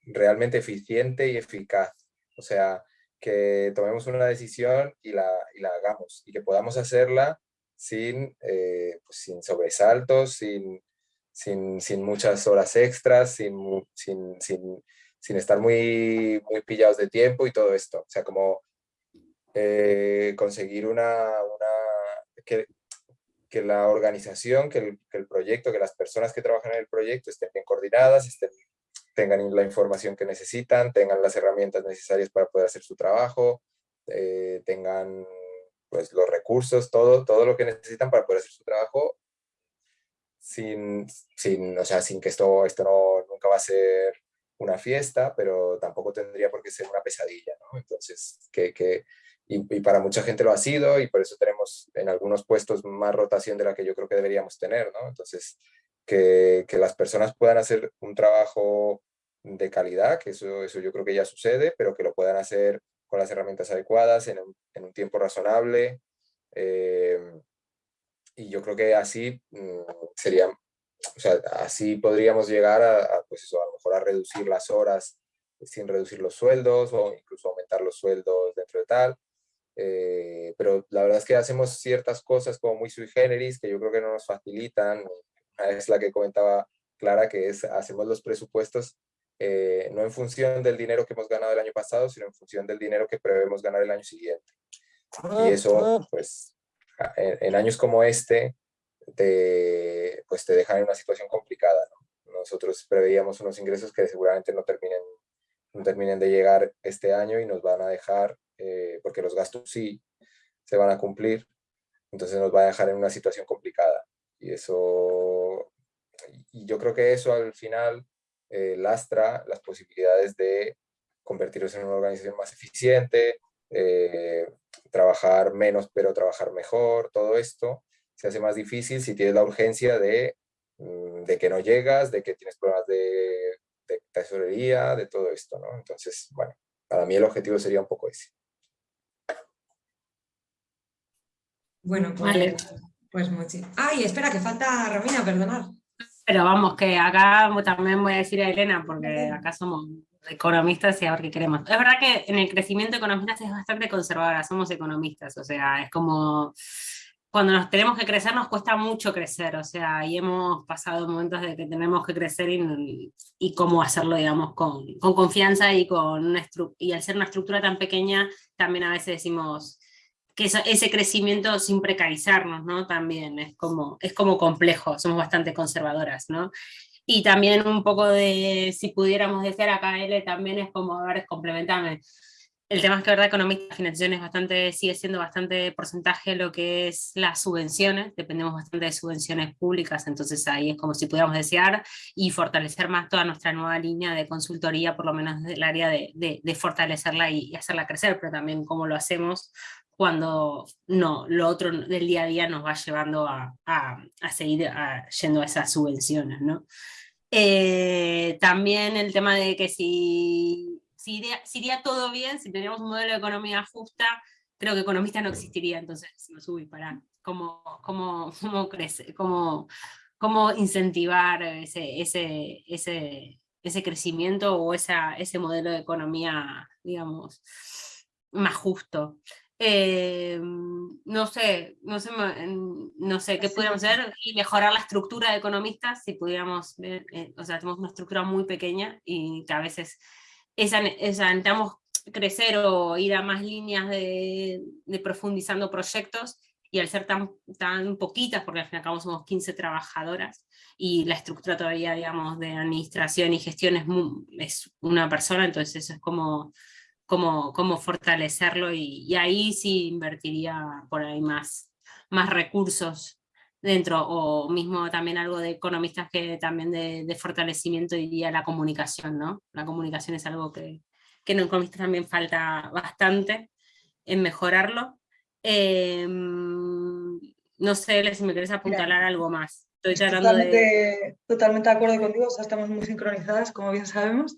realmente eficiente y eficaz. O sea, que tomemos una decisión y la, la hagamos y que podamos hacerla sin, eh, pues, sin sobresaltos, sin, sin, sin, muchas horas extras, sin, sin, sin, estar muy, muy pillados de tiempo y todo esto. O sea, como eh, conseguir una, una que la organización, que el, proyecto, que las personas que trabajan en el proyecto estén bien coordinadas, estén, tengan la información que necesitan, tengan las herramientas necesarias para poder hacer su trabajo, eh, tengan pues, los recursos, todo, todo lo que necesitan para poder hacer su trabajo sin, sin, o sea, sin que esto, esto no, nunca va a ser una fiesta, pero tampoco tendría por qué ser una pesadilla, ¿no? Entonces, que, que y, para mucha gente lo ha sido y por eso tenemos en algunos puestos más rotación de la que yo creo que deberíamos tener, ¿no? Entonces, que, que las personas puedan hacer un trabajo de calidad, que eso, eso yo creo que ya sucede, pero que lo puedan hacer con las herramientas adecuadas, en un, en un tiempo razonable. Eh, y yo creo que así mm, sería, o sea, así podríamos llegar a, a, pues eso, a lo mejor a reducir las horas sin reducir los sueldos o incluso aumentar los sueldos dentro de tal. Eh, pero la verdad es que hacemos ciertas cosas como muy sui generis que yo creo que no nos facilitan. Es la que comentaba Clara, que es hacemos los presupuestos eh, no en función del dinero que hemos ganado el año pasado, sino en función del dinero que prevemos ganar el año siguiente. Y eso, pues, en, años como este, te, pues te dejan en una situación complicada. Nosotros preveíamos unos ingresos que seguramente no terminen, no terminen de llegar este año y nos van a dejar eh, porque los gastos sí se van a cumplir, entonces nos va a dejar en una situación complicada. Y eso, y yo creo que eso al final eh, lastra las posibilidades de convertirnos en una organización más eficiente, eh, trabajar menos pero trabajar mejor, todo esto se hace más difícil si tienes la urgencia de, mm, de que no llegas, de que tienes problemas de, de tesorería, de todo esto, ¿no? Entonces, bueno, para mí el objetivo sería un poco ese. Bueno, pues, pues mucho. Ay, espera, que falta Romina, perdonar. Pero vamos, que acá también voy a decir a Elena, porque acá somos economistas y a ver qué queremos. Es verdad que en el crecimiento economistas es bastante conservadora, somos economistas, o sea, es como cuando nos tenemos que crecer nos cuesta mucho crecer, o sea, y hemos pasado momentos de que tenemos que crecer y, y cómo hacerlo, digamos, con, con confianza y, con una y al ser una estructura tan pequeña, también a veces decimos que ese crecimiento sin precarizarnos, ¿no? También es como, es como complejo, somos bastante conservadoras, ¿no? Y también un poco de, si pudiéramos decir acá, L, también es como, a ver, complementame. El tema es que, verdad, económica, financiación es bastante, sigue siendo bastante porcentaje lo que es las subvenciones, dependemos bastante de subvenciones públicas, entonces ahí es como si pudiéramos desear y fortalecer más toda nuestra nueva línea de consultoría, por lo menos del área de, de, fortalecerla y, y, hacerla crecer, pero también cómo lo hacemos cuando no, lo otro del día a día nos va llevando a, a, a seguir yendo a esas subvenciones, ¿no? Eh, también el tema de que si, si, iría, si, iría, todo bien, si teníamos un modelo de economía justa, creo que economista no existiría, entonces me subí para. Cómo, cómo, cómo, crece, cómo, cómo incentivar ese, ese, ese, ese crecimiento o esa, ese modelo de economía, digamos, más justo. Eh, no sé, no sé, no sé qué pudiéramos hacer y mejorar la estructura de economistas si pudiéramos eh, o sea, tenemos una estructura muy pequeña y que a veces esa, esa, necesitamos crecer o ir a más líneas de, profundizando proyectos y al ser tan, tan poquitas, porque al fin y al cabo somos 15 trabajadoras y la estructura todavía, digamos, de administración y gestión es, es una persona, entonces eso es como cómo, fortalecerlo y, ahí sí invertiría por ahí más, más recursos dentro, o mismo también algo de economistas que también de, fortalecimiento diría la comunicación, ¿no? La comunicación es algo que, que en economistas también falta bastante en mejorarlo. Em, no sé si me querés apuntalar algo más. Estoy tratando totalmente, de... totalmente de acuerdo contigo, o sea, estamos muy sincronizadas, como bien sabemos.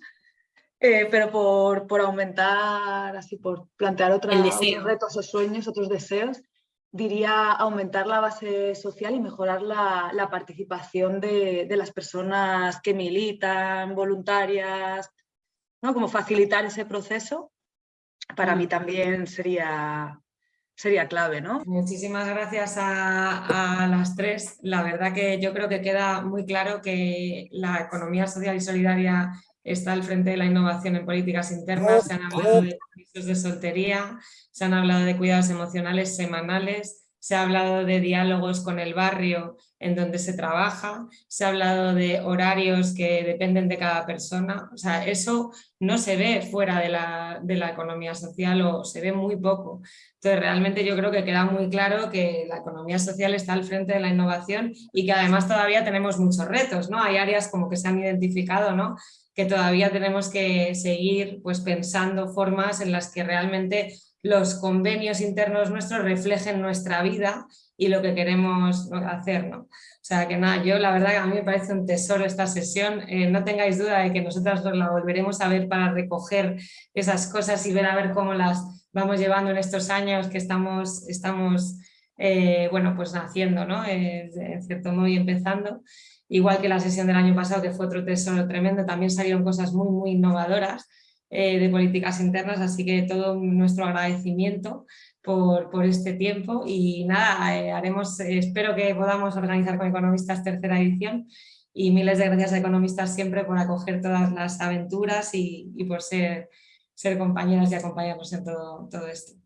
Eh, pero por, por, aumentar, así por plantear otra, otros retos o sueños, otros deseos, diría aumentar la base social y mejorar la, la participación de, de, las personas que militan, voluntarias, ¿no? como facilitar ese proceso, para mí mm. también sería, sería clave. ¿no? Muchísimas gracias a, a, las tres. La verdad que yo creo que queda muy claro que la economía social y solidaria está al frente de la innovación en políticas internas, se han hablado de permisos de soltería, se han hablado de cuidados emocionales semanales, se ha hablado de diálogos con el barrio en donde se trabaja, se ha hablado de horarios que dependen de cada persona, o sea, eso no se ve fuera de la, de la economía social o se ve muy poco. Entonces, realmente yo creo que queda muy claro que la economía social está al frente de la innovación y que además todavía tenemos muchos retos, ¿no? Hay áreas como que se han identificado, ¿no? Que todavía tenemos que seguir pues, pensando formas en las que realmente los convenios internos nuestros reflejen nuestra vida y lo que queremos hacer. ¿no? O sea que nada, yo la verdad que a mí me parece un tesoro esta sesión, eh, no tengáis duda de que nosotras la volveremos a ver para recoger esas cosas y ver a ver cómo las vamos llevando en estos años que estamos, estamos eh, bueno, pues haciendo, ¿no? Eh, en cierto modo y empezando igual que la sesión del año pasado, que fue otro tesoro tremendo, también salieron cosas muy, muy innovadoras eh, de políticas internas, así que todo nuestro agradecimiento por, por este tiempo y nada, eh, haremos, espero que podamos organizar con Economistas tercera edición y miles de gracias a Economistas siempre por acoger todas las aventuras y, y por ser, ser compañeras y acompañarnos en todo, todo esto.